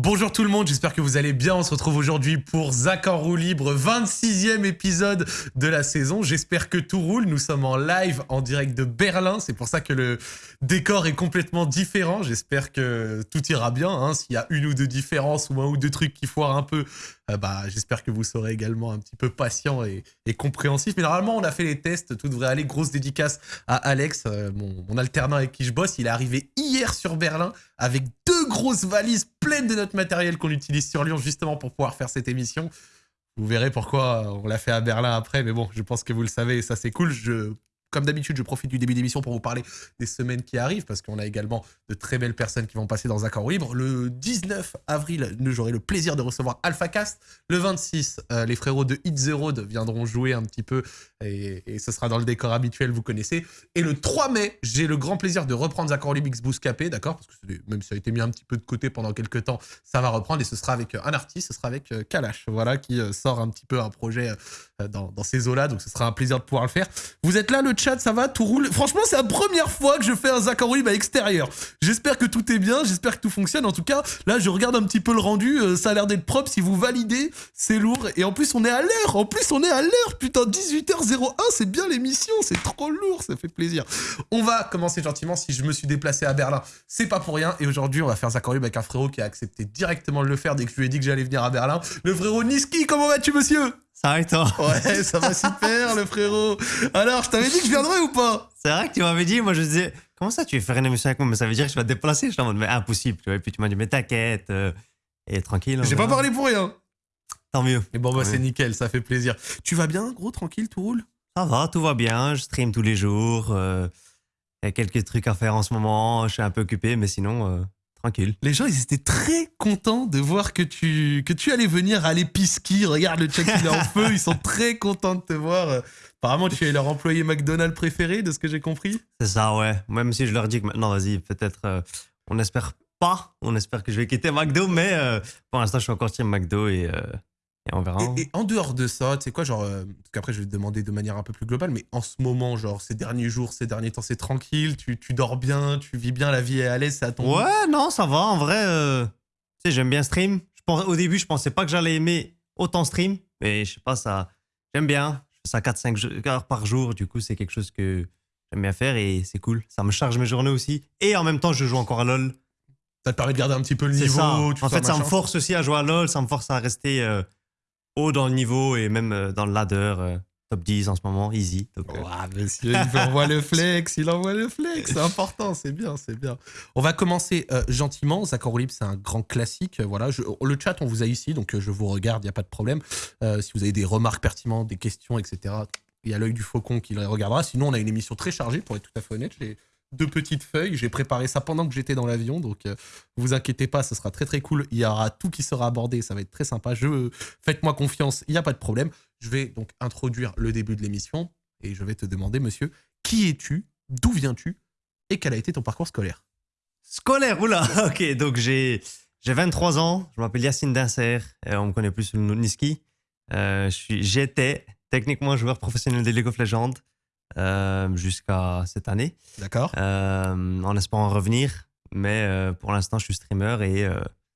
Bonjour tout le monde, j'espère que vous allez bien. On se retrouve aujourd'hui pour Zach en roue libre, 26e épisode de la saison. J'espère que tout roule. Nous sommes en live en direct de Berlin. C'est pour ça que le décor est complètement différent. J'espère que tout ira bien. hein. S'il y a une ou deux différences ou un ou deux trucs qui foirent un peu, euh, bah, j'espère que vous serez également un petit peu patient et, compréhensif. Mais normalement, on a fait les tests. Tout devrait aller. Grosse dédicace à Alex, euh, mon, mon alternant avec qui je bosse. Il est arrivé hier sur Berlin avec deux grosses valises pleines de notre matériel qu'on utilise sur Lyon justement pour pouvoir faire cette émission. Vous verrez pourquoi on l'a fait à Berlin après, mais bon, je pense que vous le savez, et ça c'est cool. Comme d'habitude, je profite du début d'émission pour vous parler des semaines qui arrivent, parce qu'on a également de très belles personnes qui vont passer dans Accord Libre. Le 19 avril, j'aurai le plaisir de recevoir AlphaCast. Le 26, euh, les frérots de Hit Zero viendront jouer un petit peu, et, et ce sera dans le décor habituel, vous connaissez. Et le 3 mai, j'ai le grand plaisir de reprendre Accord Libre X Bouscapé, d'accord Parce que même si ça a été mis un petit peu de côté pendant quelques temps, ça va reprendre, et ce sera avec euh, un artiste, ce sera avec euh, Kalash, voilà, qui euh, sort un petit peu un projet dans, ces eaux-là, donc ce sera un plaisir de pouvoir le faire. Vous êtes là, le chat, ça va, tout roule? Franchement, c'est la première fois que je fais un libre à l'extérieur. J'espère que tout est bien, j'espère que tout fonctionne. En tout cas, là, je regarde un petit peu le rendu, ça a l'air d'être propre. Si vous validez, c'est lourd. Et en plus, on est à l'heure. En plus, on est à l'heure. Putain, 18h01, c'est bien l'émission. C'est trop lourd, ça fait plaisir. On va commencer gentiment. Si je me suis déplacé à Berlin, c'est pas pour rien. Et aujourd'hui, on va faire libre avec un frérot qui a accepté directement de le faire dès que je lui ai dit que j'allais venir à Berlin. Le frérot Niski, comment vas-tu, monsieur? Ça va et toi? Ouais, ça va super, le frérot. Alors, je t'avais dit que je viendrais ou pas? C'est vrai que tu m'avais dit, moi je disais, comment ça tu veux faire une émission avec moi? Mais ça veut dire que je vais te déplacer. Je suis en mode, mais impossible. Tu vois. Et puis tu m'as dit, mais t'inquiète. euh, et tranquille. on J'ai pas parlé pour rien. Tant mieux. Mais bon, bah, c'est nickel, ça fait plaisir. Tu vas bien, gros, tranquille, tout roule? Ça va, tout va bien. Je stream tous les jours. euh, Il y a quelques trucs à faire en ce moment. Je suis un peu occupé, mais sinon, euh, tranquille. Les gens, ils étaient très contents de voir que tu, que tu allais venir à l'épicerie. Regarde, le chat, il est en feu. Ils sont très contents de te voir. Apparemment, tu es leur employé McDonald's préféré, de ce que j'ai compris. C'est ça, ouais. Même si je leur dis que maintenant, vas-y, peut-être, euh, on n'espère pas. On espère que je vais quitter McDo, mais euh, pour l'instant, je suis encore team McDo et, euh, et on verra. Et, et en dehors de ça, tu sais quoi, genre, euh, parce qu'après, je vais te demander de manière un peu plus globale, mais en ce moment, genre, ces derniers jours, ces derniers temps, c'est tranquille, tu, tu dors bien, tu vis bien, la vie est à l'aise, c'est à ton goût Ouais, non, ça va. En vrai, euh, tu sais, j'aime bien stream. Je pense, au début, je pensais pas que j'allais aimer autant stream, mais je sais pas, ça, j'aime bien. Je fais ça 4-5 jo- heures par jour. Du coup, c'est quelque chose que j'aime bien faire et c'est cool. Ça me charge mes journées aussi. Et en même temps, je joue encore à LoL. Ça te permet de garder un petit peu le niveau. ça. En fait, ça me force aussi à jouer à LoL. Ça me force à rester euh, haut dans le niveau et même euh, dans le ladder. euh, top 10 en ce moment, easy. Euh, il envoie le flex, il envoie le flex, c'est important, c'est bien, c'est bien. On va commencer gentiment. Zach libre, c'est un grand classique. Voilà, je- le chat, on vous a ici, donc je vous regarde, il n'y a pas de problème. Si vous avez des remarques pertinentes, des questions, etc., il y a l'œil du faucon qui les regardera. Sinon, on a une émission très chargée, pour être tout à fait honnête. Deux petites feuilles, j'ai préparé ça pendant que j'étais dans l'avion, donc euh, vous inquiétez pas, ce sera très très cool. Il y aura tout qui sera abordé, ça va être très sympa. Je Faites-moi confiance, il n'y a pas de problème. Je vais donc introduire le début de l'émission et je vais te demander, monsieur, qui es-tu, d'où viens-tu et quel a été ton parcours scolaire? Scolaire, oula Ok, donc j'ai j'ai 23 ans, je m'appelle Yacine Dinser, euh, on me connaît plus sous le nom de Niski. Euh, J'étais techniquement joueur professionnel de League of Legends euh, jusqu'à cette année, D'accord euh, en espérant revenir, mais euh, pour l'instant je suis streamer et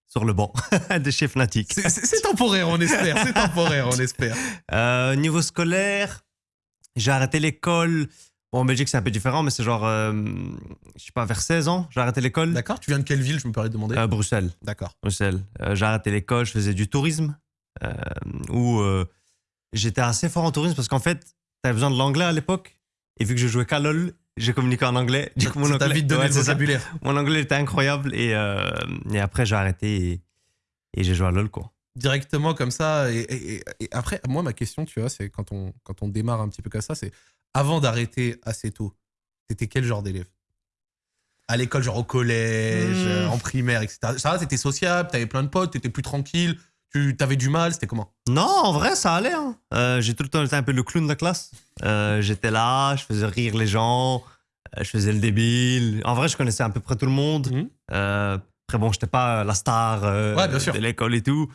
sur le banc de chez Fnatic. C'est- temporaire, on espère, c'est temporaire, on espère. Niveau scolaire, j'ai arrêté l'école. Bon, en Belgique c'est un peu différent, mais c'est genre, je sais pas, vers 16 ans, j'ai arrêté l'école. D'accord, tu viens de quelle ville, je me permets de demander? Bruxelles. D'accord. Bruxelles. J'ai arrêté l'école, je faisais du tourisme, où j'étais assez fort en tourisme parce qu'en fait, tu avais besoin de l'anglais à l'époque. Et vu que je jouais qu'à LoL, j'ai communiqué en anglais. Du coup, mon anglais, vite donné Ouais, le ça. Mon anglais était incroyable. Et, euh, et après, j'ai arrêté et, et j'ai joué à LoL, quoi. Directement comme ça. Et, et- après, moi, ma question, tu vois, c'est quand on, quand on démarre un petit peu comme ça, c'est avant d'arrêter assez tôt, t'étais quel genre d'élève? À l'école, genre au collège, Hmm. euh, en primaire, etc. Ça va, t'étais sociable, t'avais plein de potes, t'étais plus tranquille, tu t'avais du mal, c'était comment? Non, en vrai, ça allait. hein. Euh, j'ai tout le temps été un peu le clown de la classe. Euh, j'étais là, je faisais rire les gens, euh, je faisais le débile. En vrai, je connaissais à peu près tout le monde. Mhm. Euh, après, bon, j'étais pas la star Ouais, de l'école et tout.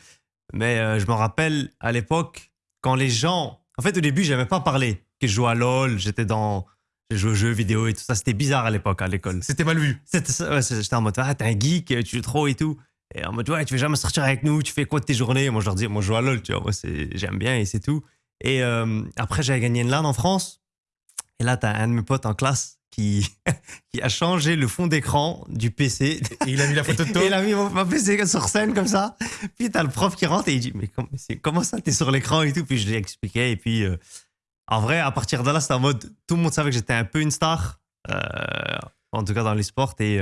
Mais je me rappelle à l'époque, quand les gens. En fait, au début, j'aimais pas parler. Que je jouais à LoL, j'étais dans. J'ai joué aux jeux vidéo et tout ça. C'était bizarre à l'époque, à l'école. C'était mal vu. Ouais, J'étais en mode, ah, t'es un geek, tu joues trop et tout. Et en mode, ouais, tu veux jamais sortir avec nous, tu fais quoi de tes journées? Moi, je leur dis, moi, je joue à LoL, tu vois, moi, j'aime bien et c'est tout. Et euh, après, j'avais gagné une LAN en France. Et là, t'as un de mes potes en classe qui, qui a changé le fond d'écran du PC. Et il a mis la photo de toi? Et il a mis mon, mon PC sur scène comme ça. Puis t'as le prof qui rentre et il dit Mais comment, comment ça, t'es sur l'écran et tout? Puis je lui ai expliqué. Et puis, euh, en vrai, à partir de là, c'était en mode Tout le monde savait que j'étais un peu une star. euh, en tout cas, dans les sports. Et,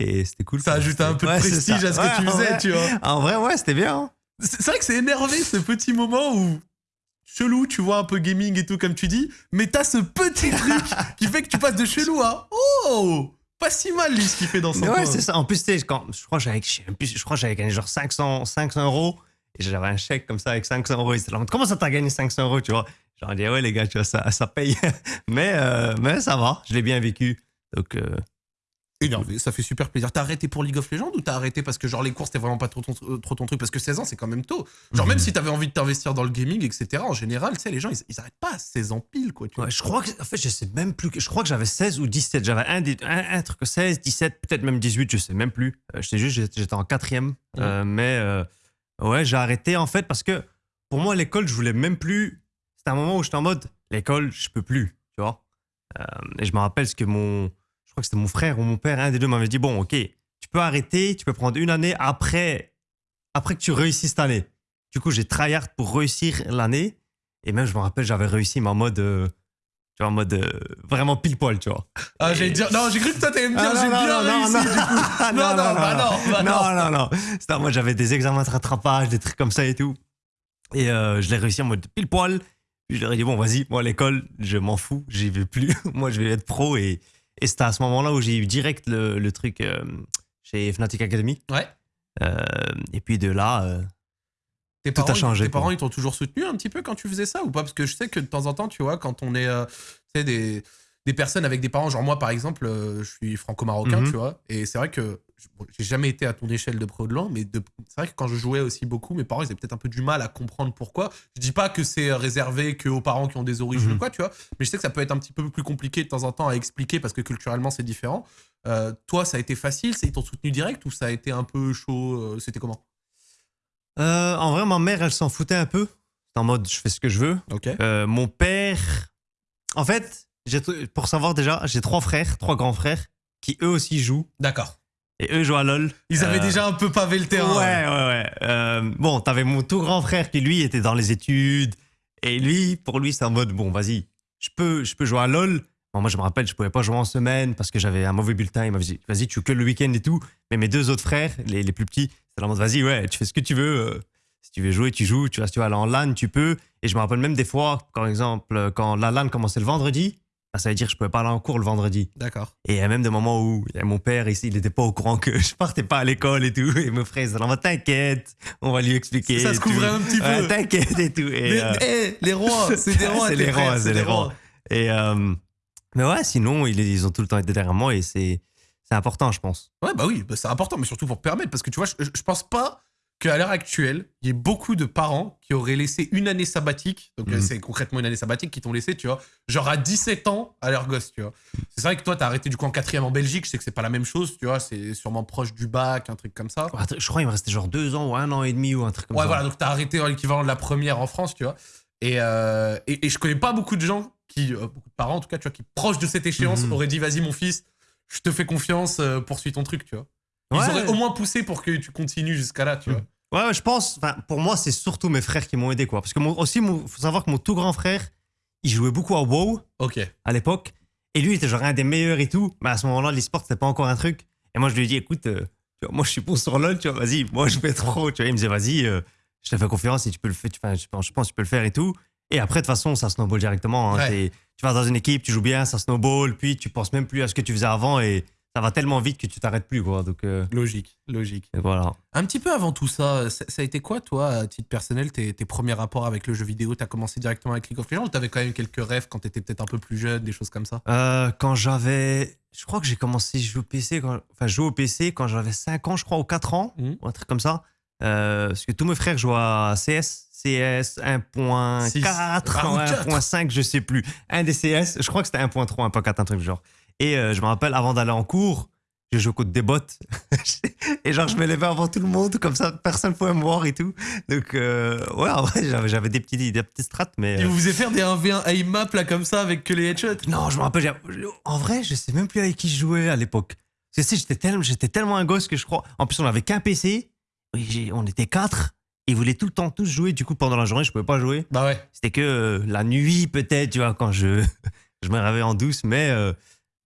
et c'était cool. Ça ajoutait un peu de Ouais, prestige à ce Ouais, que tu faisais, vrai. tu vois. En vrai, ouais, c'était bien. hein. C'est vrai que c'est énervé ce petit moment où chelou, tu vois, un peu gaming et tout comme tu dis, mais t'as ce petit truc qui fait que tu passes de chelou à oh pas si mal lui ce qu'il fait dans son Mais ouais, c'est ça. En plus, tu sais, quand je crois que j'avais, je crois gagné genre 500, 500 euros. Et j'avais un chèque comme ça avec 500 euros. Et là, comment ça t'as gagné 500 euros, tu vois? J'aurais dit, ouais, les gars, tu vois, ça, ça paye. mais, euh, mais ça va, je l'ai bien vécu. Donc, euh, Énervé, ça fait super plaisir. T'as arrêté pour League of Legends ou t'as arrêté parce que genre les cours c'était vraiment pas trop ton, euh, trop ton truc parce que 16 ans c'est quand même tôt. Genre Mhm. même si t'avais envie de t'investir dans le gaming etc en général tu sais les gens ils, ils arrêtent pas à 16 ans pile quoi tu vois. ouais, je crois que, en fait, je sais même plus. Je crois que j'avais 16 ou 17. J'avais un, un, un truc 16, 17, peut-être même 18, je sais même plus. Euh, je sais juste, j'étais- en quatrième. Euh, mais euh, ouais, j'ai arrêté en fait parce que pour moi, l'école, je voulais même plus. C'était un moment où j'étais en mode, l'école, je peux plus, tu vois. Euh, et je me rappelle ce que mon. Crois que c'était mon frère ou mon père, un des deux m'avait dit bon, ok, tu peux arrêter, tu peux prendre une année après, après que tu réussis cette année. Du coup, j'ai tryhard pour réussir l'année. Et même, je me rappelle, j'avais réussi, mais en mode. euh, tu vois, en mode euh, vraiment pile poil, tu vois. Ah j'allais dire non j'ai cru que toi t'allais me dire Ah, j'ai non, bien non, non, réussi non. du coup. Non, non, bah non, bah non, non. non, non. Mode, j'avais des examens de rattrapage, des trucs comme ça et tout. Et euh, je l'ai réussi en mode pile poil. Puis je leur ai dit, bon, vas-y, moi, à l'école, je m'en fous, j'y vais plus. moi, je vais être pro. Et, et c'était à ce moment-là où j'ai eu direct le, le truc euh, chez Fnatic Academy. Ouais. Euh, et puis de là, euh, Tes Tout a parents, changé, Tes quoi. parents, ils t'ont toujours soutenu un petit peu quand tu faisais ça ou pas? Parce que je sais que de temps en temps, tu vois, quand on est, tu sais, des, des personnes avec des parents, genre moi par exemple, euh, je suis franco-marocain, Mhm. tu vois, et c'est vrai que j'ai jamais été à ton échelle de pro de l'an, mais c'est vrai que quand je jouais aussi beaucoup, mes parents, ils avaient peut-être un peu du mal à comprendre pourquoi. Je dis pas que c'est réservé qu'aux parents qui ont des origines Mhm. ou quoi, tu vois, mais je sais que ça peut être un petit peu plus compliqué de temps en temps à expliquer parce que culturellement c'est différent. Euh, toi, ça a été facile, ils t'ont soutenu direct ou ça a été un peu chaud euh, C'était comment? En vrai, ma mère, elle s'en foutait un peu. C'était en mode, je fais ce que je veux. Ok. Mon père. En fait, pour savoir déjà, j'ai trois frères, trois grands frères, qui eux aussi jouent. D'accord. Et eux jouent à LoL. Ils avaient Euh, déjà un peu pavé le terrain. Ouais, ouais, ouais. Euh, bon, t'avais mon tout grand frère qui, lui, était dans les études. Et lui, pour lui, c'est en mode, bon, vas-y, je peux, je peux jouer à LoL. Bon, moi, je me rappelle, je pouvais pas jouer en semaine parce que j'avais un mauvais bulletin. Il m'a dit, vas-y, tu joues que le week-end et tout. Mais mes deux autres frères, les, les plus petits, c'était en mode, vas-y, ouais, tu fais ce que tu veux. euh, si tu veux jouer, tu joues. Tu vas, si tu vas aller en LAN, tu peux. Et je me rappelle même des fois, par exemple, quand la LAN commençait le vendredi, bah, ça veut dire que je pouvais pas aller en cours le vendredi. D'accord. Et il y a même des moments où il y a mon père ici, il n'était pas au courant que je partais pas à l'école et tout. Et mon frère, il mais t'inquiète, on va lui expliquer. Ça se tout. couvrait un petit peu. Ouais, t'inquiète et tout. Et, Les, euh, eh, les rois, c'est des rois. c'est les rois, c'est les rois. et, euh, mais ouais, sinon, ils, ils ont tout le temps été derrière moi et c'est c'est important, je pense. Ouais, bah oui, bah c'est important, mais surtout pour permettre, parce que tu vois, je, je pense pas qu'à l'heure actuelle, il y ait beaucoup de parents qui auraient laissé une année sabbatique, donc Mhm. c'est concrètement une année sabbatique qui t'ont laissé, tu vois, genre à 17 ans à leur gosse, tu vois. C'est vrai que toi, t'as arrêté du coup en quatrième en Belgique, je sais que c'est pas la même chose, tu vois, c'est sûrement proche du bac, un truc comme ça. Ouais, Je crois qu'il me restait genre deux ans ou un an et demi ou un truc comme Ouais, ça. voilà, donc t'as arrêté en l'équivalent de la première en France, tu vois. Et, euh, et, et je connais pas beaucoup de gens qui, euh, beaucoup de parents en tout cas, tu vois, qui proches de cette échéance Mhm. auraient dit vas-y mon fils, je te fais confiance, euh, poursuis ton truc, tu vois. Ils Ouais. auraient au moins poussé pour que tu continues jusqu'à là, tu vois. Ouais, je pense, pour moi, c'est surtout mes frères qui m'ont aidé, quoi. Parce que mon, aussi, il faut savoir que mon tout grand frère, il jouait beaucoup à WoW Ok. à l'époque. Et lui, il était genre un des meilleurs et tout. Mais à ce moment-là, l'e-sport, c'était pas encore un truc. Et moi, je lui ai dit, écoute, euh, tu vois, moi, je suis bon sur LoL, tu vois, vas-y, moi, je vais pro. Tu vois, il me disait, vas-y, euh, je te fais confiance et tu peux le faire, tu- enfin, je pense, je pense que tu peux le faire et tout. Et après, de toute façon, ça snowball directement. hein. Ouais. Tu vas dans une équipe, tu joues bien, ça snowball, puis tu penses même plus à ce que tu faisais avant et ça va tellement vite que tu t'arrêtes plus, quoi. Donc, euh, Logique, logique. et voilà. Un petit peu avant tout ça, ça, ça a été quoi, toi, à titre personnel, tes, tes premiers rapports avec le jeu vidéo? T'as commencé directement avec League of Legends ou t'avais quand même quelques rêves quand t'étais peut-être un peu plus jeune, des choses comme ça? Euh, quand j'avais. Je crois que j'ai commencé à jouer au PC, quand... enfin, jouer au PC quand j'avais 5 ans, je crois, ou 4 ans, Mhm. ou un truc comme ça. Euh, parce que tous mes frères jouaient à CS, CS 1.4, Six. Ah, ou quatre. 1.5, je sais plus. Un des CS, je crois que c'était 1.3, 1.4, un truc du genre. Et euh, je me rappelle, avant d'aller en cours, je jouais contre des bots. et genre, je me levais avant tout le monde, comme ça, personne ne pouvait me voir et tout. Donc, euh, ouais, en vrai, j'avais, des petits, des petits strats, mais. Il euh, vous faisait faire des 1v1 aim map là comme ça avec que les headshots? Non, je me rappelle. En vrai, je sais même plus avec qui je jouais à l'époque. Tu sais, j'étais tellement, j'étais tellement un gosse que je crois. En plus, on avait qu'un PC. On était quatre. Ils voulaient tout le temps tous jouer. Du coup, pendant la journée, je pouvais pas jouer. Bah ouais. C'était que euh, la nuit, peut-être, tu vois, quand je, je me réveillais en douce. Mais euh,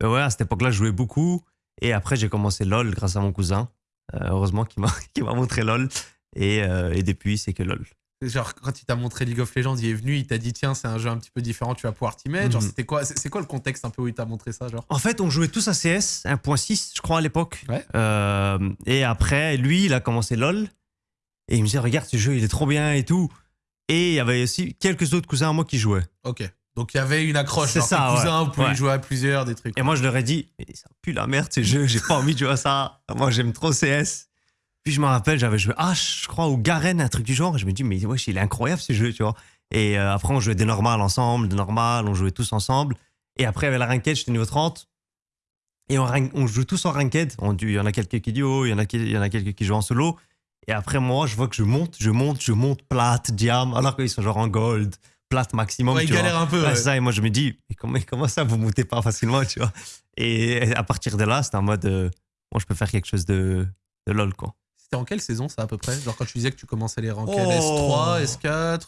euh, ouais, à cette époque-là, je jouais beaucoup. Et après, j'ai commencé LOL grâce à mon cousin. Euh, heureusement, qui m'a montré LOL. Et, euh, et depuis, c'est que LOL. Genre quand il t'a montré League of Legends, il est venu, il t'a dit tiens c'est un jeu un petit peu différent, tu vas pouvoir t'y mettre. Genre Mhm. c'était quoi C'est c'est quoi le contexte un peu où il t'a montré ça genre? En fait, on jouait tous à CS 1.6, je crois, à l'époque. Ouais. Euh, et après, lui, il a commencé LOL. Et il me disait, regarde, ce jeu, il est trop bien et tout. Et il y avait aussi quelques autres cousins à moi qui jouaient. Ok. Donc il y avait une accroche. C'est ça, ouais. cousins, vous pouvez Ouais. jouer à plusieurs, des trucs. Et moi, je leur ai dit, mais ça pue la merde, ce jeu, j'ai pas envie de jouer à ça. Moi, j'aime trop CS. Puis je me rappelle, j'avais joué H, je crois, ou Garen, un truc du genre. Et je me dis, mais wesh, il est incroyable ce jeu, tu vois. Et euh, après, on jouait des normales ensemble, des normales, on jouait tous ensemble. Et après, avec la ranked, j'étais niveau 30. Et on, joue tous en ranked. Il y en a quelques qui duo, il y en a, qui- il y en a quelques qui jouent en solo. Et après, moi, je vois que je monte, je monte, je monte plate, diam, alors qu'ils sont genre en gold, plate maximum. Ouais, il tu vois. galère un peu. Ouais, ça, et moi je me dis, mais comment, ça vous montez pas facilement, tu vois Et à partir de là, c'était en mode, euh, bon, je peux faire quelque chose de, de lol, quoi. C'était en quelle saison ça à peu près? Genre quand tu disais que tu commençais les ranked Oh. S3, S4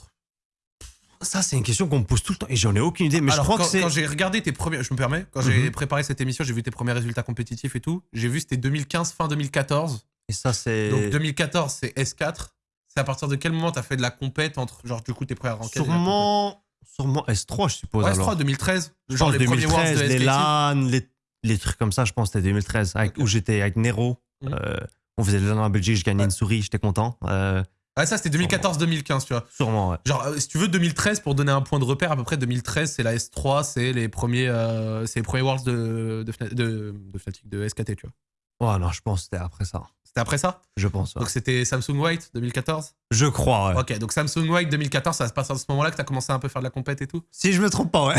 Ça, c'est une question qu'on me pose tout le temps, et j'en ai aucune idée, mais Alors, je crois quand, que c'est. quand j'ai regardé tes premiers, je me permets, quand j'ai Mhm. préparé cette émission, j'ai vu tes premiers résultats compétitifs et tout. J'ai vu c'était 2015, fin 2014. Et ça, c'est. Donc 2014, c'est S4. C'est à partir de quel moment t'as fait de la compète entre, genre, du coup, tes premières la Sûrement, sûrement S3, je suppose. Ouais, S3, 2013. Je Genre pense les premiers Worlds 2013, de les. LAN, les, les trucs comme ça, je pense c'était 2013, avec, Ok. où j'étais avec Nero. Mhm. Euh, on faisait les LAN en Belgique, je gagnais Ouais. une souris, j'étais content. Euh, Ouais, ça, c'était 2014-2015, tu vois. sûrement, ouais. Genre, euh, si tu veux, 2013, pour donner un point de repère, à peu près 2013, c'est la S3, c'est les premiers, euh, c'est les premiers Worlds de, de, de, de Fnatic, de SKT, tu vois. Oh non, je pense que c'était après ça. C'était après ça? Je pense. ouais. Donc c'était Samsung White 2014 Je crois, ouais. Ok, donc Samsung White 2014, ça se passe à ce moment-là que t'as commencé un peu à faire de la compète et tout Si je me trompe pas, ouais.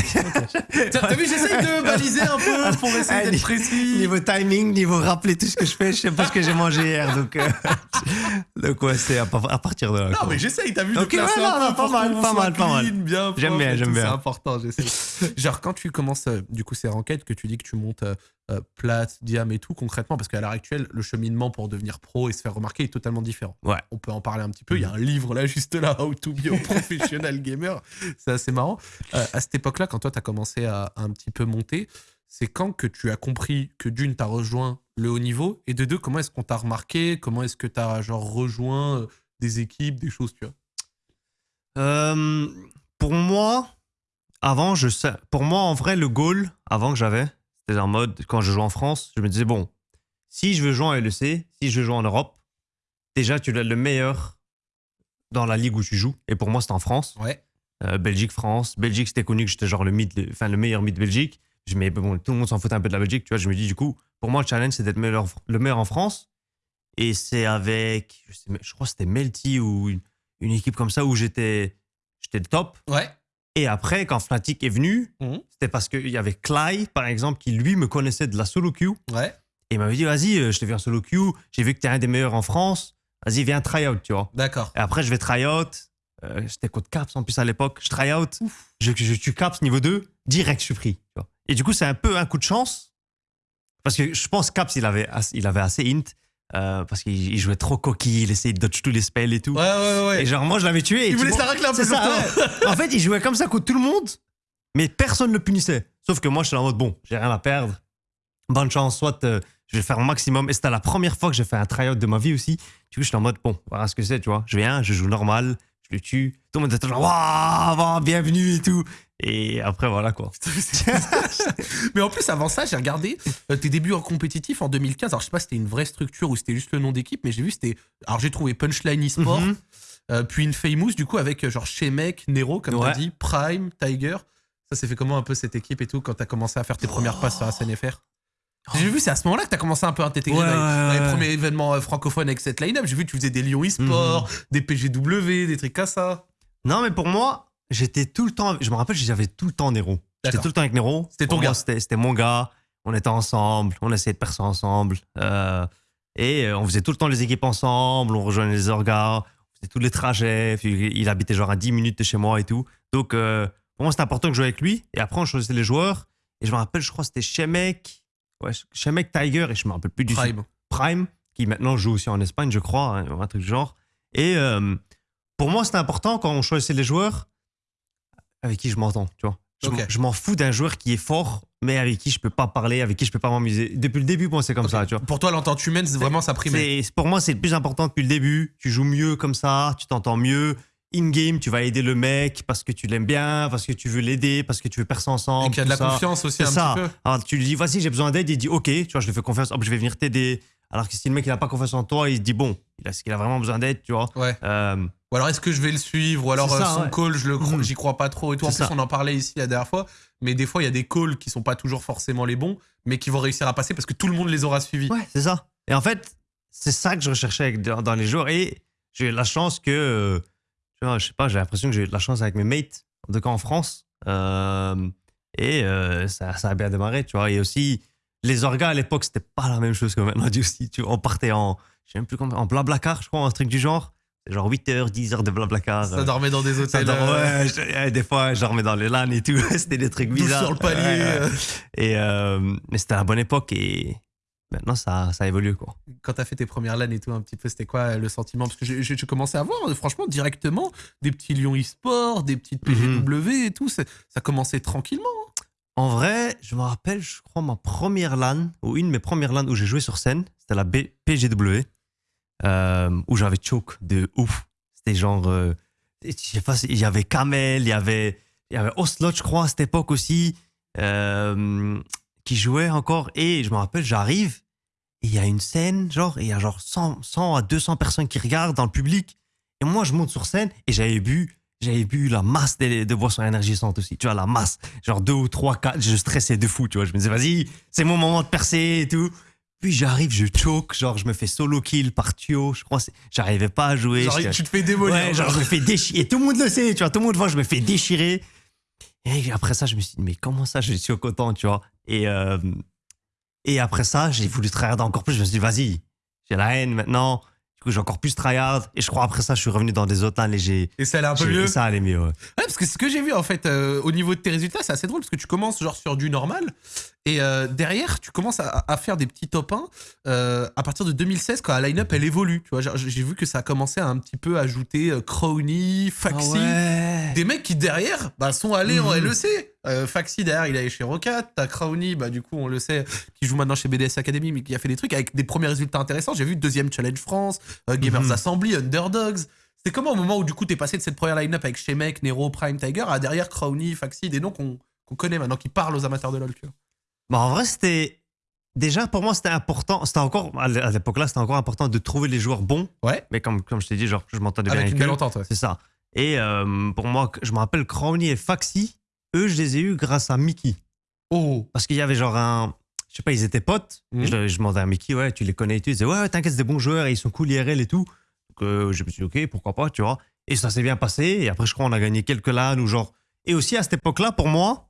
T'as t'as vu, j'essaye de baliser un peu pour essayer d'être précis. Niveau timing, niveau rappeler tout ce que je fais, je sais pas ce que j'ai mangé hier. Donc, euh, donc ouais, c'est à, par- à partir de là. Non, quoi. mais j'essaye, t'as vu, Ok, ouais, non, non, pas mal, pas mal, pas mal. bien J'aime bien, j'aime bien. C'est important, j'essaie. Genre, quand tu commences, euh, du coup, ces ranked, que tu dis que tu montes euh, euh, plate, diam et tout, concrètement, parce qu'à l'heure actuelle, le cheminement pour devenir pro et se faire remarquer est totalement différent. Ouais. On peut en parler un petit peu. Il y a un livre là, juste là, How to be a professional gamer. C'est assez marrant. Euh, à cette époque-là, quand toi, tu as commencé à, un petit peu monter, c'est quand que tu as compris que d'une, tu as rejoint le haut niveau et de deux, comment est-ce qu'on t'a remarqué? Comment est-ce que tu as genre rejoint euh, des équipes, des choses, tu vois? Euh, pour moi, avant, je sais. Pour moi, en vrai, le goal, avant que j'avais, c'était en mode, quand je jouais en France, je me disais, bon, si je veux jouer en LEC, si je veux jouer en Europe, déjà, tu dois être le meilleur dans la ligue où tu joues. Et pour moi, c'était en France. Ouais. Euh, Belgique, France. Belgique, c'était connu que j'étais genre le, mid, le- enfin, le meilleur mid Belgique. Je, mais bon, tout le monde s'en foutait un peu de la Belgique, tu vois. Je me dis, du coup, pour moi, le challenge, c'est d'être meilleur, le meilleur en France. Et c'est avec, je, sais, je crois que c'était Melty ou une, une équipe comme ça où j'étais le top. Ouais. Et après, quand Fnatic est venu, Mhm. c'était parce qu'il y avait Clay, par exemple, qui lui me connaissait de la solo queue. Ouais. Et il m'avait dit, vas-y, euh, je te viens en solo queue. J'ai vu que tu es un des meilleurs en France. Vas-y, viens try out, tu vois. D'accord. Et après, je vais try out. Euh, J'étais contre Caps en plus à l'époque. Je try out. Je, je tue Caps niveau 2. Direct, je suis pris. tu vois. Et du coup, c'est un peu un coup de chance. Parce que je pense Caps, il avait, assez- il avait assez int. euh, parce qu'il il jouait trop coquille. Il essayait de dodge tous les spells et tout. Ouais, ouais, ouais. Et genre, moi, je l'avais tué. et Il voulait un peu C'est ça, ouais. En fait, il jouait comme ça contre tout le monde. Mais personne ne le punissait. Sauf que moi, je suis en mode, bon, j'ai rien à perdre. Bonne chance, soit euh, je vais faire mon maximum. Et c'était la première fois que j'ai fait un tryout de ma vie aussi. Du coup, je suis en mode, bon, voilà ce que c'est, tu vois. Je viens, je joue normal, je le tue. Tout le monde était genre, waouh, bienvenue et tout. Et après, voilà quoi. Mais en plus, avant ça, j'ai regardé euh, tes débuts en compétitif en 2015. Alors, je sais pas si c'était une vraie structure ou c'était juste le nom d'équipe, mais j'ai vu, c'était. Alors, j'ai trouvé Punchline eSport, Mhm. euh, puis une Famous, du coup, avec euh, genre Shemek, Nero, comme Ouais. t'as dit, Prime, Tiger. Ça s'est fait comment un peu cette équipe et tout quand t'as commencé à faire tes premières passes sur la SNFR J'ai vu, c'est à ce moment-là que t'as commencé un peu à t'intégrer Ouais, dans, les- ouais, dans les ouais. premiers événements euh, francophones avec cette line-up. J'ai vu que tu faisais des Lyon eSport, des PGW, des trucs comme ça. Non, mais pour moi, j'étais tout le temps. Je me rappelle, j'avais tout le temps Nero. J'étais tout le temps avec Nero. C'était ton Pour gars. C'était mon gars. on était ensemble, on essayait de percer ensemble. euh, et euh, on faisait tout le temps les équipes ensemble, on rejoignait les orgas, on faisait tous les trajets. Il habitait genre à 10 minutes de chez moi et tout. Donc, euh, pour moi, c'était important que je jouais avec lui. Et après, on choisissait les joueurs. Et je me rappelle, je crois que c'était Shemek, ouais, Shemek Tiger, et je me rappelle plus du Prime. Prime, qui maintenant joue aussi en Espagne, je crois, hein, un truc du genre. Et euh, pour moi, c'était important quand on choisissait les joueurs avec qui je m'entends, tu vois. Je m'en- je fous d'un joueur qui est fort, mais avec qui je peux pas parler, avec qui je peux pas m'amuser. Depuis le début, moi, c'est comme ça, tu vois. Pour toi, l'entente humaine, c'est vraiment ça. C'est- Pour moi, c'est le plus important depuis le début. Tu joues mieux comme ça, tu t'entends mieux. In-game, tu vas aider le mec parce que tu l'aimes bien, parce que tu veux l'aider, parce que tu veux percer ensemble. Et qu'il y a de la ça. confiance aussi un ça. petit peu. Alors tu lui dis, vas-y, j'ai besoin d'aide. Il dit, ok, tu vois, je lui fais confiance. Hop, je vais venir t'aider. Alors que si le mec il a pas confiance en toi, il se dit, bon, il a, qu'il a vraiment besoin d'aide, tu vois? Ouais. Euh, Ou alors est-ce que je vais le suivre? Ou alors euh, ça, son ouais. call, je le cro- Mhm. j'y crois pas trop et tout. En plus, ça. on en parlait ici la dernière fois. Mais des fois, il y a des calls qui sont pas toujours forcément les bons, mais qui vont réussir à passer parce que tout le monde les aura suivis. ouais, c'est ça. Et en fait, c'est ça que je recherchais dans les joueurs. Et j'ai eu la chance que, euh, tu vois, je sais pas, j'ai l'impression que j'ai eu de la chance avec mes mates, en tout cas en France. Euh, et euh, ça, ça a bien démarré, tu vois. Et aussi, les orgas à l'époque, c'était pas la même chose que maintenant, aussi. Tu vois, on partait en, je sais même plus comment, en blablacar, je crois, un truc du genre. C'est genre 8 heures, 10 heures de blablacar. Ça euh, dormait dans des hôtels. euh, ouais, je- euh, des fois, je dormais dans les LAN et tout. c'était des trucs bizarres. sur le palier. Ouais, ouais. Et, mais c'était à la bonne époque et maintenant, ça, ça évolue. Quoi. Quand t'as fait tes premières LAN et tout, un petit peu, c'était quoi euh, le sentiment? Parce que j'ai j'ai commencé à voir, euh, franchement, directement, des petits Lyon e-sport, des petites Mhm. PGW et tout. Ça commençait tranquillement. En vrai, je me rappelle, je crois, ma première LAN, ou une de mes premières LAN où j'ai joué sur scène, c'était la B- PGW, euh, où j'avais choke de ouf. C'était genre. euh, je sais pas, il y avait Kamel, il y avait, il y avait Oslot, je crois, à cette époque aussi, euh, qui jouait encore. Et je me rappelle, j'arrive, il y a une scène, genre, et il y a genre 100, 100 à 200 personnes qui regardent dans le public. Et moi, je monte sur scène, et j'avais bu. J'avais bu la masse de, de boissons énergisantes aussi, tu vois, la masse. Genre deux ou trois, quatre, je stressais de fou, tu vois. Je me disais, vas-y, c'est mon moment de percer et tout. Puis j'arrive, je choke, genre je me fais solo kill par Thio, je crois, j'arrivais pas à jouer. Genre, j'étais- tu te fais démolir. Ouais, genre je me fais déchirer. Et tout le monde le sait, tu vois, tout le monde voit, je me fais déchirer. Et après ça, je me suis dit, mais comment ça, je suis coton, tu vois. Et, euh, et après ça, j'ai voulu tryhard encore plus. Je me suis dit, vas-y, j'ai la haine maintenant. Du coup, j'ai encore plus tryhard. Et je crois après ça, je suis revenu dans des autres LAN et j'ai. Et ça allait un peu mieux. Ça allait mieux, ouais. Ouais, parce que ce que j'ai vu en fait euh, au niveau de tes résultats, c'est assez drôle parce que tu commences genre sur du normal et euh, derrière tu commences à, à faire des petits top 1 euh, à partir de 2016 quand la line-up elle évolue. Tu vois, j'ai vu que ça a commencé à un petit peu ajouter euh, Crowny, Faxi, des mecs qui derrière bah, sont allés en Mhm. LEC. Euh, Faxi derrière il est allé chez Rocat, t'as Crowny bah du coup on le sait qui joue maintenant chez BDS Academy mais qui a fait des trucs avec des premiers résultats intéressants. J'ai vu deuxième challenge France, Gamers Mhm. Assembly, Underdogs. C'est comment au moment où du coup t'es passé de cette première line-up avec Shemek, Nero, Prime, Tiger à derrière Crowny, Faxi, des noms qu'on qu'on connaît maintenant, qui parlent aux amateurs de LoL. tu vois. Bah, en vrai, c'était. Déjà, pour moi, c'était important. C'était encore. À l'é- à l'époque-là, c'était encore important de trouver les joueurs bons. Ouais. Mais comme, comme je t'ai dit, genre, je m'entendais bien Avec une belle entente, ouais. C'est ça. Et euh, pour moi, je me rappelle Crowny et Faxi, eux, je les ai eus grâce à Mickey. Oh, Parce qu'il y avait genre un. Je sais pas, ils étaient potes. Mhm. Je, je demandais à Mickey, ouais, tu les connais et tout. Il disait, ouais, ouais, t'inquiète, c'est des bons joueurs et ils sont cool IRL et tout. Donc euh, je me suis dit, ok, pourquoi pas, tu vois. Et ça s'est bien passé. Et après, je crois, on a gagné quelques LAN ou genre. Et aussi, à cette époque-là, pour moi,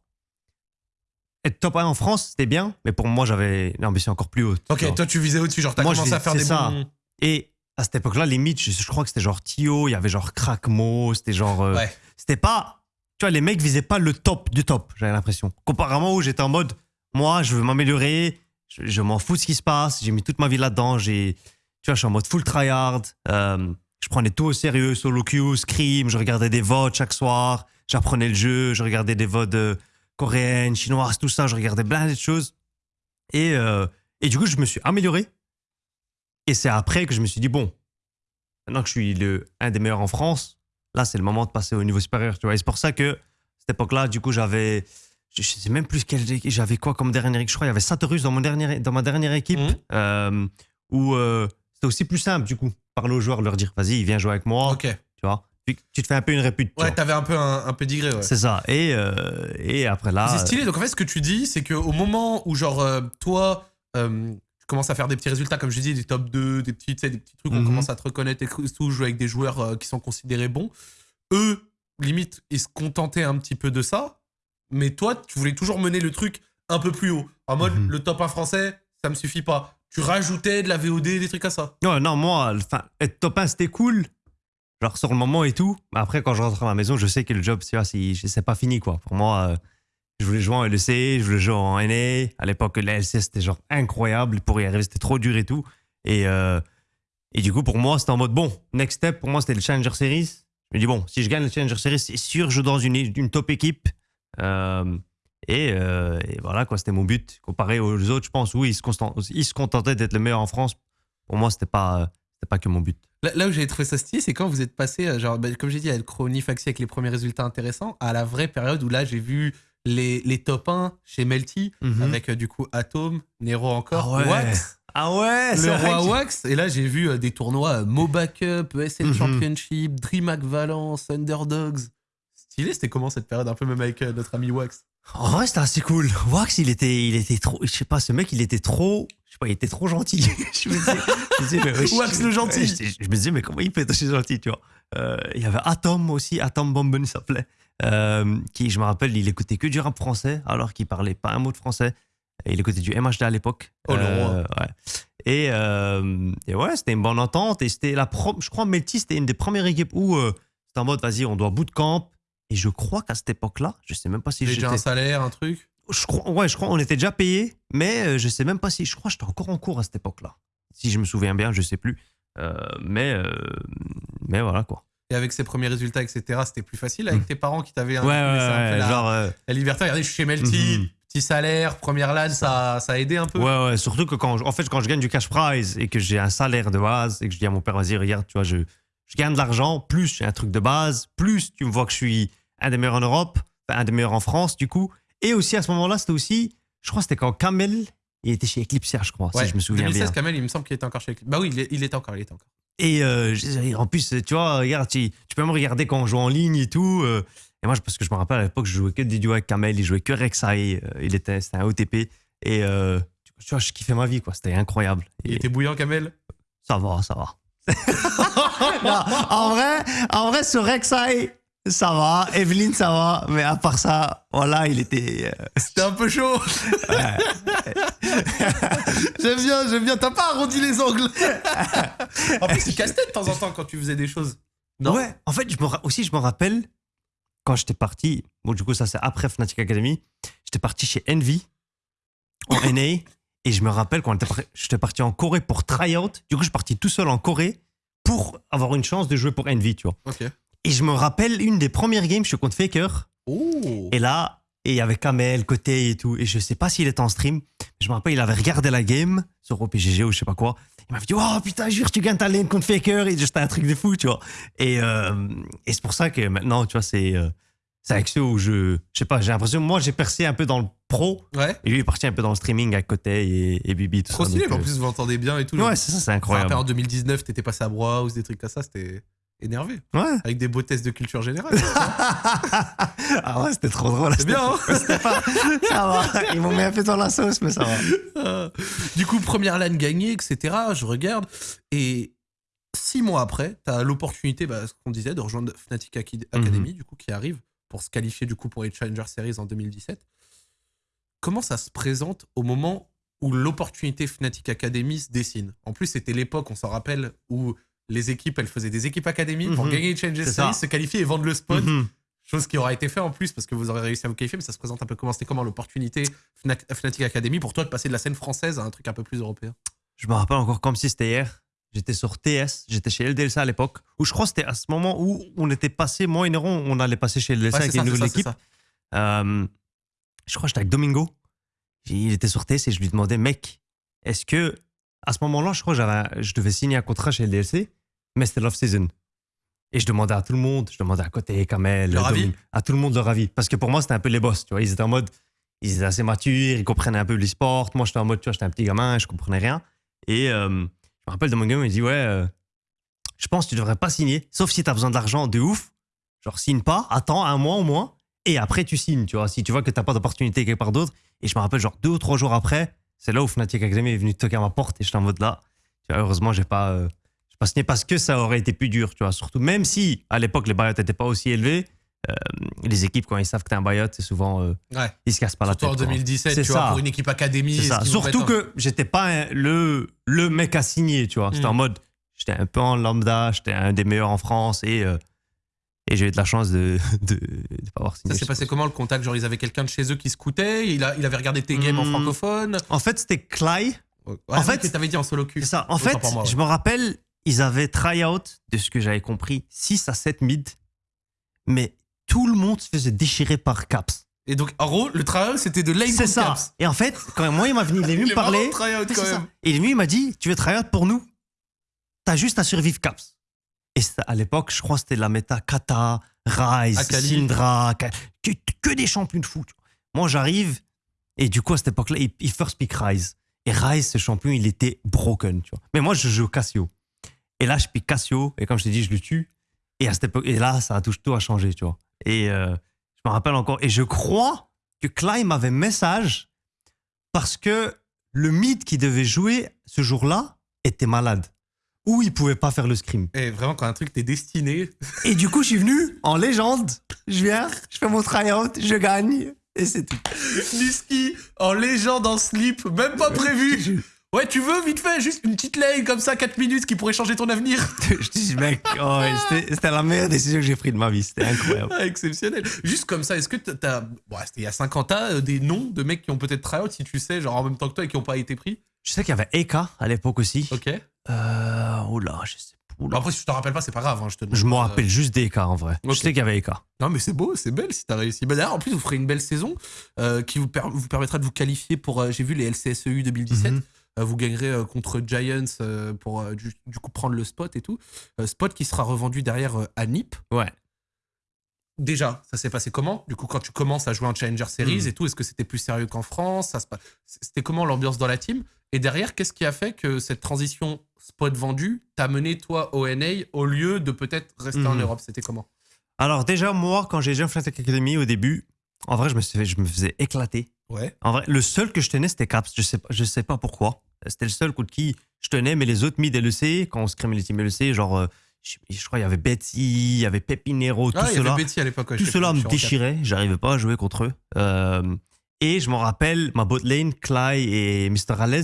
être top 1 en France, c'était bien. Mais pour moi, j'avais une ambition encore plus haute. ok, toi tu visais au-dessus, genre t'as commencé à faire c'est des ça. bons. Et à cette époque-là, limite, je, je crois que c'était genre Tio, il y avait genre Crackmo, c'était genre. euh, Ouais. C'était pas. Tu vois, les mecs visaient pas le top du top, j'avais l'impression. Comparément où j'étais en mode, moi, je veux m'améliorer, je, je m'en fous de ce qui se passe, j'ai mis toute ma vie là-dedans, j'ai. Tu vois, je suis en mode full tryhard, euh, je prenais tout au sérieux, solo queue, scream, je regardais des votes chaque soir, j'apprenais le jeu, je regardais des votes euh, coréennes, chinoises, tout ça, je regardais plein de choses. Et, euh, et du coup, je me suis amélioré. Et c'est après que je me suis dit, bon, maintenant que je suis le, un des meilleurs en France, là, c'est le moment de passer au niveau supérieur. Tu vois. Et c'est pour ça que, cette époque-là, du coup, j'avais. Je je sais même plus quel. J'avais quoi comme dernière équipe Je crois qu'il y avait Satorus dans, mon dernier, dans ma dernière équipe. Mhm. euh, où euh, c'était aussi plus simple, du coup. Parler aux joueurs, leur dire, vas-y, viens jouer avec moi. Ok. Tu vois. Tu te fais un peu une répute. tu Ouais, t'avais un peu un, un ouais. C'est ça. Et, euh, et après là. C'est stylé. Donc en fait, ce que tu dis, c'est qu'au moment où, genre, euh, toi, euh, tu commences à faire des petits résultats, comme je dis, des top 2, des petits, des petits trucs, on Mhm. commence à te reconnaître et tout, jouer avec des joueurs euh, qui sont considérés bons. Eux, limite, ils se contentaient un petit peu de ça. Mais toi, tu voulais toujours mener le truc un peu plus haut. En mode, Mhm. le top 1 français, ça me suffit pas. Tu rajoutais de la VOD, des trucs comme ça. Ouais, non, moi, être top 1, c'était cool. Genre sur le moment et tout. Après, quand je rentre à ma maison, je sais que le job, c'est pas fini, quoi. Pour moi, euh, je voulais jouer en LEC, je voulais jouer en NA. À l'époque, la LC, c'était genre incroyable. Pour y arriver, c'était trop dur et tout. Et, euh, et du coup, pour moi, c'était en mode, bon, next step, pour moi, c'était le Challenger Series. Je me dis, bon, si je gagne le Challenger Series, c'est sûr, je joue dans une, top équipe. Euh, et, voilà, quoi, c'était mon but. Comparé aux autres, je pense, oui, ils se, ils se contentaient d'être le meilleur en France. Pour moi, c'était pas, c'était pas que mon but. Là, là où j'ai trouvé ça stylé, c'est quand vous êtes passé, euh, genre, bah, comme j'ai dit, à Chrony Faxi avec les premiers résultats intéressants, à la vraie période où là, j'ai vu les, les top 1 chez Melty, Mhm. avec euh, du coup Atom, Nero encore, Ah ouais, Wax, Ah ouais, le c'est roi que- Wax. Et là, j'ai vu euh, des tournois euh, MOBA Cup, ESL Mhm. Championship, DreamHack Valence, Underdogs. Stylé, c'était comment cette période, un peu même avec euh, notre ami Wax? En vrai, c'était assez cool. Wax, il était, il était trop. Je sais pas, ce mec, il était trop. Je sais pas, il était trop gentil. je me disais, je me disais, mais Wax le gentil. je, je me disais, mais comment il peut être aussi gentil, tu vois? Euh, Il y avait Atom aussi, Atom Bomben, il s'appelait. euh, qui, je me rappelle, il écoutait que du rap français, alors qu'il parlait pas un mot de français. Et il écoutait du MHD à l'époque. Oh, ouais. Et, euh, et ouais, c'était une bonne entente. Et c'était la pro- je crois, Melty, c'était une des premières équipes où c'était en mode, vas-y, on doit bootcamp. Et je crois qu'à cette époque-là, je sais même pas si J'ai déjà j'étais un salaire, un truc? Je crois, ouais, je crois on était déjà payé, mais euh, je sais même pas si. Je crois que j'étais encore en cours à cette époque-là. Si je me souviens bien, je sais plus. Euh, mais, euh, mais voilà quoi. Et avec ses premiers résultats, etc., c'était plus facile avec Mm. tes parents qui t'avaient un, Ouais, ouais, ouais, la, genre. euh, la liberté. Regardez, je suis chez Melty, Mhm. petit salaire, première LAN, ça, ça a aidé un peu. ouais, ouais, surtout que quand, je- en fait, quand je gagne du cash prize et que j'ai un salaire de base et que je dis à mon père, vas-y, regarde, tu vois, je, je gagne de l'argent, plus j'ai un truc de base, plus tu me vois que je suis un des meilleurs en Europe, enfin, un des meilleurs en France, du coup. Et aussi à ce moment-là, c'était aussi, je crois, c'était quand Kamel, il était chez Eclipse, je crois, Ouais, si je me souviens 2016, bien. Kamel, il me semble qu'il était encore chez Bah oui, il, est- il était encore, il était encore. Et euh, en plus, tu vois, regarde, tu, tu peux me regarder quand on joue en ligne et tout. euh, et moi, parce que je me rappelle à l'époque, je jouais que des duos avec Kamel, il jouait que Rek'Sai, euh, il était, c'était un OTP. Et tu vois, je kiffais ma vie, quoi. C'était incroyable. Il Et était bouillant, Kamel? Ça va, ça va. Non, en vrai, en vrai, ce Rek'Sai, ça va. Evelyne, ça va. Mais à part ça, voilà, il était. euh, C'était un peu chaud. j'aime bien, j'aime bien. T'as pas arrondi les angles. en plus, il casse-tête de temps en temps quand tu faisais des choses. Non Ouais, en fait, je me, ra- aussi, je me rappelle quand j'étais parti. Bon, du coup, ça, c'est après Fnatic Academy. J'étais parti chez Envy en NA. Et je me rappelle quand j'étais parti en Corée pour tryout. Du coup, je suis parti tout seul en Corée pour avoir une chance de jouer pour Envy, tu vois. Ok. Et je me rappelle une des premières games, je suis contre Faker. Oh. Et là, et il y avait Kamel, Côté et tout. Et je sais pas s'il était en stream. Je me rappelle, il avait regardé la game sur OPGG ou je sais pas quoi. Il m'avait dit, oh putain, jure, tu gagnes ta lane contre Faker. Et c'était un truc de fou, tu vois. Et, euh, et c'est pour ça que maintenant, tu vois, c'est euh, c'est avec ceux où je. Je sais pas, j'ai l'impression, moi, j'ai percé un peu dans le pro. Ouais. Et lui, il est parti un peu dans le streaming avec Côté et, et Bibi, tout Trop ça. stylé, en plus, vous entendez bien et tout. Ouais, c'est ça, c'est incroyable. en 2019, t'étais passé à Browse, des trucs comme ça, c'était énervé. Ouais. Avec des beaux tests de culture générale. ah ouais, c'était trop drôle. C'est bien, hein pas- Ça va. Ils m'ont mis un peu dans la sauce, mais ça va. Euh, du coup, première LAN gagnée, etc. Je regarde. Et six mois après, tu as l'opportunité, bah, ce qu'on disait, de rejoindre Fnatic Aki- Academy, du coup, qui arrive pour se qualifier du coup pour les Challenger Series en 2017. Comment ça se présente au moment où l'opportunité Fnatic Academy se dessine? En plus, c'était l'époque, on s'en rappelle, où les équipes, elles faisaient des équipes Academy pour Mhm. gagner les Challenger C'est Series, ça. se qualifier et vendre le spot. Mhm. Chose qui aura été fait en plus parce que vous aurez réussi à vous qualifier, mais ça se présente un peu comment c'était comment l'opportunité Fnatic Academy pour toi de passer de la scène française à un truc un peu plus européen. Je me rappelle encore comme si c'était hier. J'étais sur TS, j'étais chez LDLC à l'époque, où je crois que c'était à ce moment où on était passé, moi et Néron, on allait passer chez LDLC Ouais, avec une nouvelle ça, équipe. Euh, je crois que j'étais avec Domingo. Il était sur TS et je lui demandais, mec, est-ce que, à ce moment-là, je crois que un- je devais signer un contrat chez LDLC, mais c'était l'off-season. Et je demandais à tout le monde, je demandais à côté, Kamel, Leur avis Domingo, à tout le monde leur avis. Parce que pour moi, c'était un peu les boss, tu vois. Ils étaient en mode, ils étaient assez matures, ils comprenaient un peu l'e-sport. Moi, j'étais en mode, tu vois, j'étais un petit gamin, je comprenais rien. Et euh, je me rappelle de mon gars, il me dit, ouais, euh, je pense que tu devrais pas signer, sauf si tu as besoin d'argent de ouf. Genre, signe pas, attends un mois au moins, et après tu signes, tu vois. Si tu vois que t'as pas d'opportunité quelque part d'autre. Et je me rappelle, genre, deux ou trois jours après, c'est là où Fnatic Academy est venu toquer à ma porte et j'étais en mode là. Tu vois, heureusement, j'ai pas, euh, j'ai pas signé parce que ça aurait été plus dur, tu vois. Surtout, même si à l'époque les barrières n'étaient pas aussi élevées, euh, les équipes, quand ils savent que t'es un buyout, c'est souvent. euh, Ouais. ils se cassent pas Surtout la en tête. quoi. 2017, C'est tu vois, ça. pour une équipe académie. Surtout que j'étais pas un- le, le mec à signer, tu vois. C'était Mm. en mode, j'étais un peu en lambda, j'étais un des meilleurs en France et, euh, et j'ai eu de la chance de de, de pas avoir signé. Ça s'est passé comment le contact? Genre, ils avaient quelqu'un de chez eux qui scoutait il, a, il avait regardé tes games en Hmm. francophone? En fait, c'était Clay. Ouais, En fait, tu t'avais dit en solo. C'est ça. En fait, pour moi, ouais. je me rappelle, ils avaient try-out, de ce que j'avais compris, 6 à 7 mid, mais tout le monde se faisait déchirer par Caps. Et donc, en gros, le trial, c'était de lane C'est ça. Caps. Et en fait, quand moi, il m'a venu, il est venu me parler. try-out, quand même. Et lui, il m'a dit Tu veux try-out pour nous? T'as juste à survivre Caps. Et c'était- à l'époque, je crois que c'était la méta Kata, Rise. Syndra, que, que des champions de vois. Moi, j'arrive, et du coup, à cette époque-là, il, il first pick Rise. Et Rise, ce champion, il était broken. Tu vois. Mais moi, je joue Cassio. Et là, je pique Cassio, et comme je t'ai dit, je le tue. Et, à cette époque, et là, ça a tout, tout a changé. Tu vois. Et euh, je me rappelle encore. Et je crois que Klein m'avait message parce que le mid qui devait jouer ce jour-là était malade. Ou il pouvait pas faire le scrim. Et vraiment, quand un truc t'es destiné. Et du coup, je suis venu en légende. Je viens, je fais mon try-out, je gagne. Et c'est tout. Niski en légende en slip, même pas prévu. Ouais, tu veux vite fait, juste une petite lane comme ça, 4 minutes qui pourrait changer ton avenir. je dis, mec, oh, c'était la meilleure décision que j'ai prise de ma vie. C'était incroyable. Ah, exceptionnel. Juste comme ça, est-ce que t'as-. Bon, c'était il y a 50 ans, euh, des noms de mecs qui ont peut-être try out, si tu sais, genre en même temps que toi et qui ont pas été pris? Je sais qu'il y avait Eka à l'époque aussi. Ok. Euh, oh là, je sais Oula. après, si je te rappelle pas, c'est pas grave, hein, je te. Je me Euh, rappelle juste des Eka en vrai. Ok. Je sais qu'il y avait Eka. Non, mais c'est beau, c'est belle si t'as réussi. Bah, D'ailleurs, en plus, vous ferez une belle saison euh, qui vous, per- vous permettra de vous qualifier pour. euh, J'ai vu les LCSEU 2017. Mhm. Euh, vous gagnerez contre Giants pour du, du coup prendre le spot et tout. Spot qui sera revendu derrière à Nip. Ouais. Déjà, ça s'est passé comment? Du coup, quand tu commences à jouer en Challenger Series Mhm. et tout, est-ce que c'était plus sérieux qu'en France? C'était comment l'ambiance dans la team? Et derrière, qu'est-ce qui a fait que cette transition spot vendu t'a mené toi au NA au lieu de peut-être rester en Mhm. Europe C'était comment? Alors déjà, moi, quand j'ai joué en Fnatic Academy au début, en vrai, je me, suis fait- je me faisais éclater. Ouais. En vrai, le seul que je tenais, c'était Caps. Je sais, pas- je sais pas pourquoi. C'était le seul contre qui je tenais, mais les autres mid LEC, quand on se créait les teams LEC, genre, euh, je, je crois il y avait Betty, il y avait Pepinero, tout Ah, il y cela. avait Betty à l'époque. ouais, tout cela me déchirait. J'arrivais pas à jouer contre eux. Euh, et je me rappelle, ma bot lane, et Mr. Alez,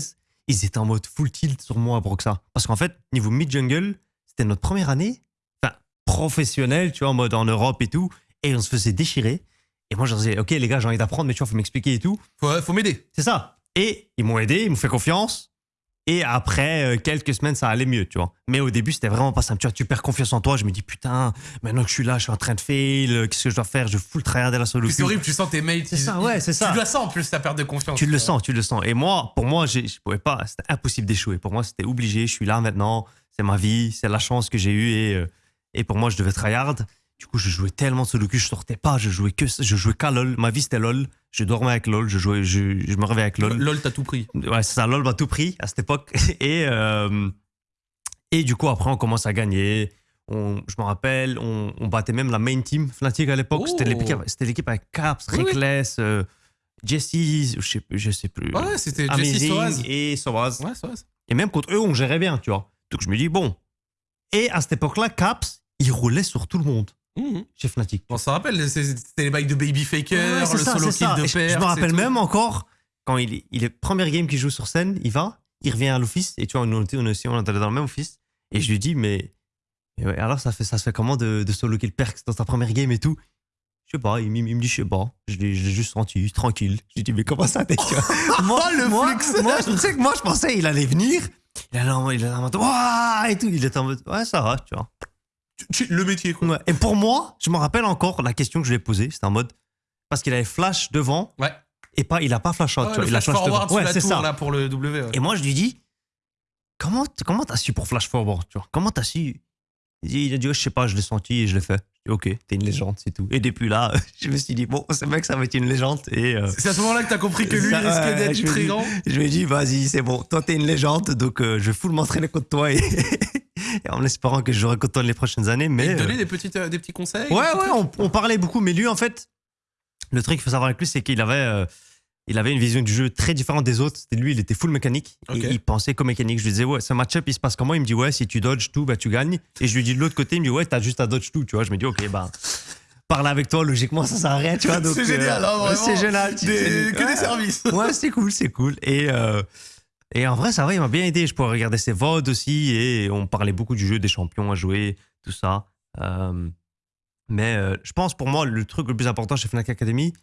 ils étaient en mode full tilt sur moi à Broxa. Parce qu'en fait, niveau mid-jungle, c'était notre première année, enfin, professionnelle, tu vois, en mode en Europe et tout. Et on se faisait déchirer. Et moi, je leur disais, OK, les gars, j'ai envie d'apprendre, mais tu vois, faut m'expliquer et tout. Faut, faut m'aider. C'est ça. Et ils m'ont aidé, ils m'ont fait confiance. Et après euh, quelques semaines, ça allait mieux, tu vois. Mais au début, c'était vraiment pas simple. Tu vois, tu perds confiance en toi. Je me dis, putain, maintenant que je suis là, je suis en train de fail. euh, Qu'est-ce que je dois faire? Je full tryhard la solo Puis C'est horrible, tu sens tes mates. C'est ils- ça, ouais, c'est ça. Tu la sens en plus, ta perte de confiance. Tu le sens, tu le sens. Et moi, pour moi, je pouvais pas. C'était impossible d'échouer. Pour moi, c'était obligé. Je suis là maintenant. C'est ma vie. C'est la chance que j'ai eue. Et, euh, et pour moi, je devais tryhard. Du coup, je jouais tellement de queue, je sortais pas. Je jouais que, je jouais qu'à LOL. Ma vie, c'était LOL. Je dormais avec LOL. Je, jouais, je, je me réveillais avec LOL. LOL, t'as tout pris. Ouais, c'est ça, LOL m'a tout pris à cette époque. Et, euh, et du coup, après, on commence à gagner. On, je me rappelle, on, on battait même la main team Fnatic à l'époque. Oh. C'était l'équipe c'était l'équipe avec Caps, Oui, oui. Reckless, euh, Jesse, je sais, je sais plus. Ouais, c'était Jesse Soaz. et Soaz. Ouais, Soaz. Et même contre eux, on gérait bien, tu vois. Donc je me dis, bon. Et à cette époque-là, Caps, il roulait sur tout le monde Mhm. chez Fnatic. On s'en rappelle, c'était les bails de Baby Faker, Ouais, le ça, solo kill de Et je- père. Je me rappelle même encore quand il est, il est première game qu'il joue sur scène, il va, il revient à l'office et tu vois, on était, on, aussi, on était dans le même office et je lui dis mais, ouais, alors ça fait ça se fait comment de, de solo kill Perks dans ta première game et tout? Je sais pas, il, me- il me dit je sais pas, je l'ai je juste senti tranquille. Je lui dis mais comment ça t'es Moi, le moi, moi, tu sais que moi je pensais il allait venir, il allait en, il allait en mode et tout, il était en mode ouais ça va tu vois. Le métier, quoi. Ouais. Et pour moi, je me rappelle encore la question que je lui ai posée, c'était en mode parce qu'il avait flash devant Ouais. et pas il a pas flash out, Ouais, tu vois, le il a flash flash forward devant. sur la c'est tour, ça. là, pour le W. ouais. Et moi je lui dis comment comment t'as su pour flash forward, tu vois? Comment t'as su? Il dit, il a dit, oh, je sais pas, je l'ai senti et je l'ai fait. Je dis, ok, t'es une légende, c'est tout. Et depuis là, je me suis dit, bon, ce mec, ça va être une légende. Et euh, C'est à ce moment-là que t'as compris que lui, il risquait ouais, d'être je me très dis- grand. je lui ai dit, vas-y, c'est bon, toi, t'es une légende, donc euh, je vais full m'entraîner contre toi et en espérant que je jouerai contre toi les prochaines années. Mais, il te euh, donnait des, petites, euh, des petits conseils Ouais, ouais, on, on parlait beaucoup, mais lui, en fait, le truc qu'il faut savoir avec lui, c'est qu'il avait, euh, il avait une vision du jeu très différente des autres. Lui, il était full mécanique. Ok. Et il pensait comme mécanique. Je lui disais, ouais, ce match-up, il se passe comment? Il me dit, ouais, si tu dodges tout, bah, tu gagnes. Et je lui dis de l'autre côté, il me dit, ouais, t'as juste à dodge tout, tu vois. Je me dis, ok, bah, parler avec toi, logiquement, ça sert à rien, tu vois. C'est génial, hein. C'est génial. Des- que Ouais. des services. Ouais, c'est cool, c'est cool. Et, euh, et en vrai, ça va, il m'a bien aidé. Je pourrais regarder ses VOD aussi. Et on parlait beaucoup du jeu des champions à jouer, tout ça. Euh, mais euh, je pense pour moi, le truc le plus important chez Fnac Academy,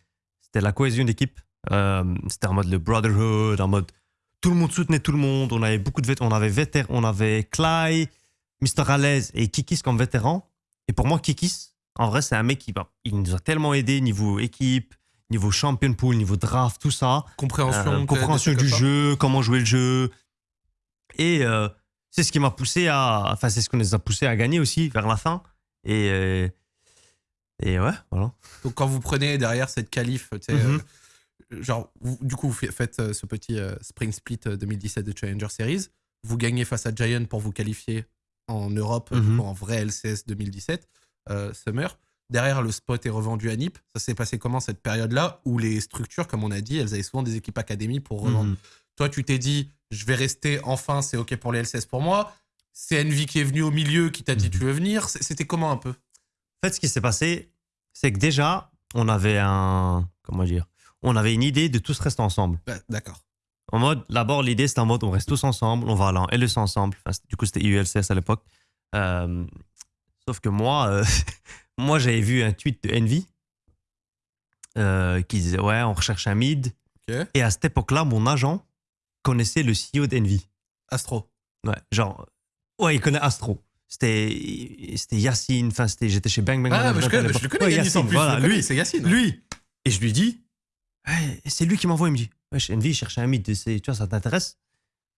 c'était la cohésion d'équipe. Euh, c'était en mode le brotherhood, en mode tout le monde soutenait tout le monde. On avait beaucoup de vétérans. On avait, vétér- on avait Clay, Mr. Alaise et Kikis comme vétérans. Et pour moi, Kikis, en vrai, c'est un mec qui bah, il nous a tellement aidé niveau équipe, niveau champion pool, niveau draft, tout ça. Compréhension, Euh, compréhension du jeu, comment jouer le jeu. Et euh, c'est ce qui m'a poussé à. Enfin, c'est ce qu'on les a poussés à gagner aussi vers la fin. Et, euh, et ouais, voilà. Donc quand vous prenez derrière cette qualif, tu sais, Mhm. genre, vous- du coup, vous fa- faites ce petit Spring Split euh, 2017 de Challenger Series, vous gagnez face à Giant pour vous qualifier en Europe, du Mhm. en vrai LCS 2017, euh, Summer. Derrière, le spot est revendu à NIP. Ça s'est passé comment cette période-là où les structures, comme on a dit, elles avaient souvent des équipes académies pour revendre Mhm. Toi, tu t'es dit, je vais rester enfin, c'est OK pour les LCS pour moi. C'est Envy qui est venu au milieu, qui t'a dit, Mhm. tu veux venir. C'était comment un peu? En fait, ce qui s'est passé, c'est que déjà, on avait un. Comment dire On avait une idée de tous rester ensemble. Bah, D'accord. En mode, d'abord, l'idée, c'était en mode, on reste tous ensemble, on va aller en LEC ensemble. Enfin, du coup, c'était IULCS à l'époque. Euh, sauf que moi, euh, moi, j'avais vu un tweet de Envy euh, qui disait, ouais, on recherche un mid. Et à cette époque-là, mon agent connaissait le CEO d'Envy. Astro. Ouais, genre, ouais, il connaît Astro. C'était c'était Yacine, enfin, c'était- j'étais chez Bang Bang. Ah, mais je, connais, je le connais, Ouais, en Yacine, plus. voilà, lui, c'est Yacine. lui. Et je lui dis, Ouais, c'est lui qui m'envoie, il me dit, ouais, chez Envy, cherche un mid, tu vois, ça t'intéresse?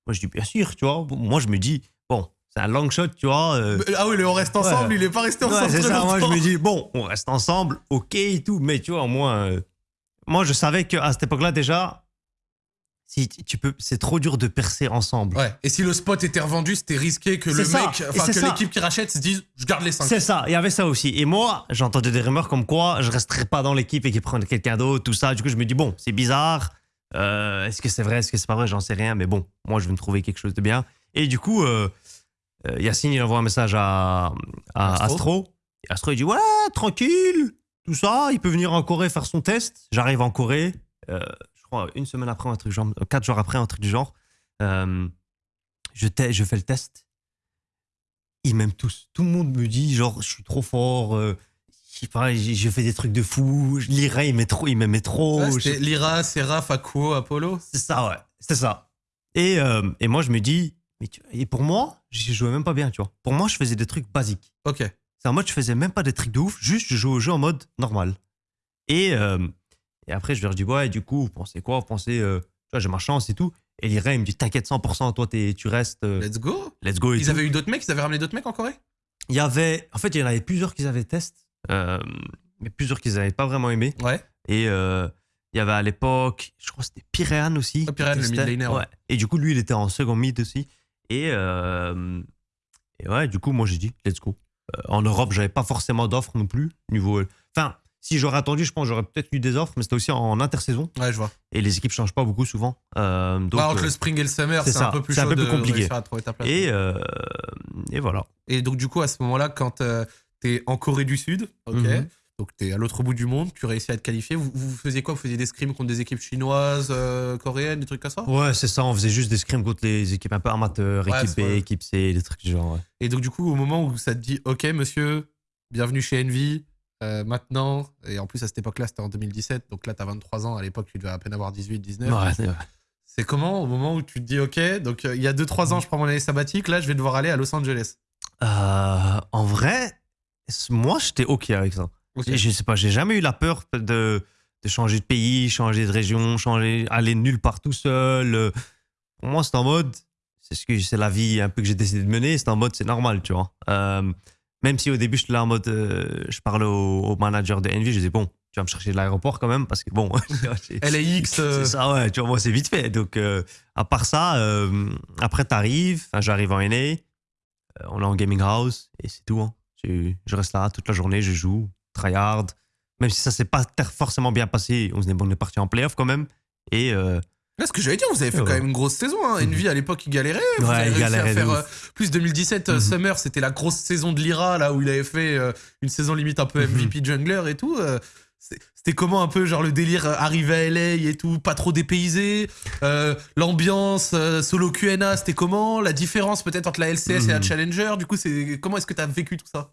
Moi, je dis, bien sûr, tu vois. Moi, je me dis, bon, c'est un long shot, tu vois. euh, Ah oui, le on reste ensemble, Ouais. il est pas resté Ouais, ensemble. c'est très ça. Moi, je me dis, bon, on reste ensemble, ok et tout. Mais tu vois, au moins, euh, moi, je savais qu'à cette époque-là, déjà, si tu peux, c'est trop dur de percer ensemble. Ouais. Et si le spot était revendu, c'était risqué que le ça, mec, enfin que l'équipe qui rachète se dise, je garde les 5. C'est ça, il y avait ça aussi. Et moi, j'entendais des rumeurs comme quoi je resterais pas dans l'équipe et qu'ils prennent quelqu'un d'autre, tout ça. Du coup, je me dis, bon, c'est bizarre. Euh, est-ce que c'est vrai, est-ce que c'est pas vrai, j'en sais rien. Mais bon, moi, je vais me trouver quelque chose de bien. Et du coup, euh, Yacine, il envoie un message à, à Astro. Astro. Il dit, ouais, tranquille, tout ça. Il peut venir en Corée faire son test. J'arrive en Corée, euh, je crois, une semaine après, un truc genre, quatre jours après, un truc du genre. Euh, je, fais le test ils m'aiment tous. Tout le monde me dit, genre, je suis trop fort. euh, je fait des trucs de fou. L'Ira, il m'aimait trop. Il trop. Ouais, je- c'était Lyra, Seraph, Akuo, Apollo. c'est ça, ouais. C'est ça. Et, euh, et moi, je me dis, mais tu- et pour moi, je jouais même pas bien, tu vois. Pour moi, je faisais des trucs basiques. Ok. C'est en mode, je faisais même pas des trucs de ouf, juste je jouais au jeu en mode normal. Et, euh, et après, je leur dis, ouais, du coup, vous pensez quoi? Vous pensez, euh, tu vois, j'ai ma chance et tout. Et l'Ira, il me dit, t'inquiète 100%, toi, t'es- tu restes, euh, Let's go. let's go. Et Ils tout. avaient eu d'autres mecs, ils avaient ramené d'autres mecs en Corée? Il y avait, en fait, il y en avait plusieurs qui avaient test, mais plusieurs qu'ils n'avaient pas vraiment aimé. Ouais. Et il y avait à l'époque, je crois que c'était Pyréan aussi. Qui le testait. mid laner, ouais. Et du coup, lui, il était en second mid aussi. Et, euh, et ouais, du coup, moi, j'ai dit, let's go. Euh, en Europe, j'avais pas forcément d'offres non plus. Niveau, enfin, si j'aurais attendu, je pense que j'aurais peut-être eu des offres, mais c'était aussi en intersaison. Ouais, je vois. Et les équipes changent pas beaucoup souvent. Euh, donc, Ouais, entre euh, le spring et le summer, c'est un peu plus un peu plus de compliqué. réussir à trouver ta place. et, euh, et voilà. Et donc, du coup, à ce moment-là, quand euh, t'es en Corée du Sud, ok, Mhm. Donc t'es à l'autre bout du monde, tu réussis à te qualifier, vous, vous faisiez quoi? Vous faisiez des scrims contre des équipes chinoises, euh, coréennes, des trucs comme ça? Ouais, c'est ça. On faisait juste des scrims contre les équipes un peu amateurs, Ouais, équipe B, c'est vrai. équipe C, des trucs du genre. ouais. Et donc, du coup, au moment où ça te dit, ok, monsieur, bienvenue chez Envy, euh, maintenant, et en plus, à cette époque-là, c'était en 2017, donc là, t'as 23 ans, à l'époque, tu devais à peine avoir 18, 19. Ouais, c'est vrai. C'est comment au moment où tu te dis, ok, donc euh, il y a 2-3 ans, je prends mon année sabbatique, là, je vais devoir aller à Los Angeles. Euh, en vrai, moi, j'étais OK avec ça. Je sais pas, j'ai jamais eu la peur de, de changer de pays, changer de région, changer, aller nulle part tout seul. Euh, Pour moi, c'est en mode, c'est ce que c'est la vie un peu que j'ai décidé de mener. C'est en mode, c'est normal, tu vois. Euh, même si au début, je là en mode, euh, je parlais au, au manager de Envy, je disais bon, tu vas me chercher de l'aéroport quand même parce que bon, LAX, euh, c'est ça, ouais, tu vois, moi, c'est vite fait. Donc, à part ça, après, t'arrives, enfin, j'arrive en NA, on est en gaming house, et c'est tout. hein. Je, je reste là toute la journée, je joue, tryhard. Même si ça s'est pas forcément bien passé, on est, on est parti en playoff quand même. Et, euh, Là, ce que j'allais dire, vous avez fait Ouais. quand même une grosse saison. Hein. Mhm. Envy, à l'époque, il galérait. Vous Ouais, avez réussi galérait à faire euh, plus 2017 euh, Mhm. Summer, c'était la grosse saison de l'IRA, là où il avait fait euh, une saison limite un peu Mhm. MVP jungler et tout. euh, C'était comment un peu genre le délire euh, arrivé à LA et tout, pas trop dépaysé, euh, l'ambiance euh, solo Q&A, c'était comment? La différence peut-être entre la LCS et la Mhm. Challenger, du coup, c'est comment est-ce que tu as vécu tout ça?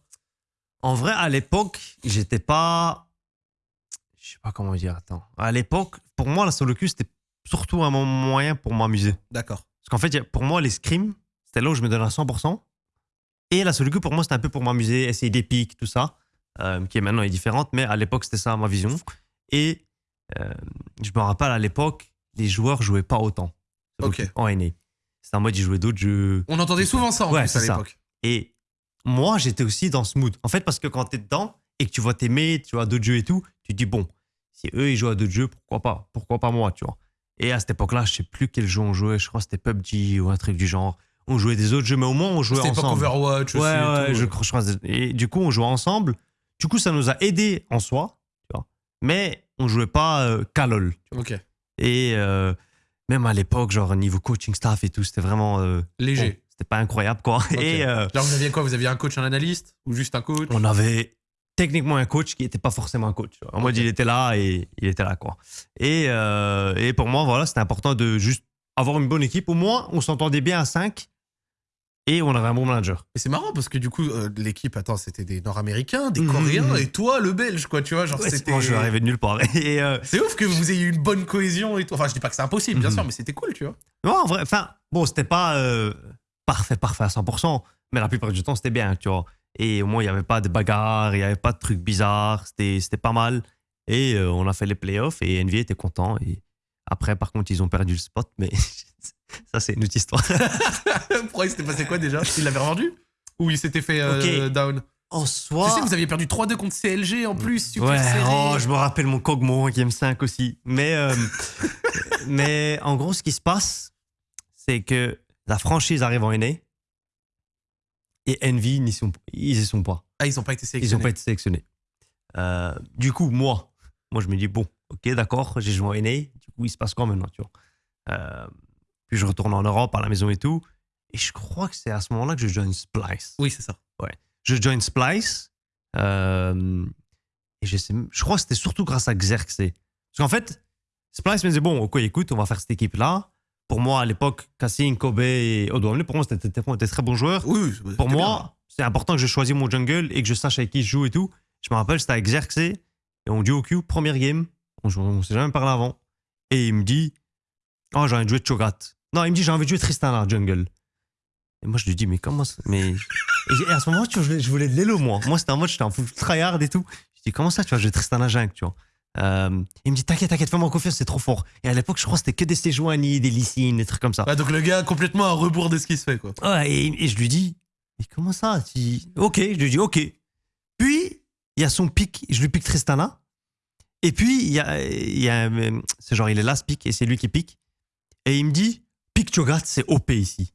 En vrai, à l'époque, j'étais pas. Je sais pas comment dire, attends. À l'époque, pour moi, la solo queue, c'était surtout un mo- moyen pour m'amuser. D'accord. Parce qu'en fait, pour moi, les scrims, c'était là où je me donnais à 100%. Et la solo queue, pour moi, c'était un peu pour m'amuser, essayer des pics, tout ça, euh, qui est maintenant est différente. Mais à l'époque, c'était ça ma vision. Et euh, je me rappelle, à l'époque, les joueurs jouaient pas autant. Ok. En NA. C'était en mode, ils jouaient d'autres jeux. On entendait souvent ça en Ouais, plus à l'époque. Et moi, j'étais aussi dans ce mood. En fait, parce que quand t'es dedans et que tu vois tes mates, tu vois d'autres jeux et tout, tu te dis, bon, si eux, ils jouent à d'autres jeux, pourquoi pas? Pourquoi pas moi, tu vois? Et à cette époque-là, je sais plus quel jeu on jouait. Je crois que c'était PUBG ou un truc du genre. On jouait des autres jeux, mais au moins, on jouait C'était pas ensemble. Overwatch Ouais, aussi. et ouais, tout. je crois. je crois Et du coup, on jouait ensemble. Du coup, ça nous a aidés en soi, tu vois. Mais on jouait pas euh, qu'à LoL. Ok. Et euh, même à l'époque, genre niveau coaching staff et tout, c'était vraiment. euh, Léger. C'était pas incroyable, quoi. Et euh, Genre, vous aviez quoi? Vous aviez un coach, un analyste? Ou juste un coach? On avait techniquement un coach qui n'était pas forcément un coach. En mode, Ok. il était là et il était là, quoi. Et, euh, et pour moi, voilà, c'était important de juste avoir une bonne équipe. Au moins, on s'entendait bien à 5 et on avait un bon manager. Et c'est marrant parce que du coup, euh, l'équipe, attends, c'était des Nord-Américains, des Mhm, Coréens, mhm. et toi, le Belge, quoi, tu vois, genre, Ouais, c'était... Moi, je suis arrivé de nulle part. Et euh, C'est ouf que vous ayez eu une bonne cohésion et tout. Enfin, je dis pas que c'est impossible, bien sûr, mais c'était cool, tu vois. non, en vrai, enfin, bon, c'était pas parfait, parfait à 100%, mais la plupart du temps, c'était bien, tu vois. Et au moins, il n'y avait pas de bagarres, il n'y avait pas de trucs bizarres, c'était pas mal. Et euh, on a fait les playoffs et NV était content. Et après, par contre, ils ont perdu le spot, mais ça, c'est une autre histoire. Pourquoi il s'était passé quoi déjà? Il l'avait revendu? Ou il s'était fait euh, down? En soi. sais, vous aviez perdu 3-2 contre CLG en plus, super ouais, serré. oh, je me rappelle mon Kogmo en Game 5 aussi. Mais, euh, mais en gros, ce qui se passe, c'est que la franchise arrive en NA et Envy, n'y sont, ils y sont pas. Ah, ils ont pas été Ils sélectionnés. n'ont pas été sélectionnés. Euh, du coup, moi, moi, je me dis, bon, ok, d'accord, j'ai joué en NA. Du coup, il se passe quoi maintenant, tu vois? Euh, Puis je retourne en Europe, à la maison et tout. Et je crois que c'est à ce moment-là que je join Splice. Oui, c'est ça. Je join Splice. euh, et je, sais, je crois que c'était surtout grâce à Xerxes. Parce qu'en fait, Splice me disait, bon, ok, écoute, on va faire cette équipe-là. Pour moi, à l'époque, Cassine, Kobe et Odoamne, pour moi, c'était des très bons joueurs. Oui, oui, c'était Pour moi, c'est important que je choisisse mon jungle et que je sache avec qui je joue et tout. Je me rappelle, c'était avec Xerxes et on duo Q, première game. On, on s'est jamais parlé avant. Et il me dit Oh, j'ai envie de jouer Cho'Gath. Non, il me dit J'ai envie de jouer Tristana jungle. Et moi, je lui dis Mais comment ça Mais. Et, à ce moment, tu vois, je voulais, de l'élo, moi. Moi, c'était en mode, j'étais en full tryhard et tout. Je dis Comment ça, tu vois, je vais Tristana jungle, tu vois? Euh, il me dit T'inquiète, t'inquiète, fais-moi confiance, c'est trop fort. Et à l'époque, je crois que c'était que des Sejuani, des Lysine, des trucs comme ça. Donc le gars complètement à rebours de ce qui se fait, quoi. Ouais, et, et je lui dis, mais comment ça tu... Ok, je lui dis, ok. Puis, il y a son pic, je lui pique Tristana. Et puis, il y a, y a euh, c'est genre, il est là, ce pic, et c'est lui qui pique. Et il me dit, pique Cho'Gath, c'est OP ici.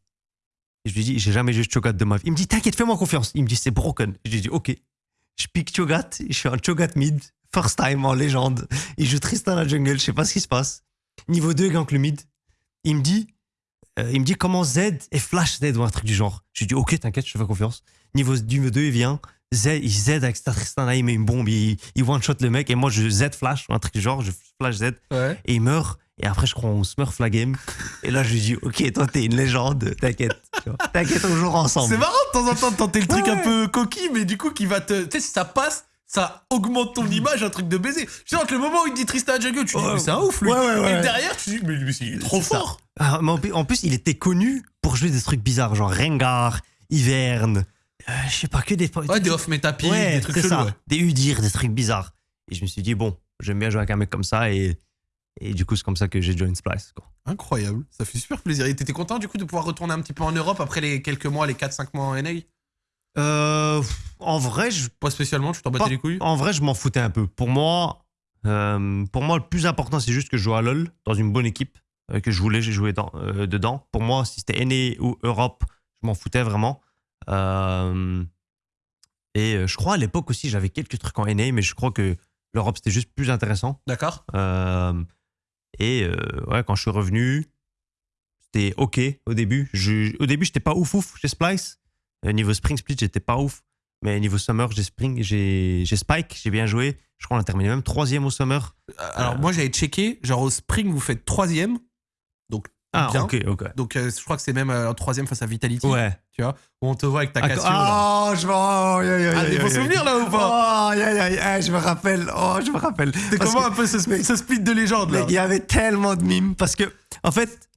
Et je lui dis, j'ai jamais joué Cho'Gath de ma vie. Il me dit, t'inquiète, fais-moi confiance. Il me dit, c'est broken. Je lui dis, ok. Je pique Cho'Gath, je suis un Cho'Gath mid, first time en légende. Il joue Tristana jungle, je sais pas ce qui se passe. Niveau 2, gank le mid. Il me dit, euh, il me dit comment Z et Flash Z ou un truc du genre. Je lui dis ok, t'inquiète, je te fais confiance. Niveau du 2, il vient. Z, il Z avec sa Tristana, il met une bombe, il, il one-shot le mec. Et moi, je Z Flash ou un truc du genre, je Flash Z. Ouais. Et il meurt. Et après, je crois, on smurf la game. Et là, je lui dis ok, toi, t'es une légende, t'inquiète. T'inquiète, on jouera ensemble. C'est marrant de temps en temps de tenter le truc Ouais. un peu coquille, mais du coup qui va te. Tu sais, si ça passe, ça augmente ton image, un truc de baiser. Je sais, entre le moment où il te dit Tristan Jungle, tu dis, Ouais. mais c'est un ouf, lui. Ouais. Et derrière, tu dis, mais lui, il est trop fort. Ah, mais en plus- il était connu pour jouer des trucs bizarres, genre Rengar, Hiverne, euh, je sais pas, que des. Ouais, des off-meta pick, Ouais, des trucs chelous. ça. Des Udir, des trucs bizarres. Et je me suis dit, bon, j'aime bien jouer avec un mec comme ça. Et, et du coup, c'est comme ça que j'ai joined Splice. Quoi. Incroyable. Ça fait super plaisir. Et t'étais content du coup de pouvoir retourner un petit peu en Europe après les quelques mois, les 4-5 mois en NA Euh, en vrai, je, Pas spécialement, tu t'en battais Pas- les couilles? en vrai, je m'en foutais un peu. Pour moi, euh, pour moi, le plus important, c'est juste que je joue à LoL dans une bonne équipe euh, que je voulais, j'ai joué dans, euh, dedans. Pour moi, si c'était NA ou Europe, je m'en foutais vraiment. Et je crois à l'époque aussi, j'avais quelques trucs en NA, mais je crois que l'Europe c'était juste plus intéressant. D'accord Et ouais, quand je suis revenu, c'était OK au début. Je, au début, j'étais pas ouf ouf chez Splice. Euh, niveau Spring Split, j'étais pas ouf. Mais niveau Summer, j'ai Spring, j'ai j'ai Spike, j'ai bien joué. Je crois qu'on a terminé même troisième au Summer. Alors, moi, j'avais checké. Genre, au Spring, vous faites troisième. Donc, Ah, bien. ok, ok. Donc, euh, je crois que c'est même euh, troisième face à Vitality. Ouais. Tu vois, où on te voit avec ta Ah, Casio. là. ah, je me. Oh, aïe, aïe, aïe, Ah, des bons souvenirs là ou pas Oh, aïe, aïe, aïe, aïe, je me rappelle. Oh, je me rappelle. C'était Parce comment que- un peu ce, split- ce split de légende là il y avait tellement de mimes parce que, en fait,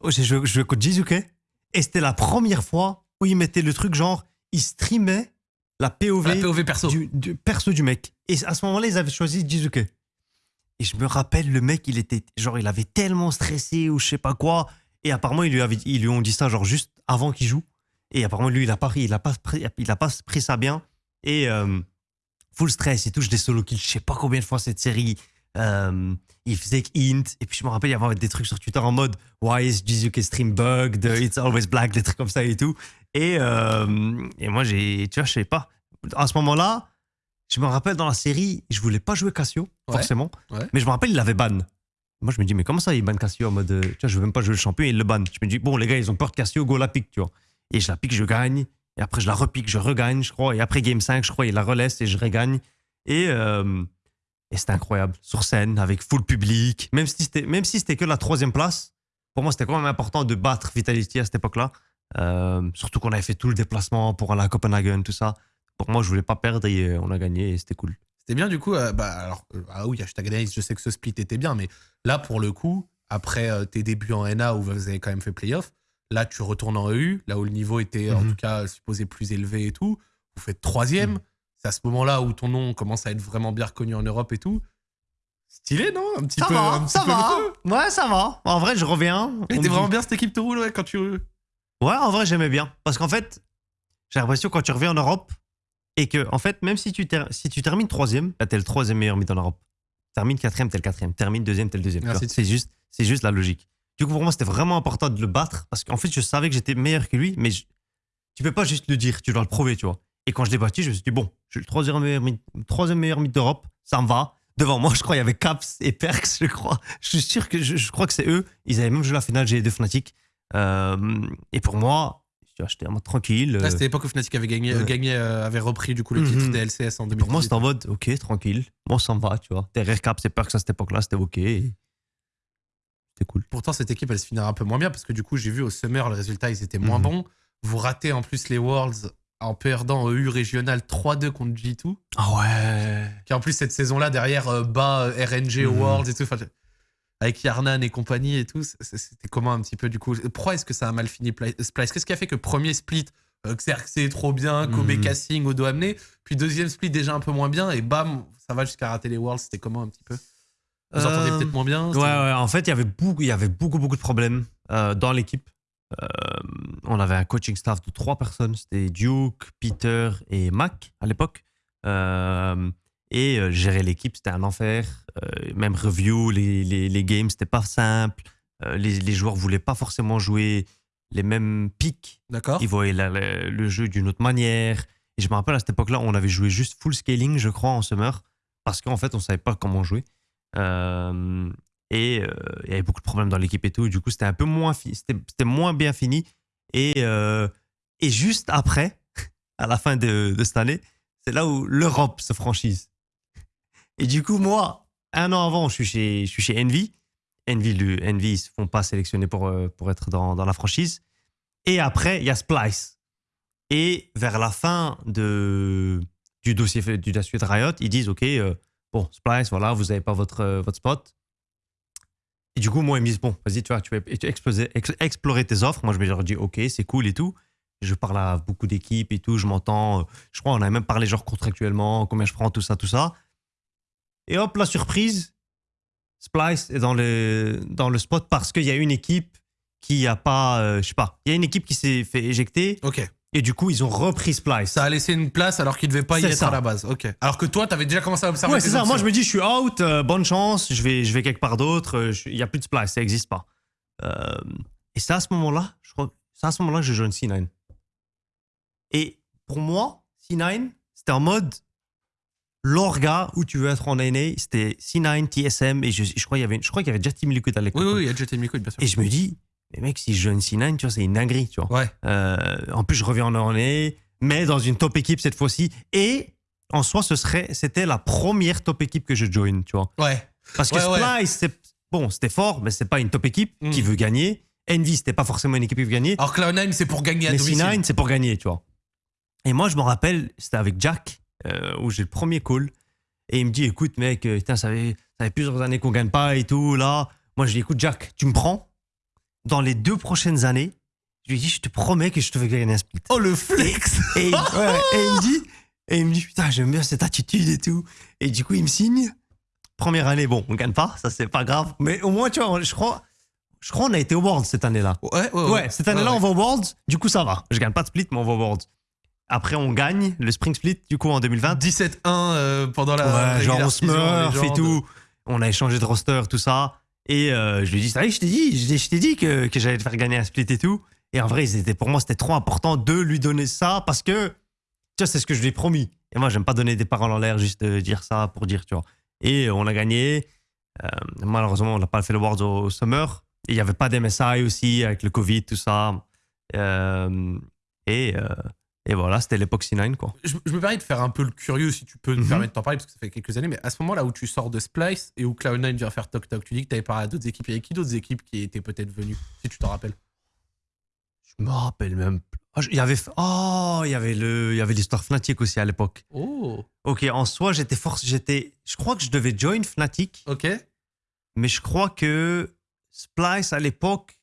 oh, j'ai joué, je jouais contre Jizuke et c'était la première fois où il mettait le truc genre, il streamait la POV, La POV perso. Du, du perso du mec. Et à ce moment-là, ils avaient choisi Jizuke. Et je me rappelle, le mec, il était genre, il avait tellement stressé ou je sais pas quoi. Et apparemment, ils lui, avaient, ils lui ont dit ça genre juste avant qu'il joue. Et apparemment, lui, il a pas, pris- il a pas, il a pas pris ça bien. Et euh, full stress et tout, je des solo kills, je sais pas combien de fois cette série. Euh, il faisait int. Et puis je me rappelle, il y avait des trucs sur Twitter en mode Why is Jizuke stream bugged? It's always black, des trucs comme ça et tout. Et, euh, et moi, j'ai, tu vois, je sais pas. À ce moment-là, je me rappelle dans la série, je voulais pas jouer Cassio, Ouais, forcément. ouais. Mais je me rappelle, il l'avait ban. Moi, je me dis, mais comment ça, il ban Cassio en mode, euh, tu vois, je veux même pas jouer le champion, il le ban. Je me dis, bon, les gars, ils ont peur de Cassio, go la pique, tu vois. Et je la pique, je gagne. Et après, je la repique, je regagne, je crois. Et après Game 5, je crois, il la relaisse et je regagne. Et, euh, et c'était incroyable. Sur scène, avec full public. Même si c'était, même si c'était que la troisième place, pour moi, c'était quand même important de battre Vitality à cette époque-là. Euh, surtout qu'on avait fait tout le déplacement pour aller à Copenhagen, tout ça. Pour moi, je voulais pas perdre et euh, on a gagné et c'était cool. C'était bien du coup. euh, bah, alors, ah oui, hashtag analyse, je sais que ce split était bien, mais là, pour le coup, après euh, tes débuts en NA où vous avez quand même fait playoff, là, tu retournes en EU, là où le niveau était en Mhm. tout cas supposé plus élevé et tout. Vous faites troisième. Mhm. C'est à ce moment-là où ton nom commence à être vraiment bien reconnu en Europe et tout. Stylé, non? Un petit Ça peu. va, un petit ça peu va. Ouais, ça va. En vrai, je reviens. T'es me vraiment bien cette équipe te roule ouais, quand tu. Ouais, en vrai, j'aimais bien. Parce qu'en fait, j'ai l'impression quand tu reviens en Europe et que, en fait, même si tu, ter- si tu termines troisième, là, t'es le troisième meilleur mid en Europe. Termine quatrième, t'es le quatrième. Termine deuxième, t'es le deuxième. de. C'est juste, juste la logique. Du coup, pour moi, c'était vraiment important de le battre parce qu'en fait, je savais que j'étais meilleur que lui, mais je- tu peux pas juste le dire, tu dois le prouver, tu vois. Et quand je l'ai battu, je me suis dit, bon, je suis le troisième meilleur troisième meilleur mid d'Europe, ça me va. Devant moi, je crois, il y avait Caps et Perks, je crois. Je suis sûr que je, je crois que c'est eux. Ils avaient même joué la finale G2 Fnatic. Euh, et pour moi, j'étais en mode tranquille. Là, euh, c'était l'époque où Fnatic avait gagné, ouais. gagné euh, avait repris du coup le titre Mhm. des LCS en 2018. pour moi, c'était en mode, ok, tranquille. Moi, ça me va, tu vois. Derrière Caps et Perks à cette époque-là, c'était ok. et C'était cool. Pourtant, cette équipe, elle se finira un peu moins bien parce que du coup, j'ai vu au Summer, les résultats, ils étaient moins Mhm. bons. Vous ratez en plus les Worlds en perdant EU régional 3-2 contre G2. Ah ouais. Qui en plus, cette saison-là, derrière, euh, euh, RNG. Worlds et tout. Avec Yarnan et compagnie et tout. C'était comment un petit peu du coup Pourquoi est-ce que ça a mal fini Pli- Splice? Qu'est-ce qui a fait que premier split, euh, Xerxes est trop bien, Kobe Mhm. Cassing au dos amené, puis deuxième split déjà un peu moins bien et bam, ça va jusqu'à rater les Worlds. C'était comment un petit peu Vous entendez Euh, peut-être moins bien Ouais, ouais, en fait, il y avait beaucoup, il y avait beaucoup, beaucoup de problèmes euh, dans l'équipe. Euh, on avait un coaching staff de trois personnes. C'était Duke, Peter et Mac à l'époque. Euh, et euh, gérer l'équipe, c'était un enfer. Même review, les, les, les games, c'était pas simple. Les, les joueurs voulaient pas forcément jouer les mêmes pics. D'accord Ils voyaient la- la- le jeu d'une autre manière. Et je me rappelle à cette époque-là, on avait joué juste full scaling, je crois, en summer, parce qu'en fait, on savait pas comment jouer. Euh, et euh, il y avait beaucoup de problèmes dans l'équipe et tout. Du coup, c'était un peu moins, c'était moins bien fini. Et, euh, et juste après, à la fin de, cette année, c'est là où l'Europe se franchise. Et du coup, moi, un an avant, je suis chez, je suis chez Envy. Envy, le, Envy, ils se font pas sélectionner pour, euh, pour être dans, dans la franchise. Et après, il y a Splice. Et vers la fin de, du dossier du de Riot, ils disent OK, bon, Splice, voilà, vous n'avez pas votre, votre spot. Et du coup, moi, ils me disent bon, vas-y, tu vois, tu vas exploser- ex- explorer tes offres. Moi, je me dis OK, c'est cool et tout. Je parle à beaucoup d'équipes et tout, je m'entends. euh, Je crois, on avait même parlé genre contractuellement, combien je prends, tout ça, tout ça. Et hop, la surprise, Splice est dans le, dans le spot parce qu'il y a une équipe qui a pas, euh, je sais pas, il y a une équipe qui s'est fait éjecter Ok. Et du coup ils ont repris Splice. Ça a laissé une place alors qu'il devait pas y être ça. à la base. Ok. Alors que toi, t'avais déjà commencé à observer. Ouais, c'est ça. Moi, je me dis, je suis out, euh, bonne chance, je vais, je vais quelque part d'autre. euh, Il n'y a plus de Splice, ça n'existe pas. Euh, et c'est à ce moment-là, je crois, c'est à ce moment-là que je joue C9. Et pour moi, C9, c'était en mode l'orga où tu veux être en NA, c'était C9, TSM, et je, je crois qu'il y avait, je crois qu'il y avait déjà Team Liquid à l'époque. Oui, oui, il y a Jet Liquid, bien sûr. Et je me dis, mais mec, si je joue une C9, tu vois, c'est une dinguerie, tu vois. Ouais. Euh, en plus, je reviens en NA, mais dans une top équipe cette fois-ci. Et en soi, ce serait, c'était la première top équipe que je join, tu vois. Ouais. Parce que Ouais, ouais. Splice, c'est, bon, c'était fort, mais c'est pas une top équipe Mm. qui veut gagner. Envy, c'était pas forcément une équipe qui veut gagner. Alors Cloud9, c'est pour gagner à mais domicile. C9, c'est pour gagner, tu vois. Et moi, je me rappelle, c'était avec Jack, euh, où j'ai le premier call. Et il me dit, écoute, mec, euh, putain, ça fait, ça fait plusieurs années qu'on gagne pas et tout, là. Moi, je lui dis, écoute, Jack, tu me prends? Dans les deux prochaines années. Je lui dis, je te promets que je te fais gagner un split. Oh, le flex Et, ouais, et il me dit, et il me dit, putain, j'aime bien cette attitude et tout. Et du coup, il me signe. Première année, bon, on gagne pas, ça c'est pas grave. Mais au moins, tu vois, je crois, je crois, on a été au Worlds cette année-là. Ouais, ouais, Ouais, cette année-là, Ouais, on va au Worlds. Du coup, ça va. Je gagne pas de split, mais on va au Worlds. Après, on gagne le Spring Split, du coup, en 2020. 17-1 euh, pendant la. Ouais, genre on season, smurf et tout. On a échangé de roster, tout ça. Et euh, je lui ai dit, je t'ai dit, je t'ai- dit que, que j'allais te faire gagner un split et tout. Et en vrai, pour moi, c'était trop important de lui donner ça parce que, tu vois, c'est ce que je lui ai promis. Et moi, j'aime pas donner des paroles en l'air, juste euh, dire ça pour dire, tu vois. Et euh, on a gagné. Malheureusement, on n'a pas fait le Worlds au, au Summer. Il n'y avait pas d'MSI aussi, avec le Covid, tout ça. Et, et voilà, c'était l'époque C9, quoi. Je, je me permets de faire un peu le curieux, si tu peux te Mhm. permettre d'en parler, parce que ça fait quelques années, mais à ce moment-là où tu sors de Splice et où Cloud9 vient faire Toc Toc, tu dis que tu avais parlé à d'autres équipes. Il y avait qui d'autres équipes qui étaient peut-être venues, si tu t'en rappelles? Je me rappelle même. Oh, je- il y avait, oh, il y avait le, il y avait l'histoire Fnatic aussi à l'époque. Oh, Ok, en soi, j'étais force, j'étais, je crois que je devais join Fnatic, ok. mais je crois que Splice à l'époque,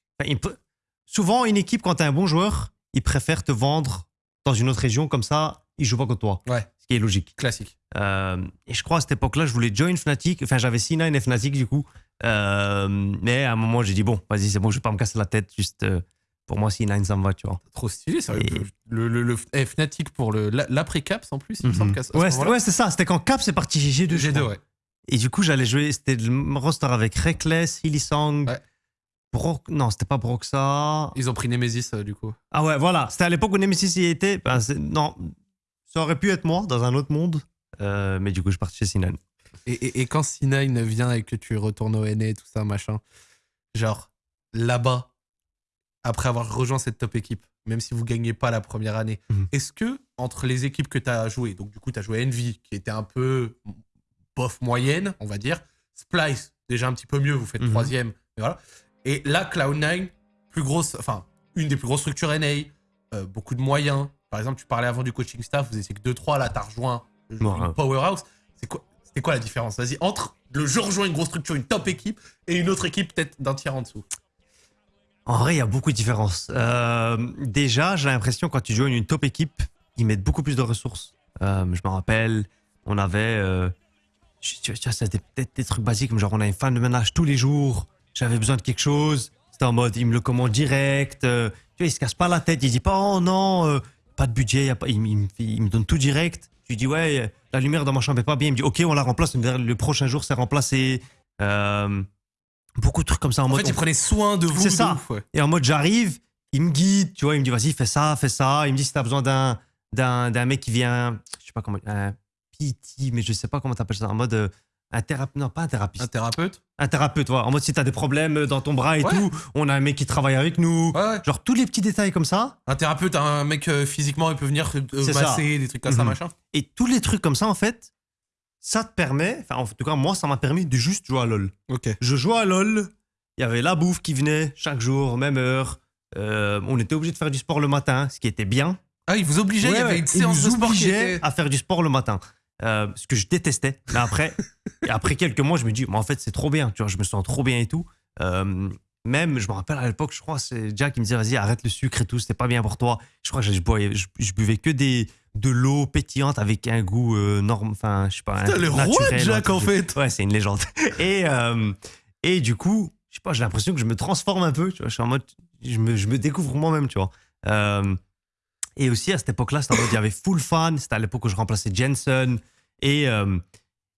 souvent une équipe quand t'es un bon joueur, il préfère te vendre dans une autre région comme ça, il joue pas contre toi. Ouais. Ce qui est logique. Classique. Euh, et je crois à cette époque-là, je voulais join Fnatic. Enfin, j'avais C9 et Fnatic du coup. Euh, mais à un moment, j'ai dit bon, vas-y, c'est bon, je vais pas me casser la tête. Juste euh, pour moi, C9, ça me va, tu vois. Trop stylé, sérieux. Et- Le, le, le- eh, Fnatic pour le- la- l'après-caps en plus, il me semble qu'à ce Mhm. ouais, c'est- moment-là- ouais, c'est ça. C'était quand Cap c'est parti G2. je G2, crois. ouais. Et du coup, j'allais jouer. C'était le roster avec Reckless, Hillisong, Ouais. Brock. Non, c'était pas Broxa. Ils ont pris Nemesis euh, du coup. Ah ouais, voilà. C'était à l'époque où Nemesis y était. Ben, non, ça aurait pu être moi dans un autre monde. Euh, mais du coup, je suis parti chez Sinan. Et, et- et quand C9 vient et que tu retournes au NA, tout ça, machin, genre là-bas, après avoir rejoint cette top équipe, même si vous gagnez pas la première année, Mhm. est-ce que entre les équipes que tu as jouées, donc du coup tu as joué Envy, qui était un peu bof moyenne, on va dire, Splice, déjà un petit peu mieux, vous faites Mhm. troisième, mais voilà. Et là, Cloud9, plus grosse, enfin, une des plus grosses structures NA, euh, beaucoup de moyens. Par exemple, tu parlais avant du coaching staff, vous étiez que 2-3, là, tu as rejoint euh, powerhouse. C'est quoi, c'était quoi la différence? Vas-y, entre le je rejoins une grosse structure, une top équipe, et une autre équipe peut-être d'un tiers en dessous. En vrai, il y a beaucoup de différences. Euh, déjà, j'ai l'impression quand tu joues une top équipe, ils mettent beaucoup plus de ressources. Euh, je me rappelle, on avait. tu vois, c'était peut-être des trucs basiques, comme genre on a une fin de ménage tous les jours. J'avais besoin de quelque chose. C'était en mode, il me le commande direct. euh, tu vois, il se casse pas la tête. Il dit pas, oh non, euh, pas de budget. y a pas, il, il me il donne tout direct. Je lui dis, ouais, euh, la lumière dans ma chambre est pas bien. Il me dit, ok, on la remplace. Le prochain jour, c'est remplacé. Euh, beaucoup de trucs comme ça en En mode. fait, ils prenaient soin de vous. C'est ça. ouf, ouais. Et en mode, j'arrive, il me guide, tu vois, il me dit, vas-y, fais ça, fais ça. Il me dit, si t'as besoin d'un, mec qui vient, je sais pas comment, un PT, mais je sais pas comment t'appelles ça, en mode, euh, un thérapeute, non, pas un Un thérapeute, thérapeute un thérapeute, voilà. En mode, si t'as des problèmes dans ton bras et Ouais. tout, on a un mec qui travaille avec nous. Ouais, ouais. Genre, tous les petits détails comme ça. Un thérapeute, un mec euh, physiquement, il peut venir euh, ça. masser, des trucs comme ça, Mhm. machin. Et tous les trucs comme ça, en fait, ça te permet, enfin, en tout cas, moi, ça m'a permis de juste jouer à LoL. Ok. Je jouais à LoL, il y avait la bouffe qui venait chaque jour, même heure. Euh, on était obligé de faire du sport le matin, ce qui était bien. Ah, il vous obligeait, il y avait une Ils séance de sport qui obligeaient était... à faire du sport le matin. Euh, ce que je détestais. Mais après, après quelques mois, je me dis, mais en fait, c'est trop bien. Tu vois, je me sens trop bien et tout. Euh, même, je me rappelle à l'époque, je crois, c'est Jack qui me disait, vas-y, arrête le sucre et tout, c'était pas bien pour toi. Je crois que je, bois- je, je buvais que des, de l'eau pétillante avec un goût euh, norme, enfin, je sais pas. Putain, le roi de Jack, en fait. Ouais, c'est une légende. Et, euh, et du coup, je sais pas, j'ai l'impression que je me transforme un peu. Tu vois, je suis en mode, je me, je me découvre moi-même, tu vois. Et aussi à cette époque-là, c'était en mode, il y avait full fan. C'était à l'époque où je remplaçais Jensen. Et, euh,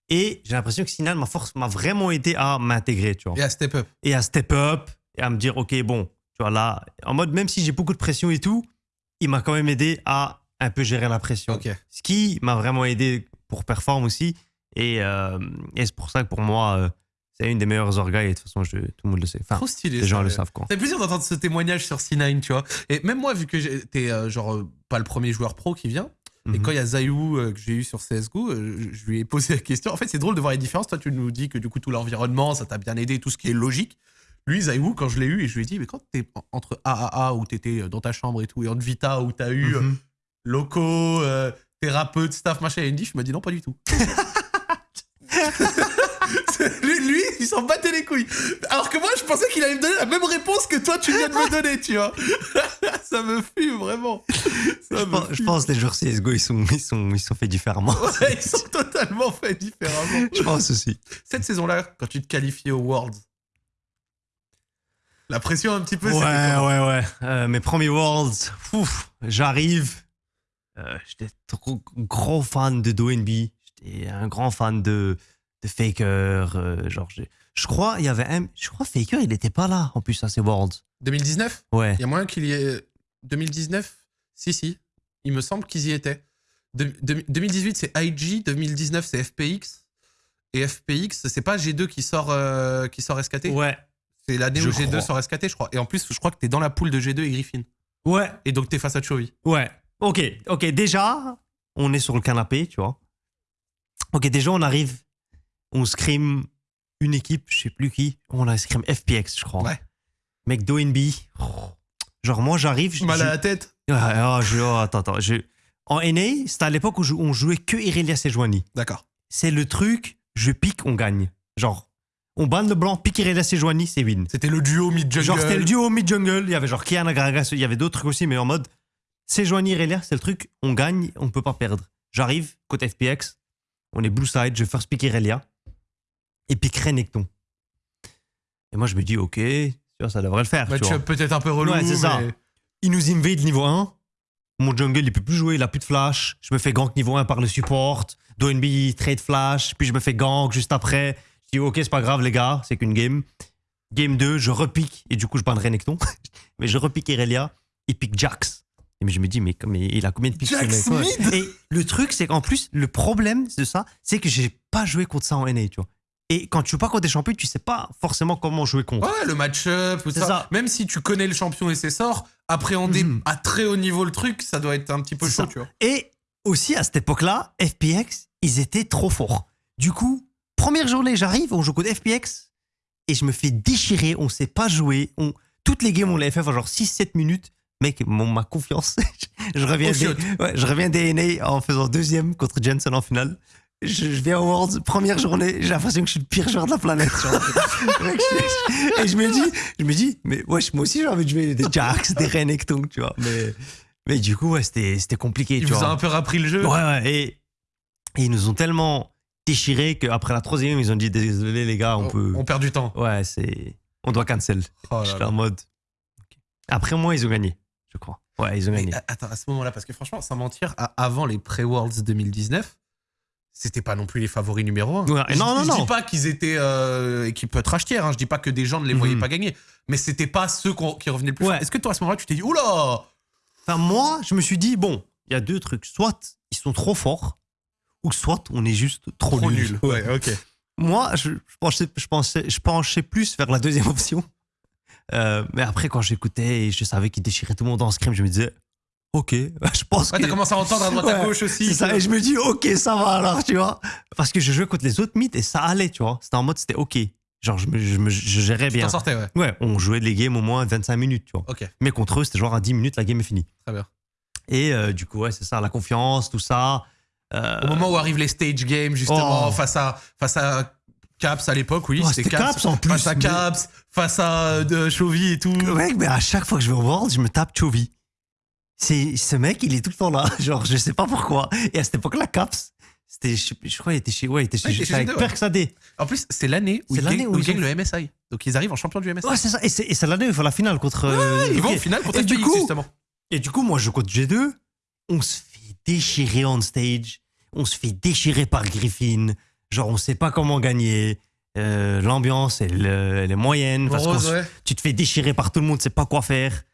et j'ai l'impression que Sinan, ma force, m'a vraiment aidé à m'intégrer, tu vois. Et à step up. Et à step up et à me dire, ok, bon, tu vois, là, en mode, même si j'ai beaucoup de pression et tout, il m'a quand même aidé à un peu gérer la pression. Ok. Ce qui m'a vraiment aidé pour perform aussi. Et, euh, et c'est pour ça que pour moi, euh, c'est une des meilleures orgas. Et de toute façon, je- tout le monde le sait. Enfin, Trop stylé. les gens le savent, quoi. Fait plaisir d'entendre ce témoignage sur C9, tu vois. Et même moi, vu que t'es euh, genre pas le premier joueur pro qui vient, et Mhm. quand il y a Zayou euh, que j'ai eu sur CSGO, euh, je, lui ai posé la question. En fait, c'est drôle de voir les différences. Toi, tu nous dis que du coup, tout l'environnement, ça t'a bien aidé, tout ce qui est logique. Lui, Zayou, quand je l'ai eu, et je lui ai dit, mais quand t'es en- entre AAA, où t'étais euh, dans ta chambre et tout, et Vita, où t'as eu Mhm. locaux, thérapeute, staff, machin, et Indy, je me dis non, pas du tout. il s'en battait les couilles. Alors que moi, je pensais qu'il allait me donner la même réponse que toi, tu viens de me donner, tu vois. ça me fume, vraiment. Ça Je pense, je fume. pense que les joueurs CSGO, ils sont, ils sont, ils sont faits différemment. Ouais, ils sont totalement faits différemment. je pense aussi. Cette saison-là, quand tu te qualifiais aux Worlds, la pression un petit peu, Ouais, ouais, ouais. Euh, mes premiers Worlds, j'arrive. Euh, J'étais trop gros fan de DoNB. J'étais un grand fan de Faker. euh, genre, je crois, il y avait un. Je crois Faker, il n'était pas là en plus à ces Worlds. 2019 Ouais. Il y a moyen qu'il y ait. 2019 Si, si. Il me semble qu'ils y étaient. De- de- 2018, c'est IG. 2019, c'est FPX. Et FPX, c'est pas G2 qui sort, euh, qui sort SKT Ouais. C'est l'année où G2 crois. sort SKT, je crois. Et en plus, je crois que t'es dans la poule de G2 et Griffin. Ouais. Et donc t'es face à Chovy. Ouais. Ok, ok. Déjà, on est sur le canapé, tu vois. Ok, déjà, on arrive, on scrim une équipe, je sais plus qui. On a scrim FPX, je crois. Ouais. Mec, DoNB. Genre, moi, j'arrive. je- Mal à je- la tête. Ah, ah, je- oh, attends, attends. je- En NA, c'était à l'époque où je- on jouait que Irelia Sejuani. D'accord. C'est le truc, je pique, on gagne. Genre, on banne le blanc, pique Irelia Sejuani, c'est win. C'était le duo mid-jungle. Genre, c'était le duo mid-jungle. Il y avait genre Kiana Gragas, il y avait d'autres trucs aussi, mais en mode, c'est Joanie Irelia, c'est le truc, on gagne, on peut pas perdre. J'arrive, côté FPX, on est blue side, je first pick Irelia, Renekton. Et moi, je me dis, ok, ça devrait le faire. tu vois. Peut-être un peu relou. Ouais, c'est ça. Il nous invade niveau 1. Mon jungle, il peut plus jouer, il a plus de flash. Je me fais gank niveau 1 par le support. DoNB trade flash, puis je me fais gank juste après. Je dis, ok, c'est pas grave, les gars, c'est qu'une game. Game 2, je repique, et du coup, je banne Renekton. mais je repique Irelia, il pique Jax. Et mais je me dis, mais, il a combien de ce Jax mid? Et le truc, c'est qu'en plus, le problème de ça, c'est que j'ai pas joué contre ça en NA, tu vois. Et quand tu joues pas contre des champions, tu sais pas forcément comment jouer contre. Ouais, le match-up, tout ça. ça. Même si tu connais le champion et ses sorts, appréhender Mhm. à très haut niveau le truc, ça doit être un petit peu chaud, ça. tu vois. Et aussi, à cette époque-là, FPX, ils étaient trop forts. Du coup, première journée, j'arrive, on joue contre FPX, et je me fais déchirer, on sait pas jouer. On... Toutes les games, on l'avait fait en genre 6-7 minutes. Mec, mon, ma confiance, je, reviens des, ouais, je reviens des NA en faisant deuxième contre Jensen en finale. Je, je viens au Worlds, première journée, j'ai l'impression que je suis le pire joueur de la planète. genre. Et je me dis, je me dis, mais wesh, moi aussi j'ai envie de jouer des Jax, des Renekton, tu vois. Mais, mais du coup, ouais, c'était compliqué. Il tu vous vois. a un peu rappris le jeu. Ouais, ouais. Et, et ils nous ont tellement déchirés qu'après la troisième, ils ont dit désolé les gars, on, peut. On perd du temps. Ouais, c'est. On doit cancel. Oh J'étais en mode. Après moi, ils ont gagné, je crois. Ouais, ils ont Mais, gagné. a- attends, à ce moment-là, parce que franchement, sans mentir, avant les pré-Worlds 2019, c'était pas non plus les favoris numéro 1. Ouais, je, non, non, je non. dis pas qu'ils étaient euh, équipe trash tier, hein, je dis pas que des gens ne les voyaient Mhm. pas gagner, mais c'était pas ceux qui revenaient le plus Ouais. fort. Est-ce que toi, à ce moment-là, tu t'es dit, oula Enfin, moi, je me suis dit, bon, il y a deux trucs. Soit ils sont trop forts, ou soit on est juste trop, Trop nuls. nul. Ouais, ok. Moi, je, je, pensais, je, pensais, je penchais plus vers la deuxième option. Euh, mais après, quand j'écoutais et je savais qu'ils déchiraient tout le monde en scrim, je me disais, ok, je pense Ouais, que. t'as commencé à entendre à droite à gauche aussi. Ça, et je me dis, ok, ça va alors, tu vois. Parce que je jouais contre les autres mythes et ça allait, tu vois. C'était en mode, c'était ok. Genre, je, me, je, me- je gérais Tu bien. sortais, ouais. Ouais, on jouait les games au moins 25 minutes, tu vois. Ok, Mais contre eux, c'était genre à 10 minutes, la game est finie. très bien. Et euh, du coup, ouais, c'est ça, la confiance, tout ça. Euh, Au moment où arrivent les stage games, justement, Oh. face, à, face à Caps à l'époque, oui, Oh, c'était Caps. Caps en plus, Face à mais- Caps, face à euh, de Chovy et tout. Mec, mais à chaque fois que je vais au World, je me tape Chovy. C'est ce mec, il est tout le temps là. Genre, je sais pas pourquoi. Et à cette époque-là, Caps, c'était, je, je crois, il était chez, ouais, il était chez, Ouais, chez avec G2, ouais. Perks AD. En plus, c'est l'année où ils l'année gagnent, où ils ils ont- le MSI. Donc ils arrivent en champion du MSI. Ouais, c'est ça. Et c'est, et c'est l'année où il faut la finale contre. euh, ils vont ok. au final contre Et du coup- justement. Et du coup, moi, je compte G2. On se fait déchirer on stage. On se fait déchirer par Griffin. Genre, on sait pas comment gagner. Euh, l'ambiance, elle, elle est moyenne. Parce ouais. tu te fais déchirer par tout le monde, tu sais pas quoi faire.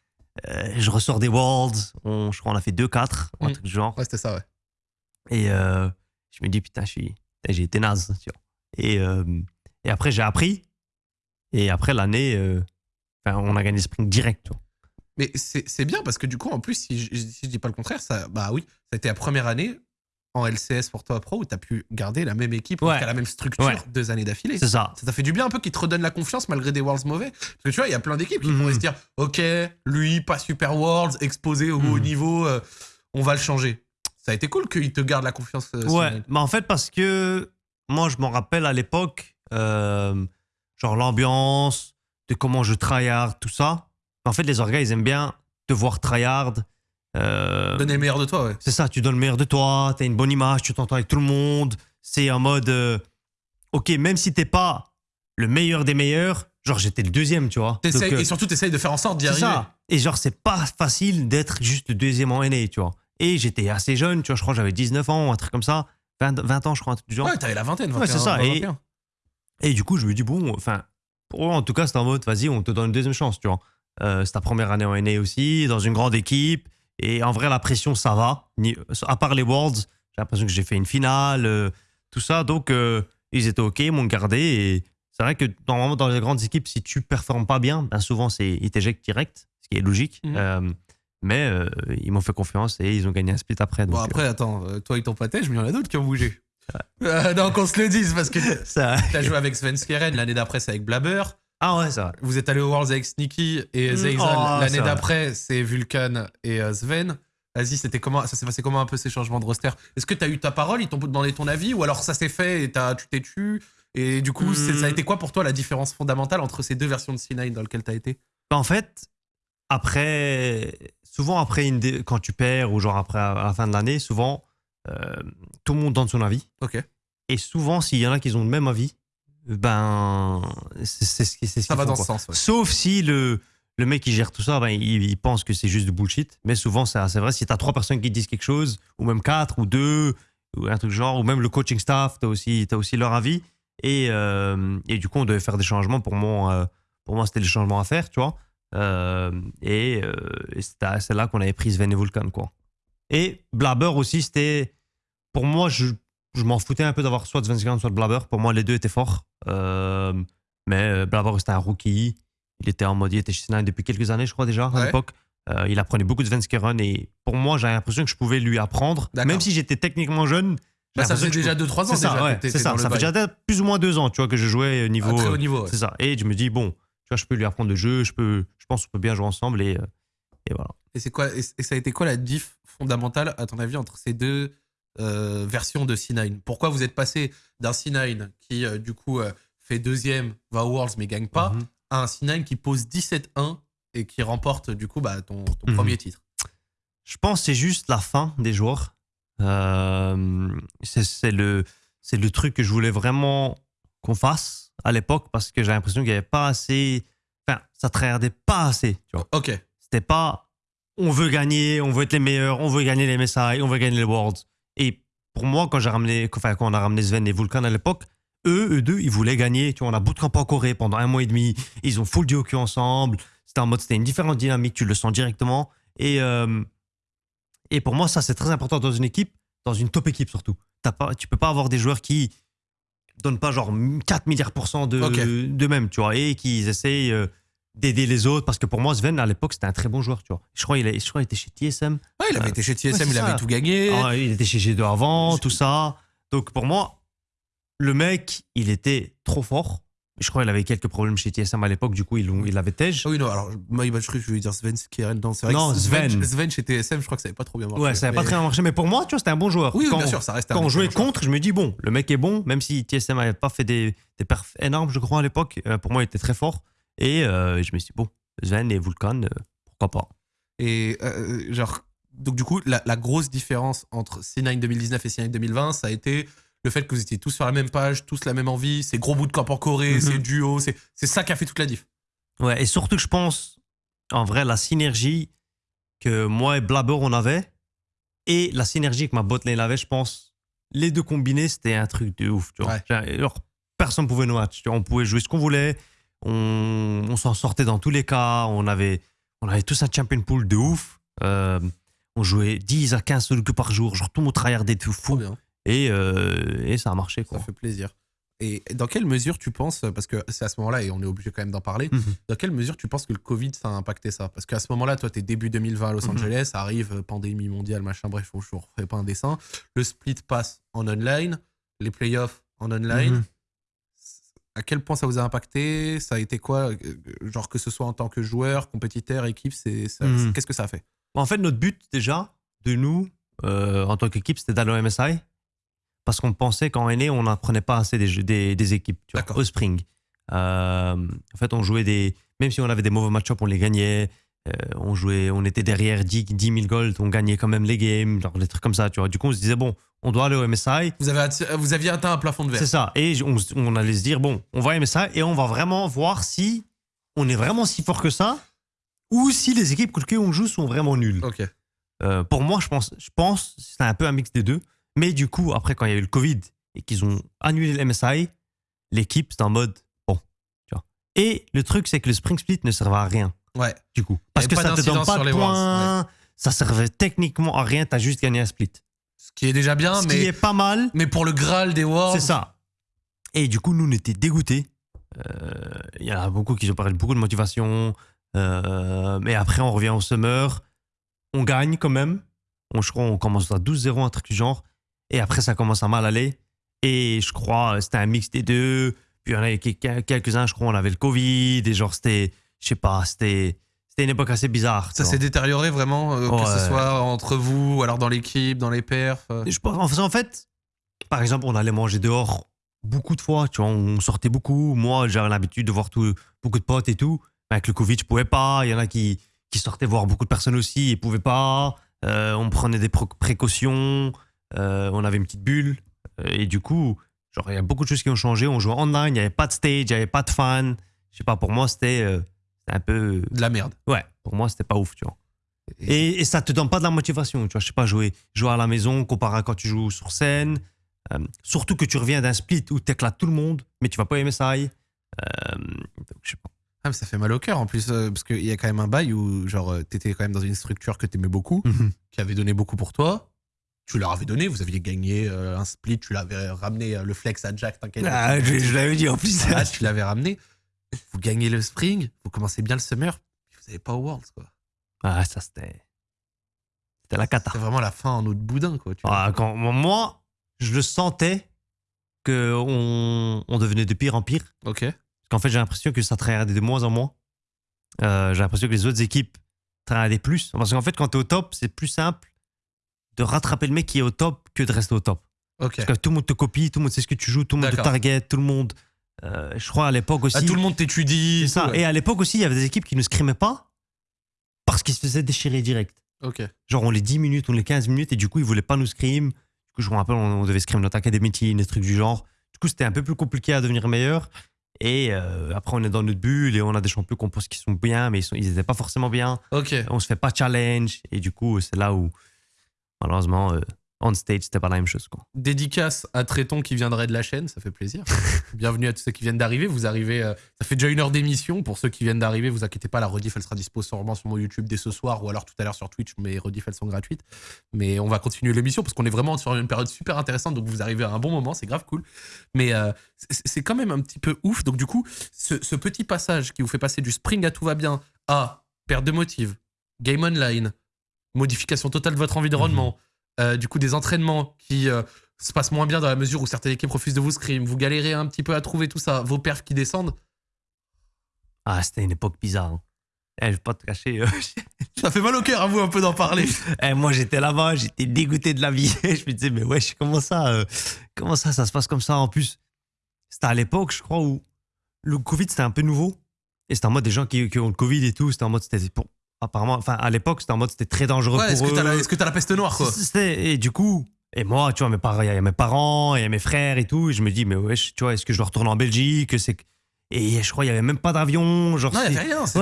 Euh, je ressors des Worlds. On, je crois qu'on a fait 2-4, ou un Mm. truc du genre. Ouais, c'était ça, ouais. Et euh, Je me dis, putain, je suis- j'ai été naze. Tu vois. Et, euh, et après, j'ai appris. Et après, l'année, euh, enfin, on a gagné le sprint direct. tu vois. Mais c'est c'est bien parce que du coup, en plus, si je, si je dis pas le contraire, ça, bah oui, ça a été la première année en LCS pour toi pro où tu as pu garder la même équipe, Ouais. la même structure Ouais. deux années d'affilée. C'est ça. Ça t'a fait du bien un peu qu'ils te redonnent la confiance malgré des Worlds mauvais. Parce que tu vois, il y a plein d'équipes qui Mhm. pourraient se dire Ok, lui, pas super Worlds, exposé au haut Mhm. niveau, euh, on va le changer. Ça a été cool qu'ils te gardent la confiance. euh, Ouais, mais en fait, parce que moi, je m'en rappelle à l'époque, euh, genre l'ambiance, de comment je tryhard, tout ça. En fait, les orgas, ils aiment bien te voir tryhard. Euh, Donner le meilleur de toi, ouais. c'est ça, tu donnes le meilleur de toi, tu as une bonne image, tu t'entends avec tout le monde. C'est en mode, euh, ok, même si t'es pas le meilleur des meilleurs, genre j'étais le deuxième, tu vois. T'essayes- Donc, euh, et surtout, tu essayes de faire en sorte d'y c'est arriver. ça. Et genre, c'est pas facile d'être juste le deuxième en NA, tu vois. Et j'étais assez jeune, tu vois, je crois que j'avais 19 ans, un truc comme ça. 20, 20 ans, je crois, un truc du genre. Ouais, t'avais la vingtaine, 21, Ouais, c'est ça, et- 21. Et du coup, je me dis, bon, enfin, pour moi, en tout cas, c'est en mode, vas-y, on te donne une deuxième chance, tu vois. Euh, c'est ta première année en NA aussi, dans une grande équipe. Et en vrai, la pression, ça va. À part les Worlds, j'ai l'impression que j'ai fait une finale, euh, tout ça. Donc, euh, ils étaient OK, ils m'ont gardé. Et c'est vrai que normalement, dans les grandes équipes, si tu performes pas bien, ben souvent, c'est, ils t'éjectent direct, ce qui est logique. Mhm. Euh, mais ils m'ont fait confiance et ils ont gagné un split après. Bon, après, attends, toi et ton pâté, je me il y en a d'autres qui ont bougé. Non, qu'on se le dise, parce que t'as joué avec Sven Skeren, l'année d'après, c'est avec Blabber. Ah ouais, ça va. Vous êtes allé aux Worlds avec Sneaky et Mm, Zayzal. oh, L'année d'après, c'est Vulcan et euh, Sven. Vas-y, c'était comment Ça s'est passé comment un peu ces changements de roster? Est-ce que t'as eu ta parole? Ils t'ont demandé ton avis Ou alors ça s'est fait et t'as- tu t'es tu? Et du coup, Mm. ça a été quoi pour toi la différence fondamentale entre ces deux versions de C9 dans lesquelles t'as été? Bah, En fait, après, souvent après une dé- quand tu perds ou genre après à la fin de l'année, souvent euh, tout le monde donne son avis. Ok. Et souvent, s'il y en a qui ont le même avis, ben c'est ce qui c'est ce Ça va font, dans ce sens. ouais. Sauf si le le mec qui gère tout ça, ben, il, il pense que c'est juste du bullshit. Mais souvent, c'est vrai, si tu as trois personnes qui disent quelque chose, ou même quatre, ou deux, ou un truc du genre, ou même le coaching staff, tu as aussi, t'as aussi leur avis. Et, euh, et du coup, on devait faire des changements. Pour moi, euh, pour moi c'était des changements à faire, tu vois. Euh, et euh, et c'est là qu'on avait pris Sven et Vulcan, quoi. Et Blabber aussi, c'était. Pour moi, je, je m'en foutais un peu d'avoir soit Sven soit Blabber. Pour moi, les deux étaient forts. Euh, mais euh, Blabber, c'était un rookie. Il était en mode, il était chez Snide depuis quelques années, je crois déjà, Ouais. à l'époque. Euh, il apprenait beaucoup de Svenskeren et pour moi, j'avais l'impression que je pouvais lui apprendre. Même si j'étais techniquement jeune. Bah, ça faisait déjà 2-3 ans c'est ça, ouais, c'est ça. Ça fait déjà plus ou moins deux ans, tu vois, que je jouais À niveau. très haut niveau. ouais. c'est ça. Et je me dis, bon, tu vois, je peux lui apprendre le jeu, je, peux, je pense qu'on peut bien jouer ensemble et, et voilà. Et c'est quoi et ça a été quoi la diff fondamentale à ton avis entre ces deux euh, versions de C9 Pourquoi vous êtes passé d'un C9 qui euh, du coup euh, fait deuxième, va aux Worlds mais gagne pas, Mhm. à un C9 qui pose 17-1 et qui remporte du coup bah, ton, ton Mhm. premier titre? Je pense que c'est juste la fin des joueurs. C'est le, le truc que je voulais vraiment qu'on fasse à l'époque parce que j'ai l'impression qu'il n'y avait pas assez. Enfin, ça tryhardait pas assez, tu vois. Ok. C'était pas on veut gagner, on veut être les meilleurs, on veut gagner les MSI, on veut gagner les Worlds. Et pour moi, quand j'ai ramené, enfin, quand on a ramené Sven et Vulcan à l'époque, eux, eux deux, ils voulaient gagner. Tu vois, on a bootcamp en Corée pendant un mois et demi. Ils ont full queue ensemble. C'était en mode, c'était une différente dynamique, tu le sens directement. Et, euh, et pour moi, ça, c'est très important dans une équipe, dans une top équipe surtout. T'as pas, tu peux pas avoir des joueurs qui donnent pas genre 4 milliards pour cent de, d'eux-mêmes, tu vois, et qui essayent euh, d'aider les autres. Parce que pour moi, Sven, à l'époque, c'était un très bon joueur, tu vois. Je crois qu'il a- je crois qu'il était chez TSM. Ouais, il avait Euh, été chez TSM, ouais, il avait tout gagné. Ah, il était chez G2 avant, tout ça. Donc pour moi, le mec, il était trop fort. Je crois qu'il avait quelques problèmes chez TSM à l'époque, du coup, il, il avait Tej. Ah oui, non, alors, moi, je crois que je voulais dire Sven Skeren. Non, c'est vrai Non, que Sven. Sven. Sven chez TSM, je crois que ça n'avait pas trop bien marché. Ouais, ça n'avait pas très bien marché. Mais pour moi, tu vois, c'était un bon joueur. Oui, oui, quand, bien sûr, ça reste un Quand on jouait joueur. contre, je me dis, bon, le mec est bon, même si TSM n'avait pas fait des, des perfs énormes, je crois, à l'époque. euh, pour moi, il était très fort. Et euh, je me suis dit, bon, Sven et Vulcan, euh, pourquoi pas. Et euh, genre, donc du coup, la, la grosse différence entre C9 2019 et C9 2020, ça a été le fait que vous étiez tous sur la même page, tous la même envie, c'est gros bout de camp en Corée, c'est duo, c'est c'est ça qui a fait toute la diff. Ouais, et surtout que je pense, en vrai, la synergie que moi et Blabber on avait, et la synergie que ma botlane avait, je pense, les deux combinés, c'était un truc de ouf. Tu vois. Ouais. Genre, personne pouvait nous match. On pouvait jouer ce qu'on voulait, on, on s'en sortait dans tous les cas, on avait, on avait tous un champion pool de ouf. Euh, on jouait 10 à 15 solo queues par jour, genre tout tryhardait de Trop fou. Et, euh, et ça a marché. Quoi. Ça fait plaisir. Et dans quelle mesure tu penses, parce que c'est à ce moment-là, et on est obligé quand même d'en parler, Mhm. dans quelle mesure tu penses que le Covid, ça a impacté ça? Parce qu'à ce moment-là, toi, t'es début 2020 à Los. Angeles, ça arrive, euh, pandémie mondiale, machin, bref, je vous refais pas un dessin. Le split passe en online, les playoffs en online. Mhm. À quel point ça vous a impacté? Ça a été quoi? Euh, Genre que ce soit en tant que joueur, compétiteur, équipe, c'est Mhm. qu'est-ce que ça a fait? En fait, notre but, déjà, de nous, euh, en tant qu'équipe, c'était d'aller au MSI. Parce qu'on pensait qu'en aîné, on n'apprenait pas assez des, jeux- des, des équipes. Tu vois, D'accord. au spring. Euh, en fait, on jouait des. Même si on avait des mauvais match-ups, on les gagnait. Euh, on jouait, on était derrière 10, 10 000 gold, on gagnait quand même les games, genre des trucs comme ça, tu vois. Du coup, on se disait, bon, on doit aller au MSI. vous, avez vous aviez atteint un plafond de verre. C'est ça. Et on, on allait se dire, bon, on va aimer ça et on va vraiment voir si on est vraiment si fort que ça ou si les équipes contre qui on joue sont vraiment nulles. Euh, pour moi, je pense, je pense que c'est un peu un mix des deux. Mais du coup, après, quand il y a eu le Covid et qu'ils ont annulé le MSI, l'équipe, c'est en mode, bon, tu vois. Et le truc, c'est que le Spring Split ne servait à rien, Ouais. du coup. Parce que ça te donne pas de points, ça servait techniquement à rien, t'as juste gagné un split. Ce qui est déjà bien, Ce mais, qui est pas mal, mais pour le Graal des Worlds. c'est ça. Et du coup, nous, on était dégoûtés. Euh, Il y en a beaucoup qui ont parlé de beaucoup de motivation. Euh, mais après, on revient au Summer. On gagne quand même. On, je crois on commence à 12-0, un truc du genre. Et après, ça commence à mal aller. Et je crois c'était un mix des deux. Puis il y en avait quel- quelques-uns, je crois, on avait le Covid. Et genre, c'était, je sais pas, c'était, c'était une époque assez bizarre. Ça s'est détérioré vraiment, euh, que ce soit entre vous, ou alors dans l'équipe, dans les perfs. euh. Je pense, en fait, par exemple, on allait manger dehors beaucoup de fois, tu vois, on sortait beaucoup. Moi, j'avais l'habitude de voir tout, beaucoup de potes et tout. Avec le Covid, je pouvais pas. Il y en a qui, qui sortaient voir beaucoup de personnes aussi et pouvaient pas. Euh, on prenait des précautions. Euh, on avait une petite bulle. Et du coup, genre, il y a beaucoup de choses qui ont changé. On jouait online, il n'y avait pas de stage, il n'y avait pas de fans. Je sais pas, pour moi, c'était euh, c'était un peu. De la merde. Ouais, pour moi, c'était pas ouf, tu vois. Et- Et, ça te donne pas de la motivation, tu vois. Je sais pas, jouer, jouer à la maison comparé à quand tu joues sur scène. Euh, surtout que tu reviens d'un split où tu éclates tout le monde, mais tu vas pas aimer ça. Euh, donc, je sais pas. Ah, mais ça fait mal au cœur en plus, euh, parce qu'il y a quand même un bail où, genre, euh, t'étais quand même dans une structure que t'aimais beaucoup, qui avait donné beaucoup pour toi. Tu leur avais donné, vous aviez gagné euh, un split, tu l'avais ramené euh, le flex à Jack, t'inquiète. Ah, je, je l'avais dit en plus. Ah, tu l'avais ramené. Vous gagnez le spring, vous commencez bien le summer, puis vous n'avez pas au Worlds, quoi. Ah, ça c'était. C'était la cata. C'est vraiment la fin en eau de boudin, quoi. tu vois. Ah, quand, moi, je le sentais que on, on devenait de pire en pire. Ok. Parce qu'en fait, j'ai l'impression que ça tryhardait de moins en moins. Euh, j'ai l'impression que les autres équipes tryhardaient plus. Parce qu'en fait, quand tu es au top, c'est plus simple de rattraper le mec qui est au top que de rester au top. Parce que tout le monde te copie, tout le monde sait ce que tu joues, tout le monde te target, tout le monde. Euh, je crois à l'époque aussi. Ah, tout le monde t'étudie. ça. tout, ouais. Et à l'époque aussi, il y avait des équipes qui ne scrimaient pas parce qu'ils se faisaient déchirer direct. Ok. Genre, on les 10 minutes, on les 15 minutes, et du coup, ils voulaient pas nous scrim. Du coup, je me rappelle, on, devait scrim notre academy team, des trucs du genre. Du coup, c'était un peu plus compliqué à devenir meilleur. Et euh, après, on est dans notre bulle et on a des champions qu'on pense qu'ils sont bien, mais ils, sont, ils étaient pas forcément bien. Ok. On se fait pas challenge. Et du coup, c'est là où, malheureusement, euh, on stage, c'était pas la même chose. Quoi. Dédicace à Tréton qui viendrait de la chaîne, ça fait plaisir. Bienvenue à tous ceux qui viennent d'arriver. Vous arrivez, euh, ça fait déjà une heure d'émission. Pour ceux qui viennent d'arriver, vous inquiétez pas, la rediff elle sera dispo sûrement sur mon YouTube dès ce soir ou alors tout à l'heure sur Twitch. Mes rediff elles sont gratuites. Mais on va continuer l'émission parce qu'on est vraiment sur une période super intéressante. Donc vous arrivez à un bon moment, c'est grave cool. Mais euh, c'est quand même un petit peu ouf. Donc du coup, ce, ce petit passage qui vous fait passer du spring à tout va bien à perte de motive, game online, modification totale de votre environnement, euh, du coup des entraînements qui euh, se passent moins bien dans la mesure où certaines équipes refusent de vous scrim, vous galérez un petit peu à trouver tout ça, vos perfs qui descendent, Ah, c'était une époque bizarre. hein. Eh, je vais pas te cacher. euh, ça fait mal au cœur à vous un peu d'en parler. Eh, moi, j'étais là-bas, j'étais dégoûté de la vie. je me disais, mais wesh, comment ça, comment ça, ça se passe comme ça? En plus, c'était à l'époque, je crois, où le Covid, c'était un peu nouveau. Et c'était en mode des gens qui, qui ont le Covid et tout. C'était en mode, c'était pour. Apparemment, enfin, à l'époque, c'était en mode, c'était très dangereux Ouais, pour eux. la, est-ce que t'as la peste noire quoi Et du coup, et moi, tu vois, mes parents, il y a mes parents, il y a mes frères et tout. Et je me dis, mais wesh, tu vois, est-ce que je dois retourner en Belgique C'est Et je crois, il y avait même pas d'avion. Genre, Non, il y avait rien, c'était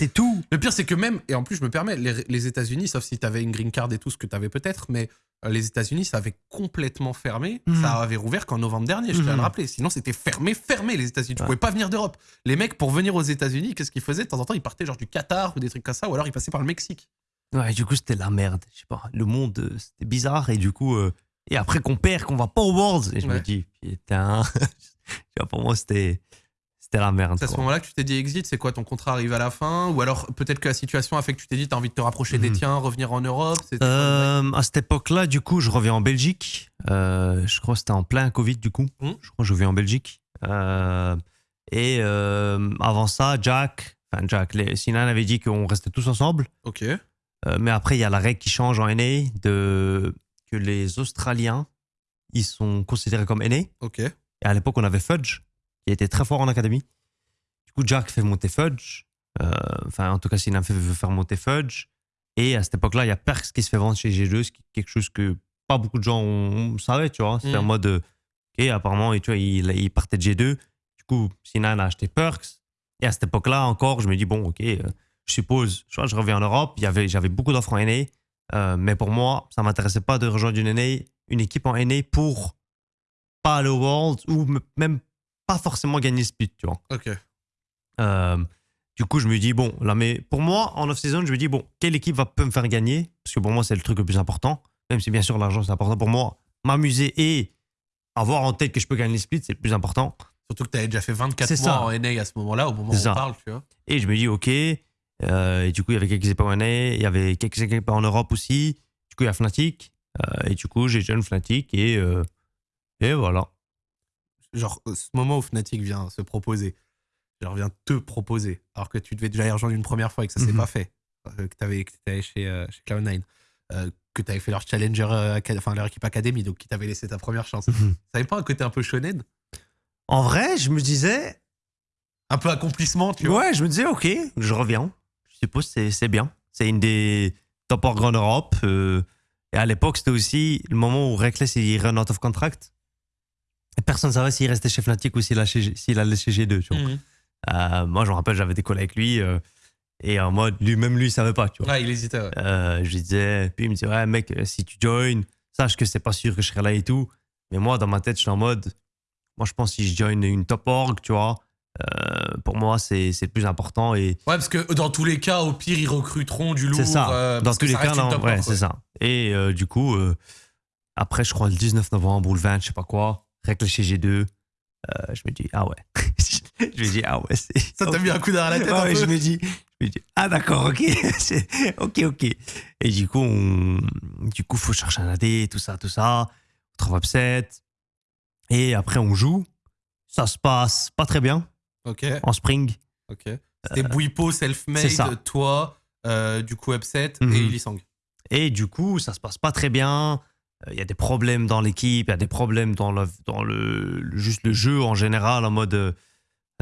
ouais, tout. Le pire, c'est que même, et en plus, je me permets, les, les États-Unis, sauf si t'avais une green card et tout ce que t'avais peut-être, mais euh, les États-Unis, ça avait complètement fermé. Mhm. Ça avait rouvert qu'en novembre dernier, je tiens à le Mhm. rappeler. Sinon, c'était fermé, fermé, les États-Unis. Tu Ouais. pouvais pas venir d'Europe. Les mecs, pour venir aux États-Unis, qu'est-ce qu'ils faisaient? De temps en temps, ils partaient genre du Qatar ou des trucs comme ça, ou alors ils passaient par le Mexique. Ouais, du coup, c'était la merde. Je sais pas. Le monde, euh, c'était bizarre. Et du coup, euh, Et après qu'on perd, qu'on va pas au Worlds. Et je me dis, putain. Tu pour moi, c'était c'était la merde. C'est à ce moment-là que tu t'es dit exit, c'est quoi ton contrat arrive à la fin Ou alors peut-être que la situation a fait que tu t'es dit t'as envie de te rapprocher des Mhm. tiens, revenir en Europe Euh, à cette époque-là, du coup, je reviens en Belgique. Euh, je crois que c'était en plein Covid, du coup. Hmm. Je crois que je reviens en Belgique. Euh, et avant ça, Jack, enfin Jack, les, Sinan avait dit qu'on restait tous ensemble. Ok. Mais après, il y a la règle qui change en NA de, que les Australiens, ils sont considérés comme NA. Ok. Et à l'époque, on avait Fudge, qui était très fort en académie. Du coup, Jack fait monter Fudge. Euh, Enfin, en tout cas, Sinan fait, veut faire monter Fudge. Et à cette époque-là, il y a Perks qui se fait vendre chez G2, ce qui est quelque chose que pas beaucoup de gens savaient, tu vois. C'était Mm. en mode, ok, apparemment, et tu vois, il, il partait de G2. Du coup, Sinan a acheté Perks. Et à cette époque-là, encore, je me dis, bon, ok, euh, je suppose, je, je reviens en Europe. Il J'avais beaucoup d'offres en NA. euh, mais pour moi, ça m'intéressait pas de rejoindre une NA, une équipe en NA pour pas aller au World ou même pas forcément gagner le split, tu vois. Ok. Euh, du coup, je me dis, bon, là, mais pour moi, en off-season, je me dis, bon, quelle équipe va peut me faire gagner? Parce que pour moi, c'est le truc le plus important. Même si, bien sûr, l'argent, c'est important pour moi. M'amuser et avoir en tête que je peux gagner le split, c'est le plus important. Surtout que tu avais déjà fait 24 C'est mois ça. en NA à ce moment-là, au moment où C'est on ça. parle, tu vois. Et je me dis, OK. euh, et du coup, il y avait quelques équipes en NA, il y avait quelques équipes en Europe aussi. Du coup, il y a Fnatic. euh, et du coup, j'ai jeune Fnatic. Et, et voilà. Genre, ce moment où Fnatic vient se proposer, genre vient te proposer, alors que tu devais déjà y rejoindre une première fois et que ça s'est Mhm. pas fait, euh, que tu avais que allé chez, euh, chez Cloud9, euh, que tu avais fait leur challenger, enfin leur équipe académie, donc qui t'avait laissé ta première chance. Ça avait pas un côté un peu shonen? En vrai, je me disais, Un peu accomplissement, tu vois? Ouais, je me disais, ok, je reviens. Je suppose que c'est- bien. C'est une des top orgs en Europe. euh, et à l'époque, c'était aussi le moment où Reckless il run out of contract. Personne ne savait s'il restait chez Fnatic ou s'il allait chez s'il allait chez G2. Tu vois. Mhm. Euh, moi, je me rappelle, j'avais des collègues avec lui. euh, et en mode, lui, même lui, il savait pas. Tu vois. Ouais, il hésitait, ouais. Euh, je lui disais, puis il me disait, ouais, mec, si tu joins, sache que c'est pas sûr que je serai là et tout. Mais moi, dans ma tête, je suis en mode, moi, je pense que si je join une top org, tu vois, euh, pour moi, c'est le plus important. Et Ouais, parce que dans tous les cas, au pire, ils recruteront du lourd. c'est ça. euh, dans tous les cas, non, ouais, c'est ça. Et euh, du coup, après, je crois le 19 novembre ou le 20, je sais pas quoi, règle chez G2, euh, je me dis, ah ouais. je me dis, ah ouais. Ça t'a mis un coup derrière la tête Ouais, un peu je me dis, je me dis, ah d'accord, ok, ok, ok. Et du coup, on, du coup, faut chercher un AD, tout ça, tout ça. On trouve upset. Et après, on joue. Ça se passe pas très bien Ok, en spring. ok. C'était Bouipo, self-made, Euh, c'est ça. toi, euh, du coup, Upset Mhm. et Ilisang. Et du coup, ça se passe pas très bien. Euh, Il y a des problèmes dans l'équipe, il y a des problèmes dans, le, dans le, juste le jeu en général, en mode euh,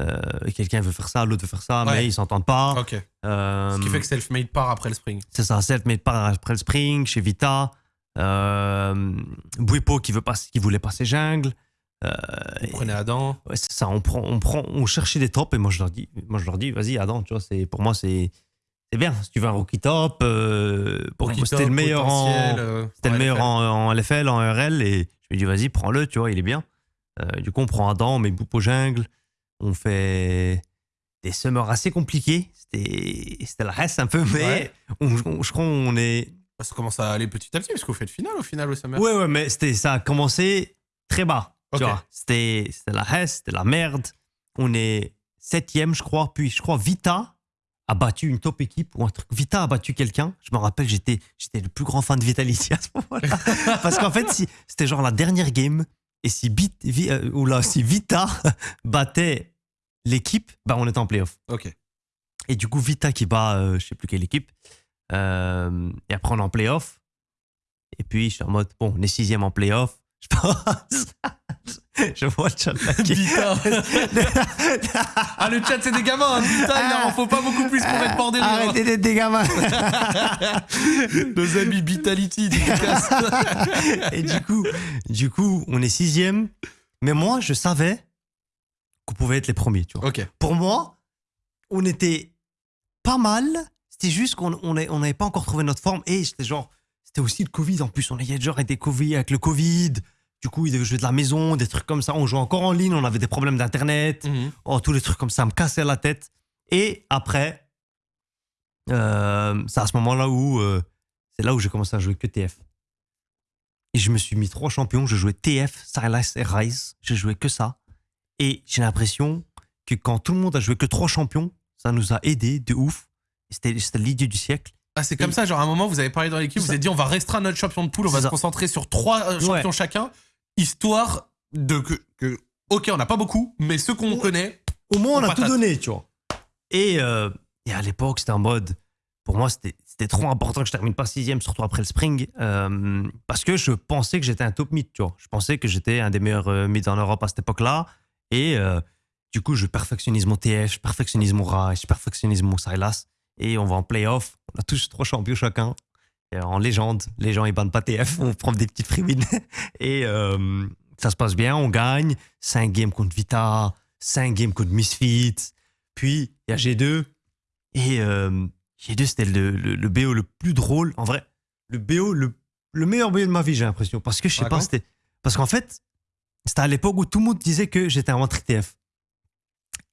euh, quelqu'un veut faire ça, l'autre veut faire ça, Ouais. mais ils s'entendent pas. Ok. Euh, Ce qui fait que self-made part après le spring. C'est ça, self-made part après le spring, chez Vita. Euh, qui, veut pas, qui voulait passer jungle. Euh, Vous prenez Adam. ouais, c'est ça, on, prend, on, prend, on cherchait des tops et moi je leur dis, moi, je leur dis vas-y, Adam, tu vois, pour moi c'est, c'est bien. Si tu veux un rookie top, euh, pour c'était le meilleur en, euh, c'était le meilleur LFL. en, en LFL, en RL, et je lui dis, vas-y, prends-le, tu vois, il est bien. Euh, du coup, on prend Adam, on met Boupo jungle, on fait des summers assez compliqués. C'était, c'était la reste un peu, mais Ouais. on- on- je crois qu'on est. Ça commence à aller petit à petit, parce qu'on fait le final au final au Summer. Ouais, ouais, mais c'était, ça a commencé très bas. Tu vois, c'était, c'était la reste, c'était la merde. On est septième, je crois, puis je crois Vita a battu une top équipe ou un truc. Vita a battu quelqu'un. Je me rappelle, j'étais, j'étais le plus grand fan de Vitality à ce moment-là. Parce qu'en fait, si, c'était genre la dernière game. Et si, Bit- Vi- euh, ou là, si Vita battait l'équipe, bah, on était en playoff. Ok. Et du coup, Vita qui bat, euh, je sais plus quelle équipe. Euh, et après, on est en playoff. Et puis, je suis en mode, bon, on est sixième en playoff. Je pense. je vois le chat ah, le chat, c'est des gamins. Hein. Vita, il en faut pas beaucoup plus pour être des rires, hein. Arrêtez d'être des gamins. Nos amis Vitality, et du coup, du coup, on est sixième. Mais moi, je savais qu'on pouvait être les premiers, tu vois. Pour moi, on était pas mal. C'était juste qu'on on est- on n'avait pas encore trouvé notre forme. Et c'était genre, c'était aussi le Covid en plus. On avait genre été Covid avec le Covid. Du coup, ils devaient jouer de la maison, des trucs comme ça. On jouait encore en ligne, on avait des problèmes d'internet. Mhm. Oh, tous les trucs comme ça me cassaient la tête. Et après, euh, c'est à ce moment-là où euh, c'est là où j'ai commencé à jouer que TF. Et je me suis mis trois champions. Je jouais TF, Silas et Rise. Je jouais que ça. Et j'ai l'impression que quand tout le monde a joué que trois champions, ça nous a aidé de ouf. C'était l'idée du siècle. Ah, c'est comme Et- ça, genre à un moment, vous avez parlé dans l'équipe, vous avez dit on va restreindre notre champion de poule, on va se concentrer sur trois euh, champions Ouais. chacun, histoire de que, que- Ok, on n'a pas beaucoup, mais ceux qu'on connaît. Au moins, on On a tout donné, tu vois. Et, euh, et à l'époque, c'était en mode. Pour moi, c'était c'était trop important que je termine pas sixième, surtout après le spring, euh, parce que je pensais que j'étais un top mid, tu vois. Je pensais que j'étais un des meilleurs euh, mids en Europe à cette époque-là. Et euh, du coup, je perfectionnise mon TF, je perfectionnise mon Rise, je perfectionnise mon Silas. Et on va en playoff. On a tous trois champions chacun. Et en légende, les gens ils bannent pas TF, on prend des petites freewins. Et euh, ça se passe bien, on gagne. 5 games contre Vita, 5 games contre Misfits. Puis il y a G2. Et euh, G2, c'était le, le, le BO le plus drôle. En vrai, le BO, le, le meilleur BO de ma vie, j'ai l'impression. Parce que je sais pas, c'était. Parce qu'en fait, c'était à l'époque où tout le monde disait que j'étais un TF.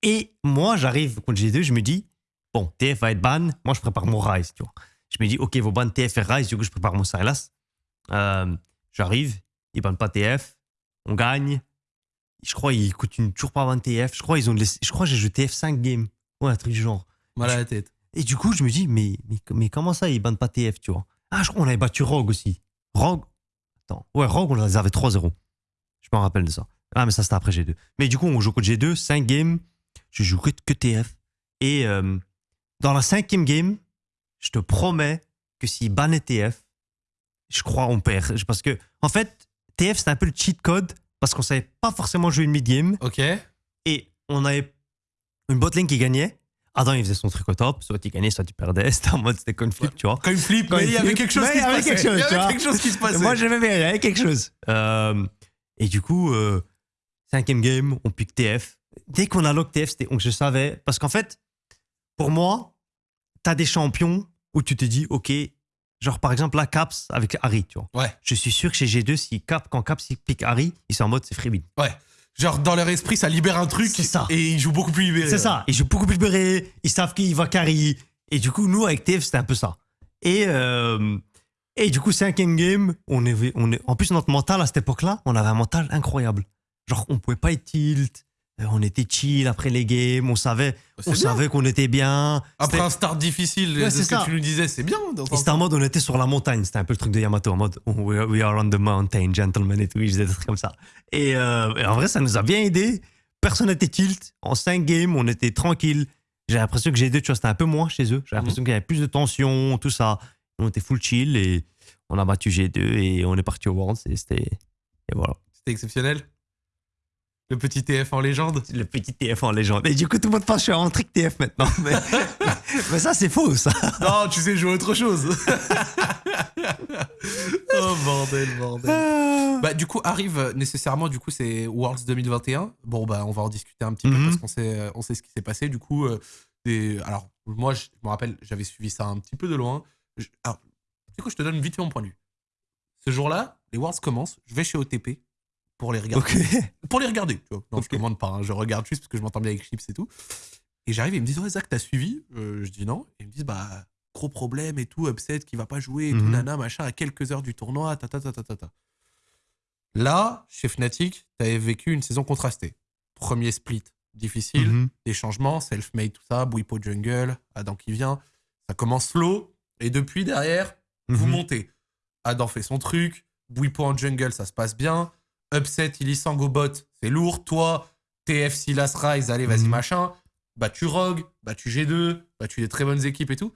Et moi, j'arrive contre G2, je me dis, bon, TF va être ban, moi je prépare mon Rise, tu vois. Je me dis, ok, vos ban TF et Rise, du coup je prépare mon Silas. Euh, J'arrive, ils bannent pas TF, on gagne. Je crois qu'ils continuent toujours pas à ban TF. Je crois ils ont laissé, je crois que j'ai joué TF 5 games. Ouais, un truc du genre. Mal à la tête. Et du coup, je me dis, mais, mais, mais comment ça, ils bannent pas TF, tu vois? Ah, je crois qu'on avait battu Rogue aussi. Rogue Attends. Ouais, Rogue, on les avait 3-0. Je me rappelle de ça. Ah, mais ça, c'était après G2. Mais du coup, on joue contre G2, 5 games. Je joue que, que TF. Et euh, dans la cinquième game, je te promets que s'ils bannaient TF, je crois on perd. Parce que, en fait, TF, c'était un peu le cheat code parce qu'on savait pas forcément jouer une mid-game Ok. et on avait une botlane qui gagnait. Adam, il faisait son truc au top. Soit il gagnait, soit tu perdais. C'était en mode, c'était conflict, tu vois. Il Quand mais il il y avait quelque chose qui il se passait. chose, il y avait quelque chose qui se passait. Moi, j'aimais bien, il y avait quelque chose. Euh, et du coup, euh, cinquième game, on pique TF. Dès qu'on a lock TF, je savais. Parce qu'en fait, pour moi, t'as des champions où tu te dis, OK, genre par exemple, la Caps avec Harry, tu vois. Ouais. Je suis sûr que chez G2, si Cap, quand Caps il pique Harry, ils sont en mode c'est freebie. Ouais. Genre, dans leur esprit, ça libère un truc. C'est ça. Et ils jouent beaucoup plus libéré. C'est ça. Ils jouent beaucoup plus beurré. Ils savent qu'il va carry. Et du coup, nous, avec TF, c'était un peu ça. Et, euh, et du coup, cinquième game, on est, on est, en plus, notre mental à cette époque-là, on avait un mental incroyable. Genre, on pouvait pas être tilt. Euh, On était chill après les games. On savait, C'est on bien. savait qu'on était bien. Après un start difficile, Ouais, c'est ce que tu nous disais, c'est bien. c'était en mode, on était sur la montagne. C'était un peu le truc de Yamato, en mode, oh, we, are, on the mountain, gentlemen, et tout. Ils faisaient des trucs comme ça. Et, euh, et en vrai, ça nous a bien aidé. Personne n'était tilt. En 5 games, on était tranquille. J'ai l'impression que G2, tu vois, c'était un peu moins chez eux. J'ai l'impression qu'il y avait plus de tension, tout ça. On était full chill et on a battu G2 et on est parti au Worlds. Et c'était. Et voilà. C'était exceptionnel. Le petit TF en légende. Le petit TF en légende. Et du coup, tout le monde pense que je suis en trick TF maintenant. Mais, mais ça, c'est faux, ça. Non, tu sais jouer autre chose. oh bordel, bordel. Bah, du coup, arrive nécessairement, du coup, c'est Worlds 2021. Bon, bah, on va en discuter un petit peu Mhm. parce qu'on sait, on sait ce qui s'est passé. Du coup, euh, des- alors, moi, je me rappelle, j'avais suivi ça un petit peu de loin. Je- Alors, du coup, je te donne vite fait mon point de vue. Ce jour-là, les Worlds commencent. Je vais chez OTP pour les regarder. Pour les regarder. Tu vois. Non, Ok. je commande pas. hein. Je regarde juste parce que je m'entends bien avec Chips et tout. Et j'arrive ils me disent Ouais, Zach, t'as suivi? Euh, Je dis non. Et ils me disent Bah, gros problème et tout, upset qui va pas jouer et tout, Mhm. nana, machin, à quelques heures du tournoi, ta ta ta ta ta ta. Là, chez Fnatic, t'avais vécu une saison contrastée. Premier split difficile, Mhm. des changements, self-made, tout ça, Bouipo Jungle, Adam qui vient. Ça commence slow. Et depuis, derrière, vous Mhm. montez. Adam fait son truc. Bouipo en jungle, ça se passe bien. Upset, Illisang au bot, c'est lourd. Toi, TF, Silas, Rise, allez, vas-y, Mhm. machin. Battu Rogue, battu G2, battu des très bonnes équipes et tout.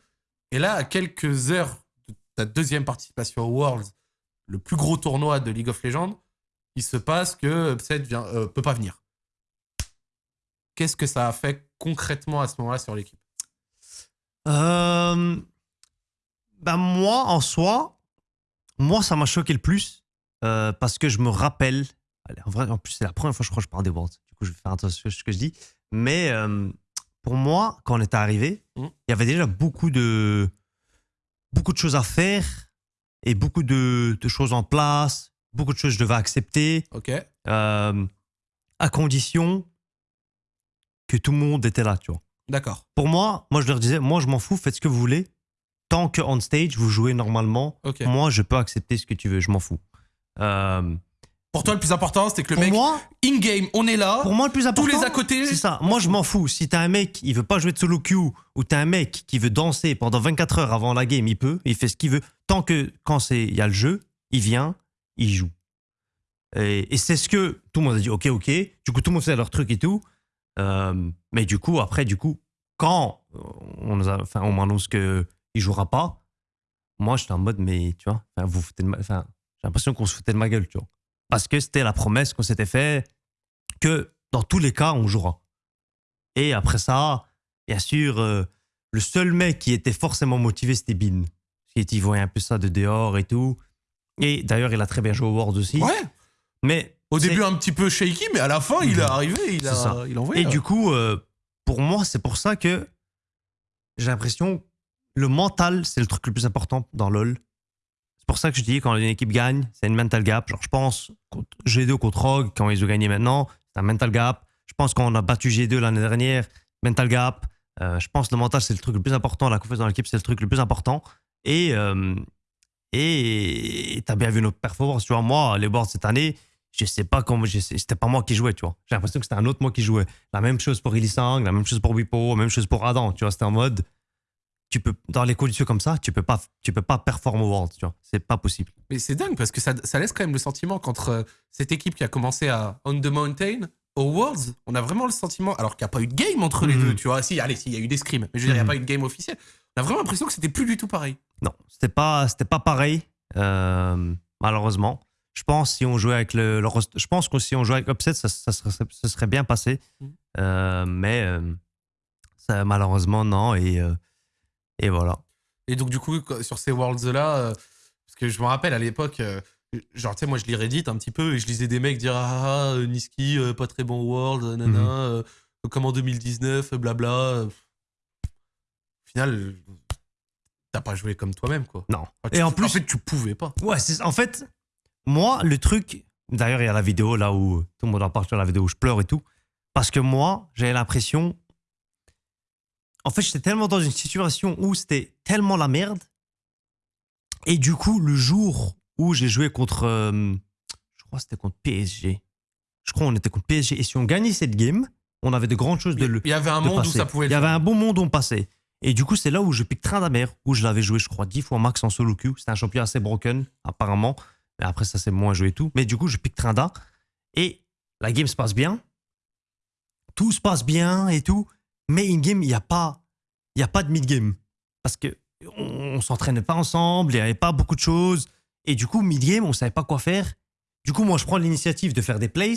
Et là, à quelques heures de ta deuxième participation au Worlds, le plus gros tournoi de League of Legends, il se passe que Upset vient, euh, peut pas venir. Qu'est-ce que ça a fait concrètement à ce moment-là sur l'équipe? Euh, ben moi, en soi, moi, ça m'a choqué le plus euh, parce que je me rappelle. En vrai, en plus, c'est la première fois, je crois, que je parle des Worlds. Du coup, je vais faire attention à ce que je dis. Mais euh, pour moi, quand on était arrivé, il Mhm. y avait déjà beaucoup de, beaucoup de choses à faire et beaucoup de, de choses en place, beaucoup de choses que je devais accepter Ok euh, à condition que tout le monde était là, tu vois D'accord. pour moi, moi je leur disais, moi je m'en fous, faites ce que vous voulez. Tant que on stage, vous jouez normalement, moi je peux accepter ce que tu veux, je m'en fous. Euh, Pour toi, le plus important, c'était que le pour mec, moi, in-game, on est là. pour moi, le plus important. tous les à côté. C'est ça. Moi, je m'en fous. Si t'as un mec, il veut pas jouer de solo queue, ou t'as un mec qui veut danser pendant 24 heures avant la game, il peut, il fait ce qu'il veut. Tant que quand c'est il y a le jeu, il vient, il joue. Et, et c'est ce que tout le monde a dit. Ok, ok. Du coup, tout le monde fait leur truc et tout. Euh, mais du coup, après, du coup, quand on nous a, enfin, on m'annonce que il jouera pas, moi, j'étais en mode, mais tu vois, vous foutez de ma- enfin, j'ai l'impression qu'on se foutait de ma gueule, tu vois. Parce que c'était la promesse qu'on s'était fait que dans tous les cas, on jouera. Et après ça, bien sûr, euh, le seul mec qui était forcément motivé, c'était Bin. Il voyait un peu ça de dehors et tout. Et d'ailleurs, il a très bien joué au World aussi. Ouais. Mais Au début, un petit peu shaky, mais à la fin, il est Mhm. arrivé, il a, ça. il a envoyé. Et du coup, euh, pour moi, c'est pour ça que j'ai l'impression le mental, c'est le truc le plus important dans LoL. C'est pour ça que je dis quand une équipe gagne, c'est une mental gap. Genre, je pense contre G2 contre Rogue, quand ils ont gagné maintenant, c'est un mental gap. Je pense qu'on a battu G2 l'année dernière, mental gap. Euh, je pense que le mental, c'est le truc le plus important. La confiance dans l'équipe, c'est le truc le plus important. Et euh, et t'as bien vu notre performance. Tu vois, moi, les boards cette année, je sais pas comment. C'était pas moi qui jouais, tu vois. J'ai l'impression que c'était un autre moi qui jouait. La même chose pour Illisang, la même chose pour Wipo, la même chose pour Adam. Tu vois, c'était en mode. Tu peux, dans les conditions comme ça, tu peux pas, tu peux pas performer au World, tu vois. C'est pas possible. Mais c'est dingue parce que ça, ça laisse quand même le sentiment qu'entre euh, cette équipe qui a commencé à On the Mountain aux Worlds, on a vraiment le sentiment, alors qu'il n'y a pas eu de game entre les Mhm. deux, tu vois. Si, allez, si, il y a eu des scrims, mais je veux dire, il n'y a Mhm. pas eu de game officiel. On a vraiment l'impression que c'était plus du tout pareil. Non, c'était pas, c'était pas pareil, euh, malheureusement. Je pense si on jouait avec le, je pense que si on jouait avec Upset, ça, ça serait, ça serait bien passé. Mhm. Euh, mais ça, malheureusement non et et voilà. Et donc, du coup, sur ces Worlds-là, euh, parce que je me rappelle à l'époque, euh, genre, tu sais, moi, je lis Reddit un petit peu et je lisais des mecs dire Ah, ah, euh, Niski, euh, pas très bon World, nanana, Mhm. comme en 2019, blabla. Au final, t'as pas joué comme toi-même, quoi. Non. Enfin, tu- Et en plus- en fait, tu pouvais pas. Ouais, en fait moi le truc. D'ailleurs, il y a la vidéo là où tout le monde en parle sur la vidéo où je pleure et tout, parce que moi j'avais l'impression. En fait, j'étais tellement dans une situation où c'était tellement la merde. Et du coup, le jour où j'ai joué contre. euh, je crois que c'était contre PSG. Je crois qu'on était contre PSG. Et si on gagnait cette game, on avait de grandes choses de le. Il y avait un de monde où ça pouvait Il y avait un bon monde où on passait. Et du coup, c'est là où je pique train d'amère, où je l'avais joué, je crois, 10 fois max en solo queue. C'était un champion assez broken, apparemment. Mais après, ça, c'est moins joué et tout. Mais du coup, je pique train d'A. Et la game se passe bien. Tout se passe bien et tout. Mais in-game, il n'y a pas, y a pas de mid-game. Parce que on, on s'entraînait pas ensemble, il n'y avait pas beaucoup de choses. Et du coup, mid-game, on savait pas quoi faire. Du coup, moi, je prends l'initiative de faire des plays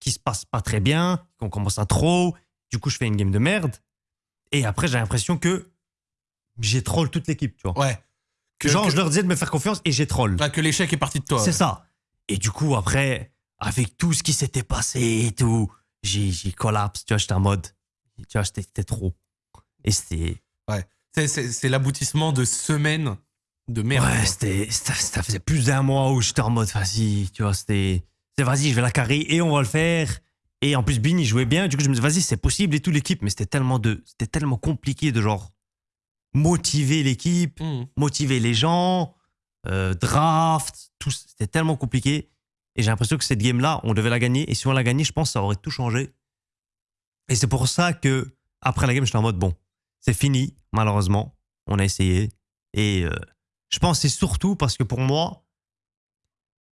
qui se passent pas très bien, qu'on commence à trop. Du coup, je fais une game de merde. Et après, j'ai l'impression que j'ai troll toute l'équipe, tu vois. Ouais. Que, Genre, que- je leur disais de me faire confiance et j'ai troll. ouais, que l'échec est parti de toi. C'est ça. Et du coup, après, avec tout ce qui s'était passé et tout, j'ai j'ai collapse, tu vois, j'étais en mode, tu vois, c'était trop. Et c'était, C'est- C'est c'est l'aboutissement de semaines de merde. ouais, c'était, ça, ça faisait plus d'un mois où j'étais en mode, vas-y, tu vois, c'était, c'est vas-y, je vais la carrer et on va le faire. Et en plus, Bin, il jouait bien. Du coup, je me dis, vas-y, c'est possible et tout l'équipe. Mais c'était tellement de, c'était tellement compliqué de genre motiver l'équipe. Mhm. motiver les gens, euh, draft, tout, c'était tellement compliqué. Et j'ai l'impression que cette game-là, on devait la gagner. Et si on l'a gagnée, je pense que ça aurait tout changé. Et c'est pour ça que, après la game, j'étais en mode, bon, c'est fini, malheureusement. On a essayé. Et euh, je pense c'est surtout parce que pour moi,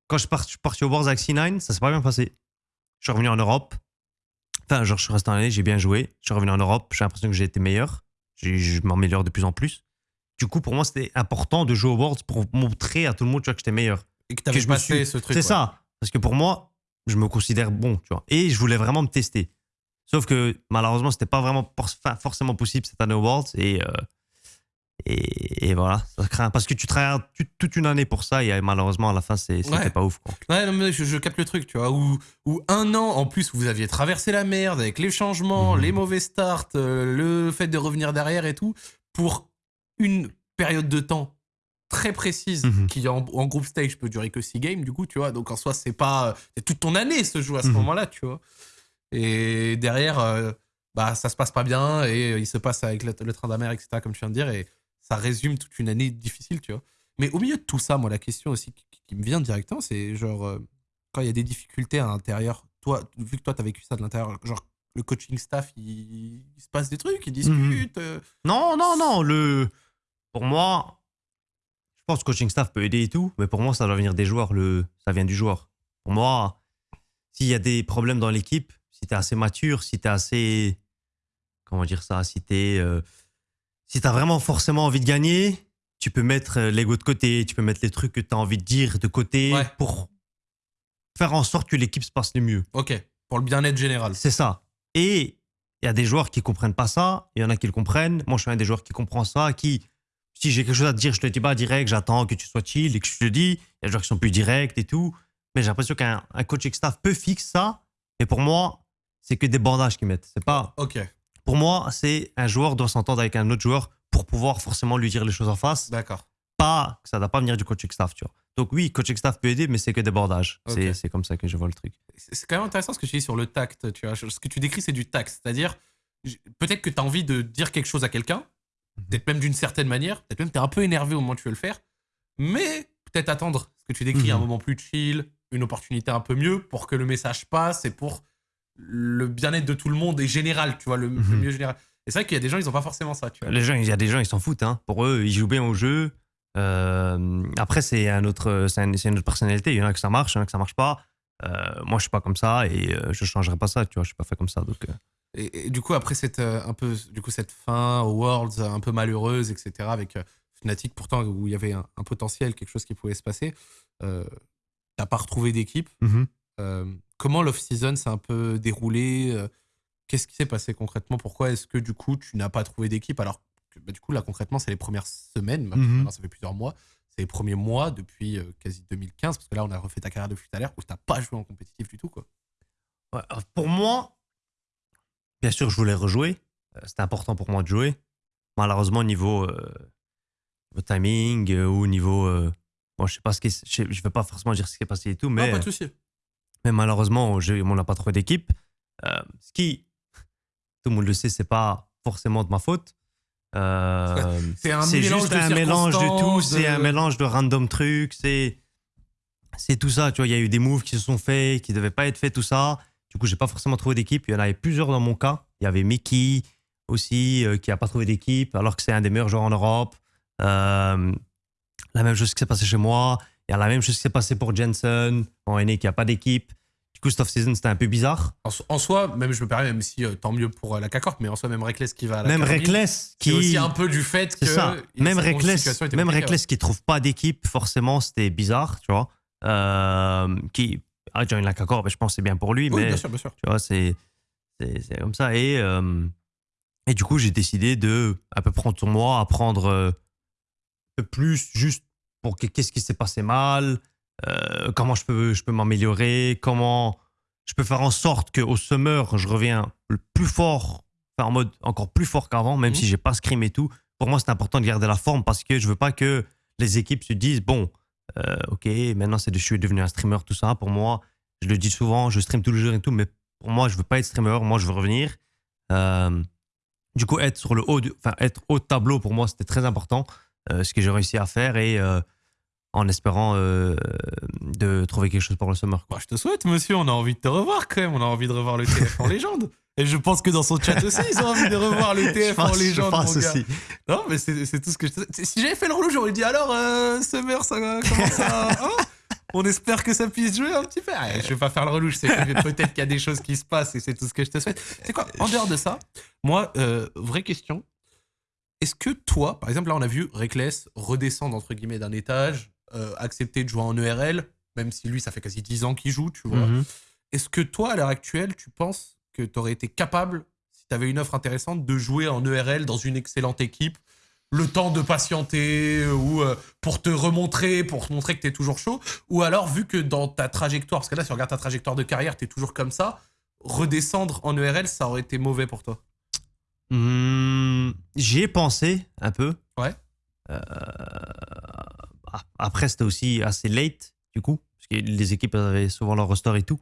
quand je, suis parti au Wars avec C9, ça s'est pas bien passé. Je suis revenu en Europe. Enfin, genre, je suis resté en année, j'ai bien joué. Je suis revenu en Europe, j'ai l'impression que j'ai été meilleur. Je m'améliore de plus en plus. Du coup, pour moi, c'était important de jouer au Worlds pour montrer à tout le monde tu vois, que j'étais meilleur. Et que t'avais que je me passé suis- ce truc. C'est ouais. ça. Parce que pour moi, je me considère bon, tu vois. Et je voulais vraiment me tester. Sauf que malheureusement, c'était pas vraiment forcément possible cette année au Worlds. Et, euh, et, et voilà, ça craint. Parce que tu travailles toute une année pour ça et euh, malheureusement, à la fin, c'était Ouais. pas ouf. Quoi. Ouais, non, mais je, je capte le truc, tu vois. Où, où un an en plus, vous aviez traversé la merde avec les changements, Mhm. les mauvais starts, euh, le fait de revenir derrière et tout, pour une période de temps très précise Mhm. qui en, en groupe stage peut durer que 6 games, du coup, tu vois. Donc en soi, c'est pas. C'est toute ton année ce jeu à ce Mhm. moment-là, tu vois. Et derrière, euh, bah, ça se passe pas bien et euh, il se passe avec le, le train d'amère, etc., comme tu viens de dire, et ça résume toute une année difficile, tu vois. Mais au milieu de tout ça, moi, la question aussi qui, qui me vient directement, c'est genre, euh, quand il y a des difficultés à l'intérieur, toi, vu que toi, tu as vécu ça de l'intérieur, genre, le coaching staff, il, il se passe des trucs, ils discutent. euh, Non, non, non. Le... Pour moi, je pense que le coaching staff peut aider et tout, mais pour moi, ça doit venir des joueurs. Le... Ça vient du joueur. Pour moi, s'il y a des problèmes dans l'équipe, si tu es assez mature, si tu es assez. Comment dire ça Si tu euh, si as vraiment forcément envie de gagner, tu peux mettre euh, l'ego de côté, tu peux mettre les trucs que tu as envie de dire de côté Ouais. pour faire en sorte que l'équipe se passe le mieux. Ok, pour le bien-être général. C'est ça. Et il y a des joueurs qui comprennent pas ça, il y en a qui le comprennent. Moi, je suis un des joueurs qui comprend ça, qui, si j'ai quelque chose à te dire, je te le dis pas direct, j'attends que tu sois chill et que je te le dis. Il y a des joueurs qui sont plus directs et tout. Mais j'ai l'impression qu'un un coaching staff peut fixer ça. Mais pour moi, c'est que des bandages qu'ils mettent. C'est pas. Ok, Pour moi, c'est un joueur doit s'entendre avec un autre joueur pour pouvoir forcément lui dire les choses en face. d'accord. Pas que ça doit pas venir du coaching staff, tu vois. Donc oui, coaching staff peut aider, mais c'est que des bandages. Ok. C'est- comme ça que je vois le truc. C'est quand même intéressant ce que tu dis sur le tact, tu vois. Ce que tu décris, c'est du tact. C'est-à-dire, peut-être que tu as envie de dire quelque chose à quelqu'un, peut-être même d'une certaine manière, peut-être même tu es un peu énervé au moment où tu veux le faire, mais peut-être attendre ce que tu décris, un Mhm. moment plus chill, une opportunité un peu mieux pour que le message passe et pour le bien-être de tout le monde et général, tu vois, le, le Mhm. mieux général. Et c'est vrai qu'il y a des gens, ils ont pas forcément ça, tu vois. Les gens, il y a des gens, ils s'en foutent. Hein. Pour eux, ils jouent bien au jeu. Euh, après, c'est un autre, c'est un- c'est une autre personnalité. Il y en a que ça marche, il y en a que ça marche pas. Euh, moi, je suis pas comme ça et euh, je changerai pas ça. Tu vois, je suis pas fait comme ça. Donc, euh, Et, et du coup, après cette, euh, un peu, du coup, cette fin aux Worlds un peu malheureuse, etc., avec euh, Fnatic, pourtant, où il y avait un, un potentiel, quelque chose qui pouvait se passer, euh, t'as pas retrouvé d'équipe. Euh, comment l'off-season s'est un peu déroulé euh, Qu'est-ce qui s'est passé concrètement? Pourquoi est-ce que du coup tu n'as pas trouvé d'équipe? Alors que bah, du coup là concrètement c'est les premières semaines, Mhm. maintenant, ça fait plusieurs mois, c'est les premiers mois depuis euh, quasi 2015 parce que là on a refait ta carrière de tout à l'heure où t'as pas joué en compétitif du tout quoi. Ouais, pour moi, bien sûr, je voulais rejouer. Euh, C'était important pour moi de jouer. Malheureusement, au niveau, euh, au timing ou au niveau. euh, bon, je sais pas ce qui. Je je vais pas forcément dire ce qui est passé et tout, mais. non, pas de souci. Mais malheureusement, on n'a pas trouvé d'équipe. Euh, ce qui, tout le monde le sait, c'est pas forcément de ma faute. Euh, C'est juste de un mélange de tout. C'est un de- mélange de random trucs. C'est, c'est tout ça. Tu vois, il y a eu des moves qui se sont faits, qui devaient pas être faits, tout ça. Du coup, j'ai pas forcément trouvé d'équipe. Il y en avait plusieurs dans mon cas. Il y avait Mickey aussi euh, qui a pas trouvé d'équipe, alors que c'est un des meilleurs joueurs en Europe. Euh, la même chose qui s'est passé chez moi. Il y a la même chose qui s'est passé pour Jensen en NA qui a pas d'équipe. Du coup, cette off-season, c'était un peu bizarre. En, so- en soi, même je me permets, même si euh, tant mieux pour euh, la CACORP, mais en soi même Reckless qui va à la Même Cacorp, Reckless qui qui. aussi un peu du fait que C'est ça. il- Même Reckless, même Reckless qui trouve pas d'équipe, forcément, c'était bizarre, tu vois. Euh, qui a joint la Cacor, je pense que c'est bien pour lui. Oui, mais bien sûr, bien sûr. tu vois, c'est comme ça. Et, euh, et du coup, j'ai décidé de un peu prendre sur moi, apprendre euh, un peu plus juste pour que- qu'est-ce qui s'est passé mal, euh, comment je peux, je peux m'améliorer, comment je peux faire en sorte qu'au summer, je reviens le plus fort, enfin, en mode encore plus fort qu'avant, même Mhm. si j'ai pas scrim et tout. Pour moi, c'est important de garder la forme parce que je veux pas que les équipes se disent bon, euh, ok, maintenant c'est de, je suis devenu un streamer, tout ça. Pour moi, je le dis souvent, je stream tous les jours et tout, mais pour moi, je veux pas être streamer, moi, je veux revenir. Euh, du coup, être sur le haut, enfin, être haut de tableau, pour moi, c'était très important, euh, ce que j'ai réussi à faire et en espérant euh, de trouver quelque chose pour le summer. Bah, je te souhaite, monsieur, on a envie de te revoir quand même, on a envie de revoir le TF en légende. Et je pense que dans son chat aussi, ils ont envie de revoir le TF en pense- je légende, pense mon gars. aussi. Non, mais c'est tout ce que je te souhaite. Si j'avais fait le relou, j'aurais dit alors, euh, Summer, ça commence à. hein? On espère que ça puisse jouer un petit peu. Ah, je vais pas faire le relou, je sais que peut-être qu'il y a des choses qui se passent et c'est tout ce que je te souhaite. C'est quoi En dehors de ça, moi, euh, vraie question. Est-ce que toi, par exemple, là, on a vu Reckless redescendre entre guillemets d'un étage, euh, accepter de jouer en ERL, même si lui, ça fait quasi 10 ans qu'il joue, tu vois. Mhm. Est-ce que toi, à l'heure actuelle, tu penses que tu aurais été capable, si tu avais une offre intéressante, de jouer en ERL dans une excellente équipe le temps de patienter ou euh, pour te remontrer, pour te montrer que tu es toujours chaud? Ou alors, vu que dans ta trajectoire, parce que là, si on regarde ta trajectoire de carrière, tu es toujours comme ça, redescendre en ERL, ça aurait été mauvais pour toi? Hmm, J'y ai pensé un peu. Ouais. Euh, après, c'était aussi assez late, du coup, parce que les équipes avaient souvent leur roster et tout.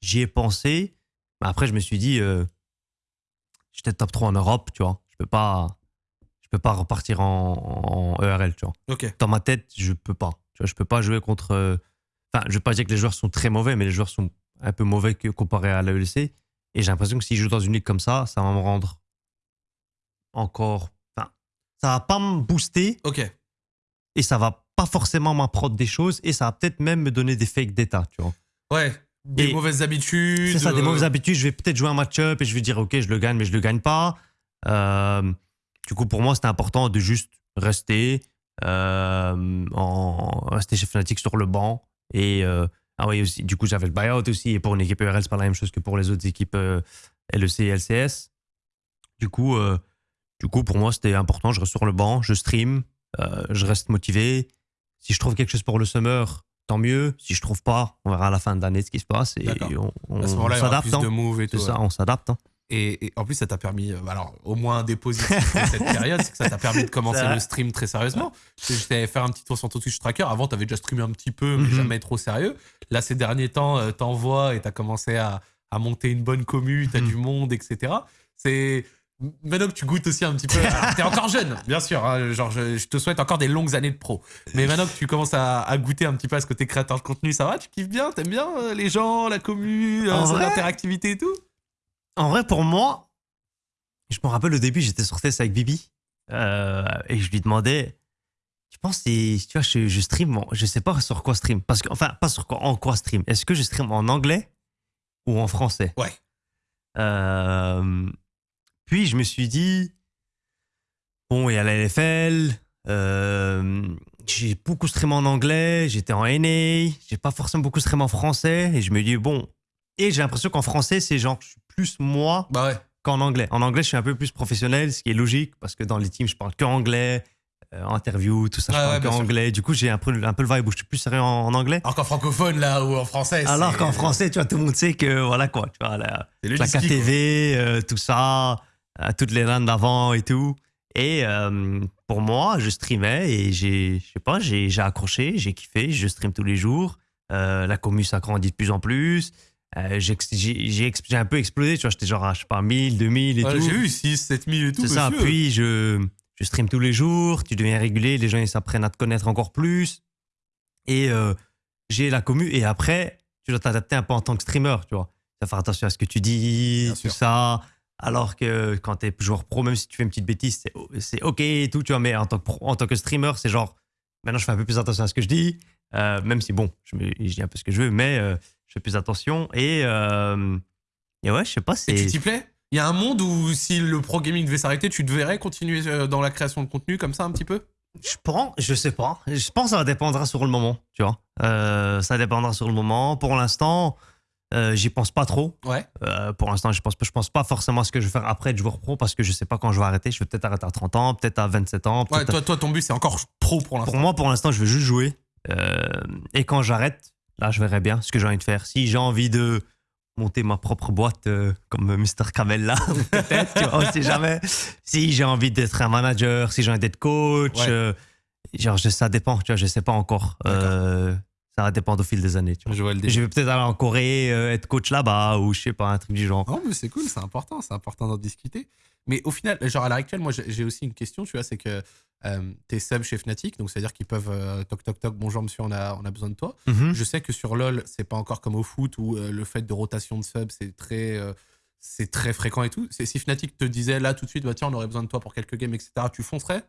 J'y ai pensé. Mais après, je me suis dit, euh, j'étais top 3 en Europe, tu vois. Je peux pas, je peux pas repartir en, en ERL, tu vois. Dans ma tête, je peux pas. Tu vois, je peux pas jouer contre. euh, Enfin, je veux pas dire que les joueurs sont très mauvais, mais les joueurs sont un peu mauvais que comparé à l'AELC. Et j'ai l'impression que si je joue dans une ligue comme ça, ça va me rendre encore. Enfin, ça va pas me booster Ok. et ça va pas forcément m'apprendre des choses et ça va peut-être même me donner des fakes d'état, tu vois. Ouais. Des Et- mauvaises habitudes. C'est ça, des euh, mauvaises habitudes. Je vais peut-être jouer un match-up et je vais dire, OK, je le gagne, mais je le gagne pas. Euh, du coup, pour moi, c'était important de juste rester, euh, en, rester chez Fnatic sur le banc. Et ah oui, aussi, du coup, j'avais le buyout aussi. Et pour une équipe ERL, c'est pas la même chose que pour les autres équipes LEC et LCS. Du coup, du coup, pour moi, c'était important. Je reste sur le banc, je stream, je reste motivé. Si je trouve quelque chose pour le summer, tant mieux. Si je trouve pas, on verra à la fin de l'année ce qui se passe. Et on, on s'adapte. plus hein. C'est ça, ouais. on s'adapte. hein. Et, et en plus, ça t'a permis, euh, alors au moins un positifs de cette période, c'est que ça t'a permis de commencer le stream très sérieusement. Je t'avais fait un petit tour sur ton Twitch Tracker. Avant, t'avais déjà streamé un petit peu, mais Mhm. jamais trop sérieux. Là, ces derniers temps, euh, t'envoies et t'as commencé à, à monter une bonne commu, t'as Mhm. du monde, etc. C'est. Maintenant que tu goûtes aussi un petit peu. T'es encore jeune, bien sûr. hein, genre, je, je te souhaite encore des longues années de pro. Mais maintenant que tu commences à, à goûter un petit peu à ce côté créateur de contenu, ça va Tu kiffes bien? T'aimes bien euh, les gens, la commu, En euh, l'interactivité et tout? En vrai, pour moi, je me rappelle au début, j'étais sur TS avec Bibi euh, et je lui demandais, tu penses, si tu vois, je, je stream, je sais pas sur quoi stream, parce que, enfin, pas sur quoi, en quoi stream. Est-ce que je stream en anglais ou en français? Ouais. Euh, puis je me suis dit, bon, il y a la LFL, euh, j'ai beaucoup streamé en anglais, j'étais en NA, j'ai pas forcément beaucoup streamé en français, et je me dis, bon, et j'ai l'impression qu'en français, c'est genre, je suis plus moi Bah ouais. qu'en anglais. En anglais, je suis un peu plus professionnel, ce qui est logique, parce que dans les teams, je parle que anglais, euh, interview, tout ça, je Ouais, parle ouais, que bien sûr. anglais. Du coup, j'ai un peu, un peu le vibe où je suis plus sérieux en, en anglais. Alors qu'en francophone, là, ou en français. Alors qu'en français, tu vois, tout le monde sait que, voilà quoi, tu vois, la, la. KTV, euh, tout ça, euh, toutes les runs d'avant et tout. Et euh, pour moi, je streamais et j'ai, je sais pas, j'ai j'ai accroché, j'ai kiffé, je stream tous les jours. Euh, la commu s'agrandit de plus en plus. Euh, j'ai j'ai un peu explosé, tu vois, j'étais genre à, je sais pas, 1000, 2000 et Ouais, tout. J'ai vu 6, 7 000 et tout. C'est ça, puis je, je stream tous les jours, tu deviens régulier, les gens ils s'apprennent à te connaître encore plus. Et j'ai la commu, et après, tu dois t'adapter un peu en tant que streamer, tu vois. Tu dois faire attention à ce que tu dis, Bien tout sûr. ça. Alors que quand tu es joueur pro, même si tu fais une petite bêtise, c'est- ok et tout, tu vois. Mais en tant que, pro- en tant que streamer, c'est genre, maintenant je fais un peu plus attention à ce que je dis, euh, même si bon, je, me- je dis un peu ce que je veux, mais euh, je fais plus attention. Et, euh, et ouais, je sais pas, Et tu t'y plais? Il y a un monde où si le pro gaming devait s'arrêter, tu devrais continuer dans la création de contenu comme ça un petit peu? Je pense, je sais pas. Je pense que ça dépendra sur le moment, tu vois. Ça dépendra sur le moment. Pour l'instant, euh, j'y pense pas trop. Ouais. Euh, pour l'instant, je pense, je pense pas forcément à ce que je vais faire après être joueur pro parce que je sais pas quand je vais arrêter. Je vais peut-être arrêter à 30 ans, peut-être à 27 ans. Ouais, peut-être à- toi, toi, ton but, c'est encore pro pour l'instant. Pour moi, pour l'instant, je veux juste jouer. Euh, et quand j'arrête, là, je verrai bien ce que j'ai envie de faire. Si j'ai envie de monter ma propre boîte comme Mr. Camel là, peut-être, tu vois, on sait jamais. Si j'ai envie d'être un manager, si j'ai envie d'être coach, Ouais. genre, ça dépend, tu vois, je sais pas encore. Ça va dépendre au fil des années, tu vois. Je vois le délire. Je vais peut-être aller en Corée, euh, être coach là-bas, ou je sais pas, un truc du genre. Non, mais c'est cool, c'est important, c'est important d'en discuter. Mais au final, genre à l'heure actuelle, moi j'ai aussi une question, tu vois, c'est que euh, t'es sub chez Fnatic, donc c'est-à-dire qu'ils peuvent euh, toc toc toc, bonjour monsieur, on a, on a besoin de toi. Mhm. Je sais que sur LoL, c'est pas encore comme au foot où le fait de rotation de sub, c'est très, c'est très fréquent et tout. Si Fnatic te disait là tout de suite, bah tiens, on aurait besoin de toi pour quelques games, etc., tu foncerais?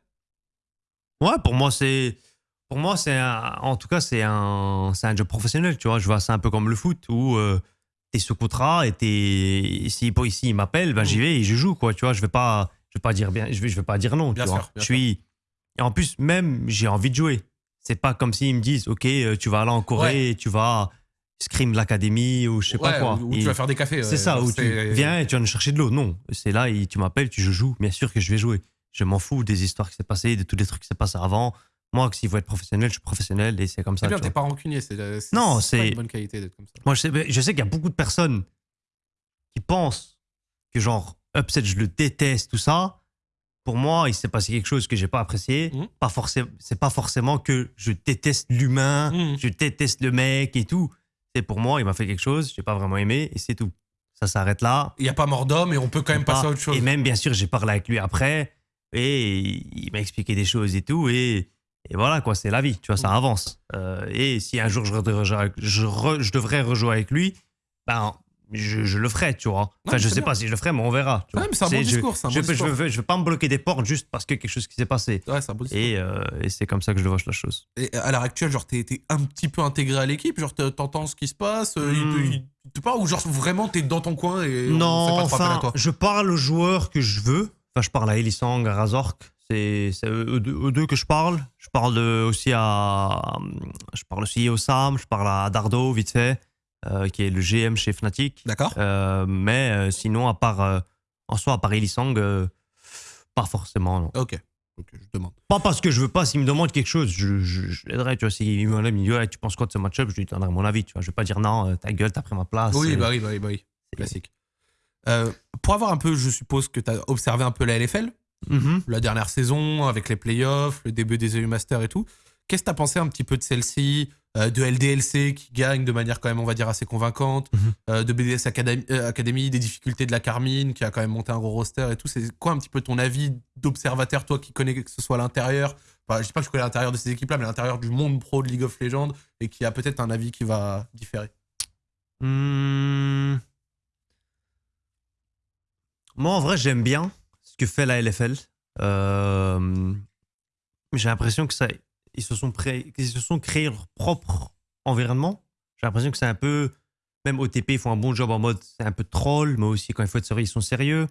Ouais, pour moi, c'est. Pour moi, c'est en tout cas, c'est un, c'est un job professionnel, tu vois. Je vois ça un peu comme le foot où euh, t'es sous contrat et t'es. Si pour ici, il m'appelle, ben j'y vais et je joue, quoi, tu vois. Je vais pas, je vais pas dire bien, je vais, je vais pas dire non, Bien tu sûr, vois. Je suis. Et en plus, même, j'ai envie de jouer. C'est pas comme s'ils me disent, OK, euh, tu vas aller en Corée et tu vas Scream l'Académie ou je sais pas Ouais, quoi. Ou, tu vas faire des cafés. c'est euh, ça, où c'est- tu viens et tu vas nous chercher de l'eau. Non, c'est là, tu m'appelles, tu je joue. Bien sûr que je vais jouer. Je m'en fous des histoires qui s'est passées, de tous les trucs qui s'est passé avant. Moi, s'il faut être professionnel, je suis professionnel et c'est comme ça. C'est bien, t'es pas rancunier. C'est Non, pas c'est- une bonne qualité d'être comme ça. Moi, je sais, je sais qu'il y a beaucoup de personnes qui pensent que genre upset, je le déteste, tout ça. Pour moi, il s'est passé quelque chose que j'ai pas apprécié. Mhm. Pas forcément, c'est pas forcément que je déteste l'humain, Mhm. je déteste le mec et tout. C'est pour moi, il m'a fait quelque chose, j'ai pas vraiment aimé et c'est tout. Ça s'arrête là. Il n'y a pas mort d'homme et on peut quand même Pas- passer à autre chose. Et même, bien sûr, j'ai parlé avec lui après. Et il m'a expliqué des choses et tout. Et, et voilà, quoi, c'est la vie, tu vois, ça avance. Euh, et si un jour je, devrais- je, re- je devrais rejouer avec lui, ben, je, je le ferai, tu vois. Enfin, Ouais, je sais bien. pas si je le ferai, mais on verra. tu Ouais, vois. mais c'est un bon discours, un je, bon discours. veux, je veux pas me bloquer des portes juste parce que quelque chose qui s'est passé. Ouais, un. Et, euh, et c'est comme ça que je vois la chose. Et à l'heure actuelle, genre, t'es un petit peu intégré à l'équipe, genre, t'entends ce qui se passe, euh, il Hmm. il, te parle, ou genre, vraiment, t'es dans ton coin et on non, fait pas appel à enfin, toi? je parle aux joueurs que je veux. Enfin, je parle à Elisang, à Razork. C'est eux, deux- eux deux que je parle. Je parle aussi à. Je parle aussi au Sam, je parle à Dardo, vite fait, euh, qui est le GM chez Fnatic. D'accord Euh, mais euh, sinon, à part. euh, en soi, à part Elisang, euh, pas forcément, non. Ok. Je demande. Pas parce que je veux pas, s'il me demande quelque chose, je, je, je l'aiderai, tu vois. S'il me dit, Ouais, tu penses quoi de ce match-up, je lui donnerai mon avis, tu vois. Je vais pas dire non, euh, ta gueule, t'as pris ma place. Oui, euh, bah oui, bah oui, bah oui. Classique. Euh, pour avoir un peu, je suppose que t'as observé un peu la LFL, mhm. la dernière saison, avec les playoffs, le début des EU Masters et tout. Qu'est-ce que t'as pensé un petit peu de celle-ci, euh, de LDLC qui gagne de manière quand même, on va dire, assez convaincante, Mhm. euh, de BDS Academy, euh, Academy, des difficultés de la Carmine qui a quand même monté un gros roster et tout. C'est quoi un petit peu ton avis d'observateur, toi qui connais que ce soit l'intérieur? Enfin, je dis pas que je connais l'intérieur de ces équipes-là, mais l'intérieur du monde pro de League of Legends et qui a peut-être un avis qui va différer. Hmm. Moi, en vrai, j'aime bien ce que fait la LFL. Euh, J'ai l'impression que ça, ils se sont pré- ils se sont créés leur propre environnement. J'ai l'impression que c'est un peu, même OTP, ils font un bon job en mode, c'est un peu troll, mais aussi quand il faut être sérieux, ils sont sérieux.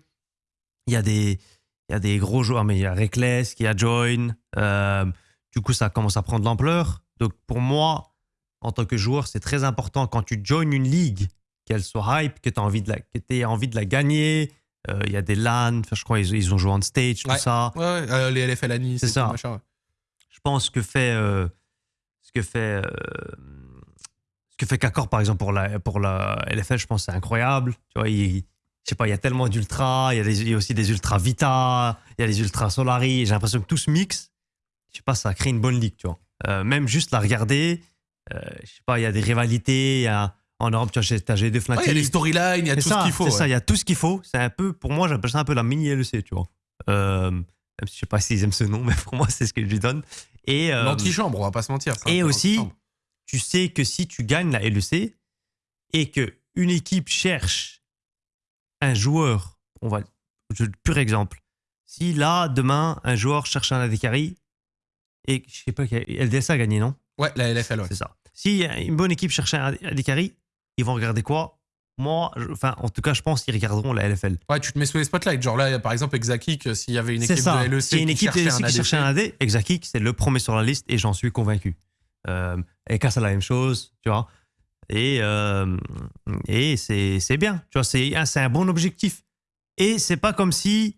Il y a des, il y a des gros joueurs, mais il y a Reckless, il y a Join. Euh, du coup, ça commence à prendre de l'ampleur. Donc, pour moi, en tant que joueur, c'est très important quand tu joins une ligue, qu'elle soit hype, que tu envie de la, que aies envie de la gagner. Euh, Il y a des LAN, je crois ils, ils ont joué on stage, tout Ouais. ça. Ouais, euh, les LFL à Nice, C'est tout, ça. machin. Je pense que fait, euh, ce que fait, ce que fait Kakor par exemple pour la, pour la LFL, je pense que c'est incroyable. Tu vois, il, je sais pas, il y a tellement d'ultras, il y, a des- il y a aussi des ultras Vita, il y a des ultras Solari. J'ai l'impression que tout se mixe. Je sais pas, ça crée une bonne ligue, tu vois. Euh, même juste la regarder, euh, je sais pas, il y a des rivalités, il y a, en Europe, tu vois, t'as G2 Ouais, Fnatic. il y a les storylines, il y a tout ça, ce qu'il faut. C'est ça, il y a tout ce qu'il faut. C'est un peu, pour moi, j'appelle ça un peu la mini LEC, tu vois. Euh, si je sais pas s'ils aiment ce nom, mais pour moi, c'est ce que je lui donne. Et, euh, L'antichambre, on va pas se mentir. et aussi, tu sais que si tu gagnes la LEC et que une équipe cherche un joueur, on va, je, pur exemple. Si là, demain, un joueur cherche un AD carry et je sais pas, LDS a gagné, non? Ouais, la LFL, ouais. C'est ça. Si une bonne équipe cherche un AD carry, ils vont regarder quoi? Moi, je- enfin, en tout cas, je pense qu'ils regarderont la LFL. Ouais, tu te mets sous les spotlights. Genre là, par exemple, Exakik, s'il y avait une équipe ça. de LEC a une qui équipe cherchait un qui ADC, cherche un AD, Exakik, c'est le premier sur la liste et j'en suis convaincu. Euh, Eka, c'est la même chose, tu vois. Et, euh, et c'est bien, tu vois, c'est un- un bon objectif. Et c'est pas comme si,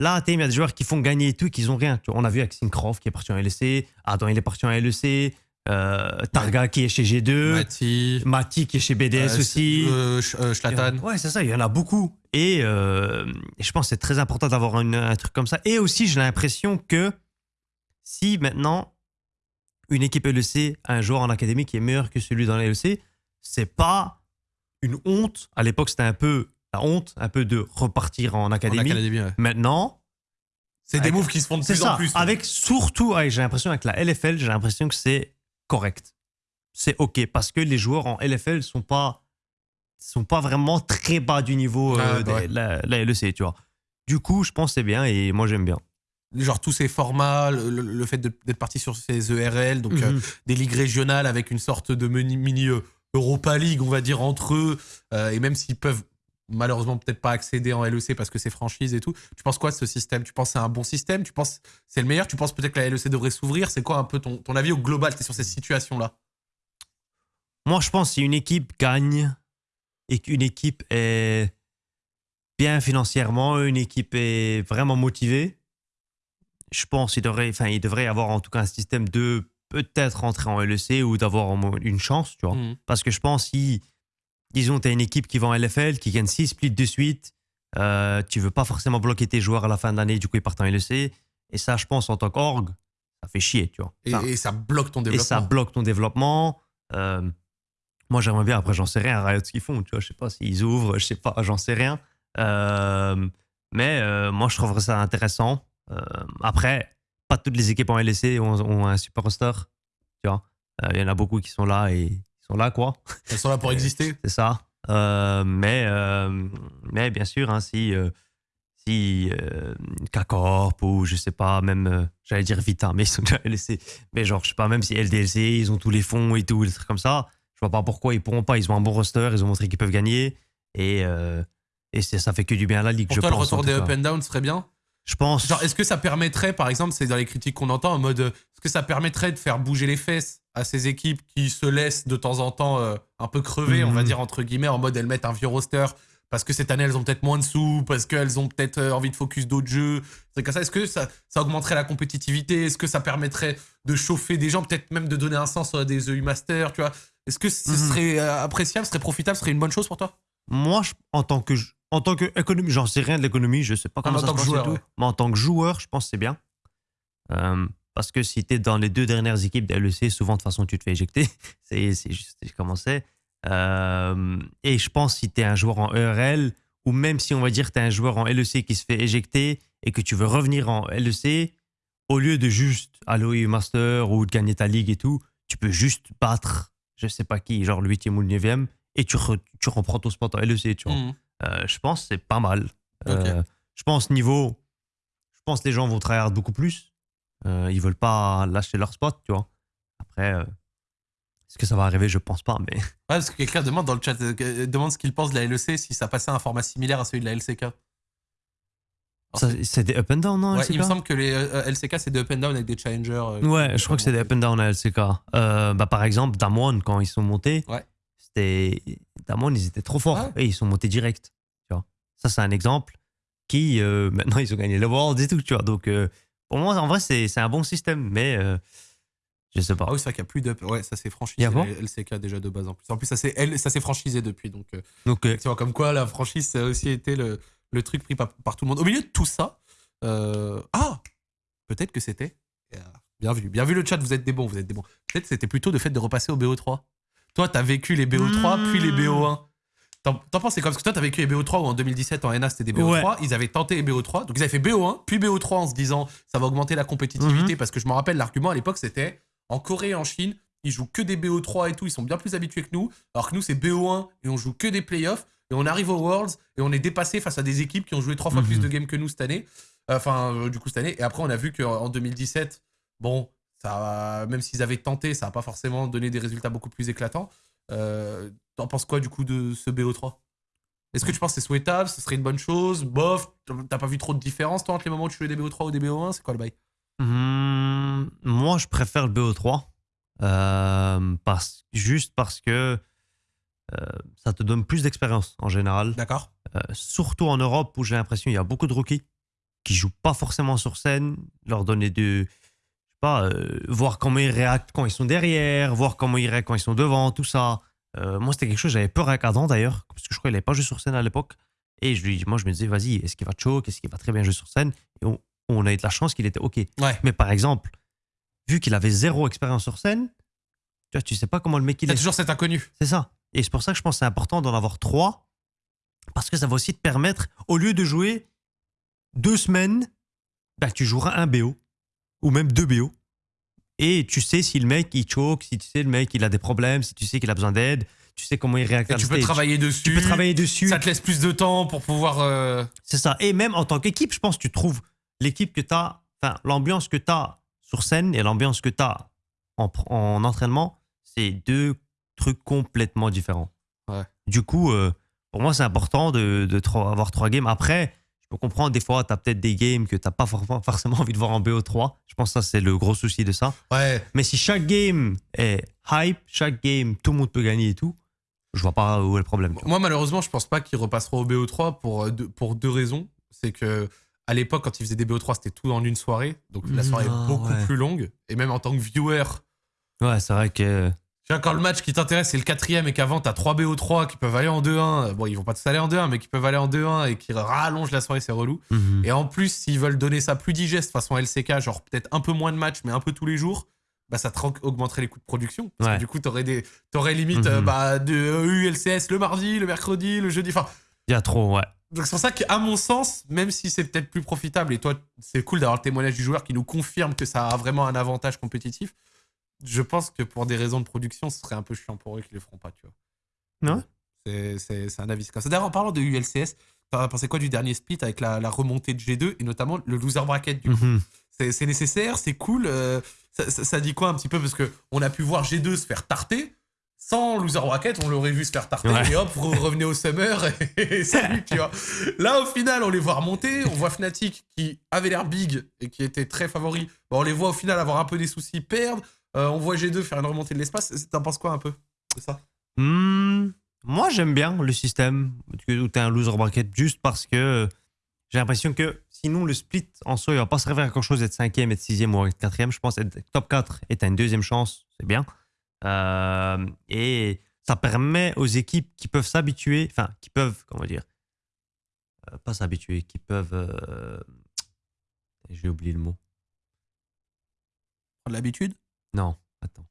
là, il y a des joueurs qui font gagner et tout, et qu'ils ont rien. Tu vois, on a vu avec Syncroft qui est parti en LEC, Adam, il est parti en LEC, euh, Targa qui est chez G2, Mati, Mati qui est chez BDS euh, aussi. euh, Sch- Schlatan. Ouais, c'est ça, il y en a beaucoup. Et, et je pense que c'est très important d'avoir un truc comme ça. Et aussi, j'ai l'impression que si maintenant une équipe LEC a un joueur en académie qui est meilleur que celui dans la LEC, c'est pas une honte. À l'époque, c'était un peu la honte, un peu de repartir en En académie. ouais. Maintenant, C'est des moves qui se font de plus ça. en plus. Avec surtout, j'ai l'impression avec la LFL, j'ai l'impression que c'est correct. C'est ok parce que les joueurs en LFL sont pas sont pas vraiment très bas du niveau Ah, euh, bah de la, la LEC, tu vois. Du coup, je pense que c'est bien et moi j'aime bien. Genre tous ces formats, le, le- fait d'être parti sur ces ERL, donc euh, Mhm. des ligues régionales avec une sorte de mini, mini, euh, Europa League, on va dire, entre eux, euh, et même s'ils peuvent malheureusement peut-être pas accéder en LEC parce que c'est franchise et tout, tu penses quoi de ce système? Tu penses que c'est un bon système? Tu penses que c'est le meilleur? Tu penses peut-être que la LEC devrait s'ouvrir? C'est quoi un peu ton, ton avis au global? Sur cette situation-là? Moi, je pense que si une équipe gagne et qu'une équipe est bien financièrement, une équipe est vraiment motivée, je pense qu'il devrait, enfin, il devrait y avoir en tout cas un système de peut-être rentrer en LEC ou d'avoir une chance, tu vois. Mhm. Parce que je pense si, disons, tu as une équipe qui va en LFL, qui gagne 6 splits de suite, euh, tu veux pas forcément bloquer tes joueurs à la fin de l'année, du coup ils partent en LEC. Et ça, je pense, en tant qu'org, ça fait chier, tu vois. Et, Enfin, et ça bloque ton et développement. ça bloque ton développement. Euh, moi, j'aimerais bien, après, j'en sais rien, Riot, ce qu'ils font, tu vois, je sais pas s'ils ouvrent, je sais pas, j'en sais rien. Euh, mais euh, moi, je trouverais ça intéressant. Après, pas toutes les équipes en LEC ont, ont un super roster. Tu vois, il y en a beaucoup qui sont là et ils sont là, quoi. Elles sont là pour exister. C'est ça. Euh, mais, euh, mais bien sûr, hein, si, euh, si euh, K-Corp ou je sais pas, même, j'allais dire Vita, mais ils sont déjà LEC. Mais genre, je sais pas, même si LDLC, ils ont tous les fonds et tout, des trucs comme ça, je vois pas pourquoi ils pourront pas. Ils ont un bon roster, ils ont montré qu'ils peuvent gagner. Et, et ça fait que du bien à la ligue. Pour je toi, le pense, retour en tout des up and down serait bien? Je pense. Genre, est-ce que ça permettrait, par exemple, c'est dans les critiques qu'on entend, en mode, est-ce que ça permettrait de faire bouger les fesses à ces équipes qui se laissent de temps en temps euh, un peu crever, on va Mhm. dire, entre guillemets, en mode elles mettent un vieux roster parce que cette année elles ont peut-être moins de sous, parce qu'elles ont peut-être euh, envie de focus d'autres jeux. C'est comme ça. Est-ce que ça, ça augmenterait la compétitivité? Est-ce que ça permettrait de chauffer des gens, peut-être même de donner un sens à des EU Masters, tu vois? Est-ce que ce Mhm. serait euh, appréciable, ce serait profitable, ce serait une bonne chose pour toi? Moi, je- en tant que en tant que économie, j'en sais rien de l'économie, je sais pas comment en ça se passe et joueur, tout. ouais. Mais en tant que joueur, je pense que c'est bien. Euh, parce que si tu es dans les deux dernières équipes de LEC, souvent de toute façon tu te fais éjecter. c'est juste comment c'est. Euh, et je pense si tu es un joueur en ERL, ou même si on va dire tu es un joueur en LEC qui se fait éjecter et que tu veux revenir en LEC, au lieu de juste aller au EU Master ou de gagner ta ligue et tout, tu peux juste battre je sais pas qui, genre le 8e ou le 9e, et tu, re- tu reprends ton spot en LEC, tu vois. Mhm. Euh, je pense que c'est pas mal. Euh, je pense niveau, je pense que les gens vont travailler beaucoup plus. Euh, ils veulent pas lâcher leur spot, tu vois. Après, euh, est-ce que ça va arriver? Je pense pas, mais Ouais, parce que quelqu'un demande dans le chat, euh, demande ce qu'il pense de la LEC, si ça passait à un format similaire à celui de la LCK. c'est des up and down, non Ouais, LCK il me semble que les euh, LCK c'est des up and down avec des challengers. Ouais, je crois que c'est des up and down à LCK. Bah, par exemple, Damwon, quand ils sont montés, Ouais. c'était Damwon, ils étaient trop forts Ouais. et ils sont montés direct. Tu vois. Ça, c'est un exemple qui, maintenant, ils ont gagné le World et tout, tu vois. Donc, pour moi, en vrai, c'est un bon système, mais euh, je sais pas. Ah oui, c'est vrai qu'il n'y a plus d'up. Ouais, ça s'est franchisé. Y a bon LCK déjà de base en plus. En plus, ça s'est franchisé depuis. Donc, euh, Donc, euh, tu vois, comme quoi la franchise, ça a aussi été le, le truc pris par, par tout le monde. Au milieu de tout ça, euh, ah, peut-être que c'était. Bien vu, bien vu le chat, vous êtes des bons, vous êtes des bons. Peut-être que c'était plutôt le fait de repasser au BO3. Toi, t'as vécu les BO3 puis les Mmh. BO1. T'en penses c'est quoi? Parce que toi, t'as vécu les BO3 où en 2017 en NA c'était des BO3. Ils avaient tenté les BO3. Donc ils avaient fait BO1 puis BO3 en se disant ça va augmenter la compétitivité. Parce que je me rappelle, l'argument à l'époque c'était en Corée et en Chine, ils jouent que des BO3 et tout. Ils sont bien plus habitués que nous. Alors que nous, c'est BO1 et on joue que des playoffs. Et on arrive aux Worlds et on est dépassé face à des équipes qui ont joué trois fois Mhm. plus de games que nous cette année. Enfin, euh, du coup, cette année. Et après, on a vu qu'en 2017, bon, ça, même s'ils avaient tenté, ça n'a pas forcément donné des résultats beaucoup plus éclatants. Euh, T'en penses quoi du coup de ce BO3 Est-ce que tu penses que c'est souhaitable Ce serait une bonne chose Bof T'as pas vu trop de différence toi entre les moments où tu jouais des BO3 ou des BO1 C'est quoi le bail? Hmm, moi, je préfère le BO3. euh, parce, juste parce que euh, ça te donne plus d'expérience en général. D'accord Euh, surtout en Europe où j'ai l'impression qu'il y a beaucoup de rookies qui jouent pas forcément sur scène, leur donner de. Je sais pas, voir comment ils réactent quand ils sont derrière, voir comment ils réactent quand ils sont devant, tout ça. Euh, moi, c'était quelque chose, j'avais peur avec Adam d'ailleurs, parce que je crois qu'il n'avait pas joué sur scène à l'époque. Et je lui, moi, je me disais, vas-y, est-ce qu'il va choke? Est-ce qu'il va très bien jouer sur scène? Et on, on a eu de la chance qu'il était OK. Ouais. Mais par exemple, vu qu'il avait zéro expérience sur scène, tu vois, tu sais pas comment le mec il est. toujours cet inconnu. C'est ça. Et c'est pour ça que je pense que c'est important d'en avoir trois, parce que ça va aussi te permettre, au lieu de jouer deux semaines, bah, tu joueras un BO, ou même deux BO. Et tu sais si le mec il choke, si tu sais le mec il a des problèmes, si tu sais qu'il a besoin d'aide, tu sais comment il réagit tu peux stage. travailler dessus. Tu peux travailler dessus. Ça te laisse plus de temps pour pouvoir. euh, C'est ça. Et même en tant qu'équipe, je pense que tu trouves l'équipe que tu as, enfin, l'ambiance que tu as sur scène et l'ambiance que tu as en, en entraînement, c'est deux trucs complètement différents. Ouais. Du coup, euh, pour moi, c'est important de, de avoir trois games. Après, je peux comprendre, des fois, tu as peut-être des games que tu n'as pas for- forcément envie de voir en BO3. Je pense que ça, c'est le gros souci de ça. Ouais. Mais si chaque game est hype, chaque game, tout le monde peut gagner et tout, je vois pas où est le problème. Moi, malheureusement, je pense pas qu'il repassera au BO3 pour euh, deux, pour deux raisons. C'est que à l'époque, quand ils faisaient des BO3, c'était tout en une soirée. Donc la soirée Non, est beaucoup ouais. plus longue. Et même en tant que viewer, Ouais, c'est vrai que. Vois, quand le match qui t'intéresse, c'est le quatrième et qu'avant, t'as 3 BO3 qui peuvent aller en 2-1. Bon, ils vont pas tous aller en 2-1, mais qui peuvent aller en 2-1 et qui rallongent la soirée, c'est relou. Mhm. Et en plus, s'ils veulent donner ça plus digeste façon LCK, genre peut-être un peu moins de matchs, mais un peu tous les jours, bah ça te augmenterait les coûts de production. Parce Ouais. que du coup, t'aurais des, t'aurais limite euh, Mhm. bah, de ULCS le mardi, le mercredi, le jeudi. Enfin, Il y a trop, ouais. Donc c'est pour ça qu'à mon sens, même si c'est peut-être plus profitable, et toi, c'est cool d'avoir le témoignage du joueur qui nous confirme que ça a vraiment un avantage compétitif, je pense que pour des raisons de production, ce serait un peu chiant pour eux qu'ils le feront pas, tu vois. Ouais. C'est- un avis comme ça. D'ailleurs, en parlant de ULCS, t'as pensé quoi du dernier split avec la, la remontée de G2 et notamment le loser bracket du coup? Mhm. C'est c'est nécessaire, c'est cool. euh, ça, ça- ça dit quoi un petit peu? Parce que on a pu voir G2 se faire tarter. Sans loser bracket, on l'aurait vu se faire tarter Ouais. et hop, re- revenez au summer et, salut, tu vois. Là, au final, on les voit remonter. On voit Fnatic qui avait l'air big et qui était très favori. Bah, on les voit au final avoir un peu des soucis, perdre. Euh, on voit G2 faire une remontée de l'espace. T'en penses quoi un peu de ça? Hmm, moi, j'aime bien le système où tu un loser bracket juste parce que j'ai l'impression que sinon, le split en soi, il va pas servir à quelque chose d'être cinquième, être sixième ou être quatrième. Je pense être top 4 et t'as une deuxième chance, c'est bien. Euh, et ça permet aux équipes qui peuvent s'habituer, enfin, qui peuvent, comment dire, euh, pas s'habituer, qui peuvent. euh, j'ai oublié le mot. Prendre l'habitude? Non, attends.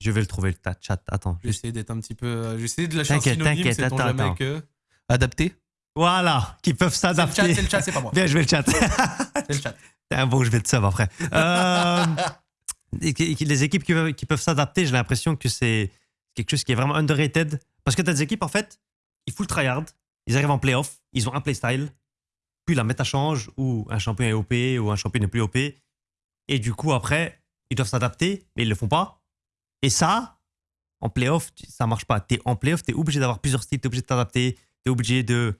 Je vais le trouver, le chat. Attends. J'ai essayé d'être un petit peu. euh, J'ai essayé de lâcher un T'inquiète, t'inquiète, attends, jamais attends. que. Adapté? Voilà, qui peuvent C'est le chat, s'adapter. c'est le chat, c'est pas moi. Bien, je vais le chat. C'est le chat. Ah bon, je vais te sub après. Euh, les équipes qui peuvent, qui peuvent s'adapter, j'ai l'impression que c'est quelque chose qui est vraiment underrated. Parce que tu as des équipes, en fait, ils full tryhard, ils arrivent en playoff, ils ont un playstyle, puis la méta change, ou un champion est OP, ou un champion n'est plus OP. Et du coup, après, ils doivent s'adapter, mais ils le font pas. Et ça, en playoff, ça marche pas. T'es en playoff, t'es obligé d'avoir plusieurs styles, t'es obligé de t'adapter, t'es obligé de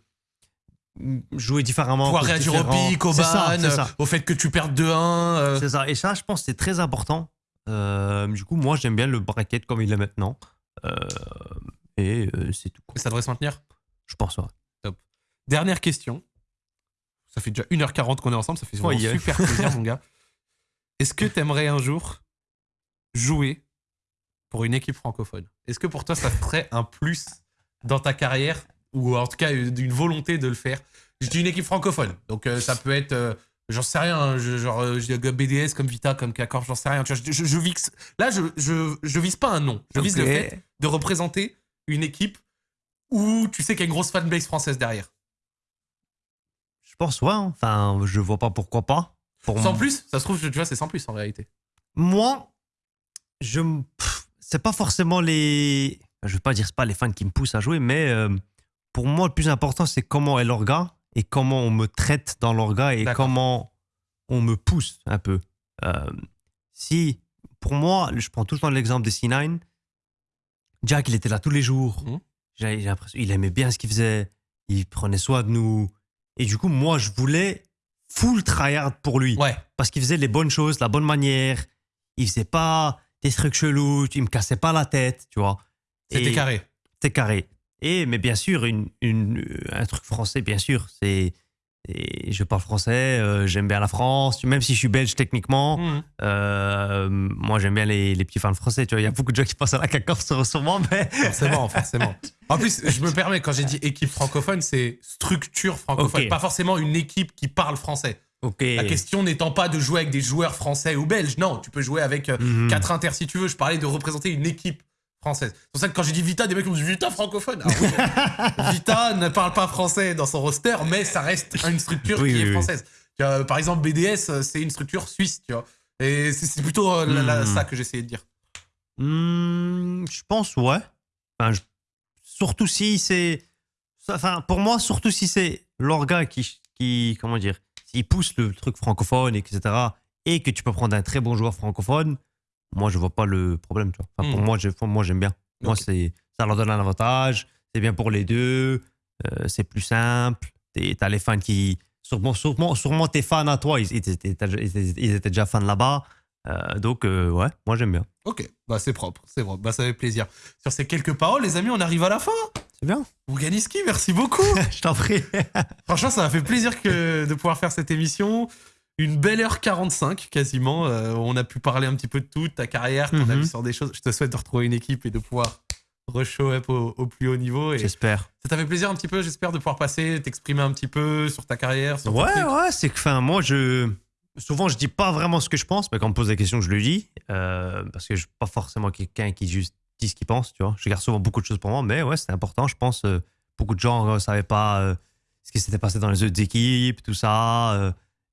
jouer différemment. Pouvoir réagir au pic, au ça, ban, ça. au fait que tu perdes 2-1. euh, C'est ça. Et ça, je pense c'est très important. Euh, du coup, moi, j'aime bien le bracket comme il est maintenant. Euh, et euh, c'est tout. Ça devrait se maintenir? Je pense, ouais. Dernière question. Ça fait déjà 1h40 qu'on est ensemble, ça fait vraiment Oui, hein. super plaisir, mon gars. Est-ce que tu aimerais un jour jouer pour une équipe francophone? Est-ce que pour toi, ça ferait un plus dans ta carrière ou en tout cas d'une volonté de le faire? Je dis une équipe francophone, donc euh, ça peut être, euh, j'en sais rien, hein, je- genre euh, BDS comme Vita, comme K-Corp, j'en sais rien. Tu vois, je, je, je vise- là, je, je, vise pas un nom, je vise le fait de représenter une équipe où tu sais qu'il y a une grosse fanbase française derrière. Je pense, ouais. hein. Enfin, je vois pas pourquoi pas. Pour Sans m- plus, ça se trouve, tu vois, c'est sans plus en réalité. Moi, je. C'est pas forcément les. Je veux pas dire c'est pas les fans qui me poussent à jouer, mais euh, pour moi, le plus important, c'est comment est l'orga et comment on me traite dans l'orga et comment on me pousse un peu. Euh, si, pour moi, je prends tout le temps l'exemple de C9. Jack, il était là tous les jours. J'ai j'ai l'impression il aimait bien ce qu'il faisait. Il prenait soin de nous. Et du coup, moi, je voulais full tryhard pour lui Ouais. parce qu'il faisait les bonnes choses, la bonne manière. Il faisait pas des trucs chelous, il me cassait pas la tête, tu vois. C'était carré. C'était carré. Et mais bien sûr, une, une- un truc français, bien sûr, c'est et je parle français, euh, j'aime bien la France, même si je suis belge techniquement. Mhm. euh, moi, j'aime bien les, les petits fans français. Tu vois, il y a beaucoup de gens qui passent à la caca sur mais Forcément, forcément. En plus, je me permets, quand j'ai dit équipe francophone, c'est structure francophone, Ok. pas forcément une équipe qui parle français. La question n'étant pas de jouer avec des joueurs français ou belges, non, tu peux jouer avec Mhm. quatre inters si tu veux. Je parlais de représenter une équipe française. C'est pour ça que quand j'ai dit Vita, des mecs m'ont dit Vita francophone. Ah oui. Vita ne parle pas français dans son roster, mais ça reste une structure Oui, qui oui, est française. Vois, par exemple, BDS, c'est une structure suisse, tu vois. Et c'est plutôt euh, la- Mhm. ça que j'essayais de dire. Hmm, je pense, ouais. Enfin, je- Surtout si c'est. Enfin, pour moi, surtout si c'est l'orga qui, qui. Comment dire S'il pousse le truc francophone, etc. Et que tu peux prendre un très bon joueur francophone, moi, je vois pas le problème, tu vois. Enfin, Pour Hmm. moi, je- moi, j'aime bien. Moi, c'est ça leur donne un avantage. C'est bien pour les deux. euh, c'est plus simple. t'es- T'as les fans qui. Sûrement, sûrement, sûrement tes fans à toi, ils, étaient, ils étaient- ils étaient déjà fans là-bas. Euh, donc, euh, ouais, moi, j'aime bien. Ok, bah c'est propre, c'est propre, bah ça fait plaisir. Sur ces quelques paroles, les amis, on arrive à la fin. C'est bien. Ouganiski, merci beaucoup. je t'en prie. Franchement, ça m'a fait plaisir que de pouvoir faire cette émission. Une belle heure 45 quasiment. Euh, on a pu parler un petit peu de tout, ta carrière, ton Mhm. avis sur des choses. Je te souhaite de retrouver une équipe et de pouvoir re-show up au, au plus haut niveau. J'espère. ça t'a fait plaisir un petit peu, j'espère, de pouvoir passer, t'exprimer un petit peu sur ta carrière. Sur Ouais, ouais, c'est que, enfin, moi, je. Souvent, je dis pas vraiment ce que je pense, mais quand on me pose des questions, je le dis. euh, parce que je suis pas forcément quelqu'un qui juste dit ce qu'il pense, tu vois. Je garde souvent beaucoup de choses pour moi, mais ouais, c'est important. Je pense, euh, beaucoup de gens ne savaient pas euh, ce qui s'était passé dans les autres équipes, tout ça.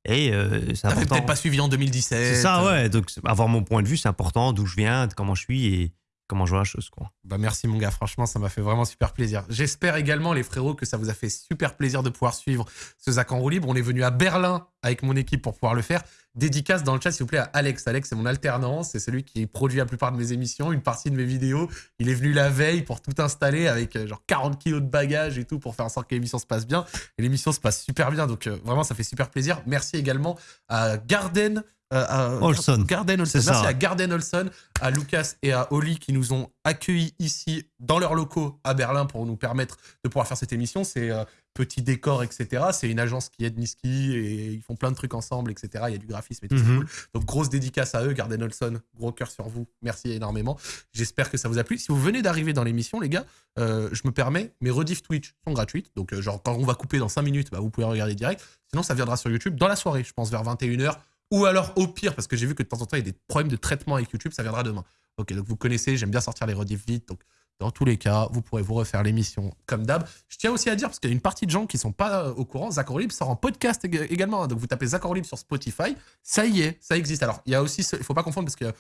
Euh, et euh, c'est T'avais important. peut-être pas suivi en 2017. C'est ça, ouais. Donc, avoir mon point de vue, c'est important, d'où je viens, de comment je suis et comment je vois la chose, quoi. Bah merci mon gars, franchement ça m'a fait vraiment super plaisir. J'espère également les frérots que ça vous a fait super plaisir de pouvoir suivre ce Zach en roue libre. On est venu à Berlin avec mon équipe pour pouvoir le faire. Dédicace dans le chat s'il vous plaît à Alex. Alex c'est mon alternance, c'est celui qui produit la plupart de mes émissions, une partie de mes vidéos. Il est venu la veille pour tout installer avec euh, genre 40 kilos de bagages et tout pour faire en sorte que l'émission se passe bien. Et l'émission se passe super bien donc euh, vraiment ça fait super plaisir. Merci également à Garden. euh, à- Olson. Garden Olson. Merci ça. à Garden Olson, à Lucas et à Oli qui nous ont accueillis ici dans leurs locaux à Berlin pour nous permettre de pouvoir faire cette émission. C'est petit décor, etc. C'est une agence qui aide Niski et ils font plein de trucs ensemble, etc. Il y a du graphisme et tout, c'est Mhm. cool. Donc grosse dédicace à eux, Garden Olson, gros cœur sur vous. Merci énormément. J'espère que ça vous a plu. Si vous venez d'arriver dans l'émission, les gars, euh, je me permets, mes rediffs Twitch sont gratuites. Donc euh, genre quand on va couper dans 5 minutes, bah, vous pouvez regarder direct. Sinon ça viendra sur YouTube dans la soirée, je pense vers 21h. Ou alors au pire, parce que j'ai vu que de temps en temps il y a des problèmes de traitement avec YouTube, ça viendra demain. Ok, donc vous connaissez, j'aime bien sortir les rediffs vite. Donc dans tous les cas, vous pourrez vous refaire l'émission comme d'hab. Je tiens aussi à dire, parce qu'il y a une partie de gens qui sont pas euh, au courant, Zach Libre sort en podcast ég- également. hein. Donc vous tapez Zach Libre sur Spotify, ça y est, ça existe. Alors il y a aussi, il faut pas confondre parce que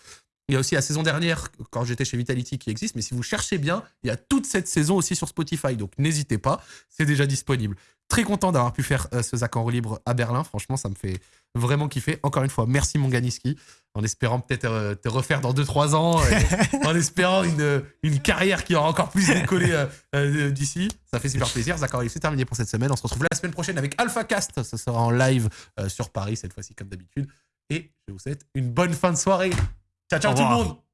il y a aussi la saison dernière, quand j'étais chez Vitality, qui existe. Mais si vous cherchez bien, il y a toute cette saison aussi sur Spotify. Donc n'hésitez pas, c'est déjà disponible. Très content d'avoir pu faire euh, ce Zach en roue libre à Berlin. Franchement, ça me fait vraiment kiffer. Encore une fois, merci mon Ganiski. En espérant peut-être euh, te refaire dans 2-3 ans. et en espérant une, une carrière qui aura encore plus décollé euh, euh, d'ici. Ça fait super plaisir. Zach en roue libre, c'est terminé pour cette semaine. On se retrouve la semaine prochaine avec AlphaCast. Ce sera en live euh, sur Paris, cette fois-ci comme d'habitude. Et je vous souhaite une bonne fin de soirée. Ciao, ciao Au tout le revoir. monde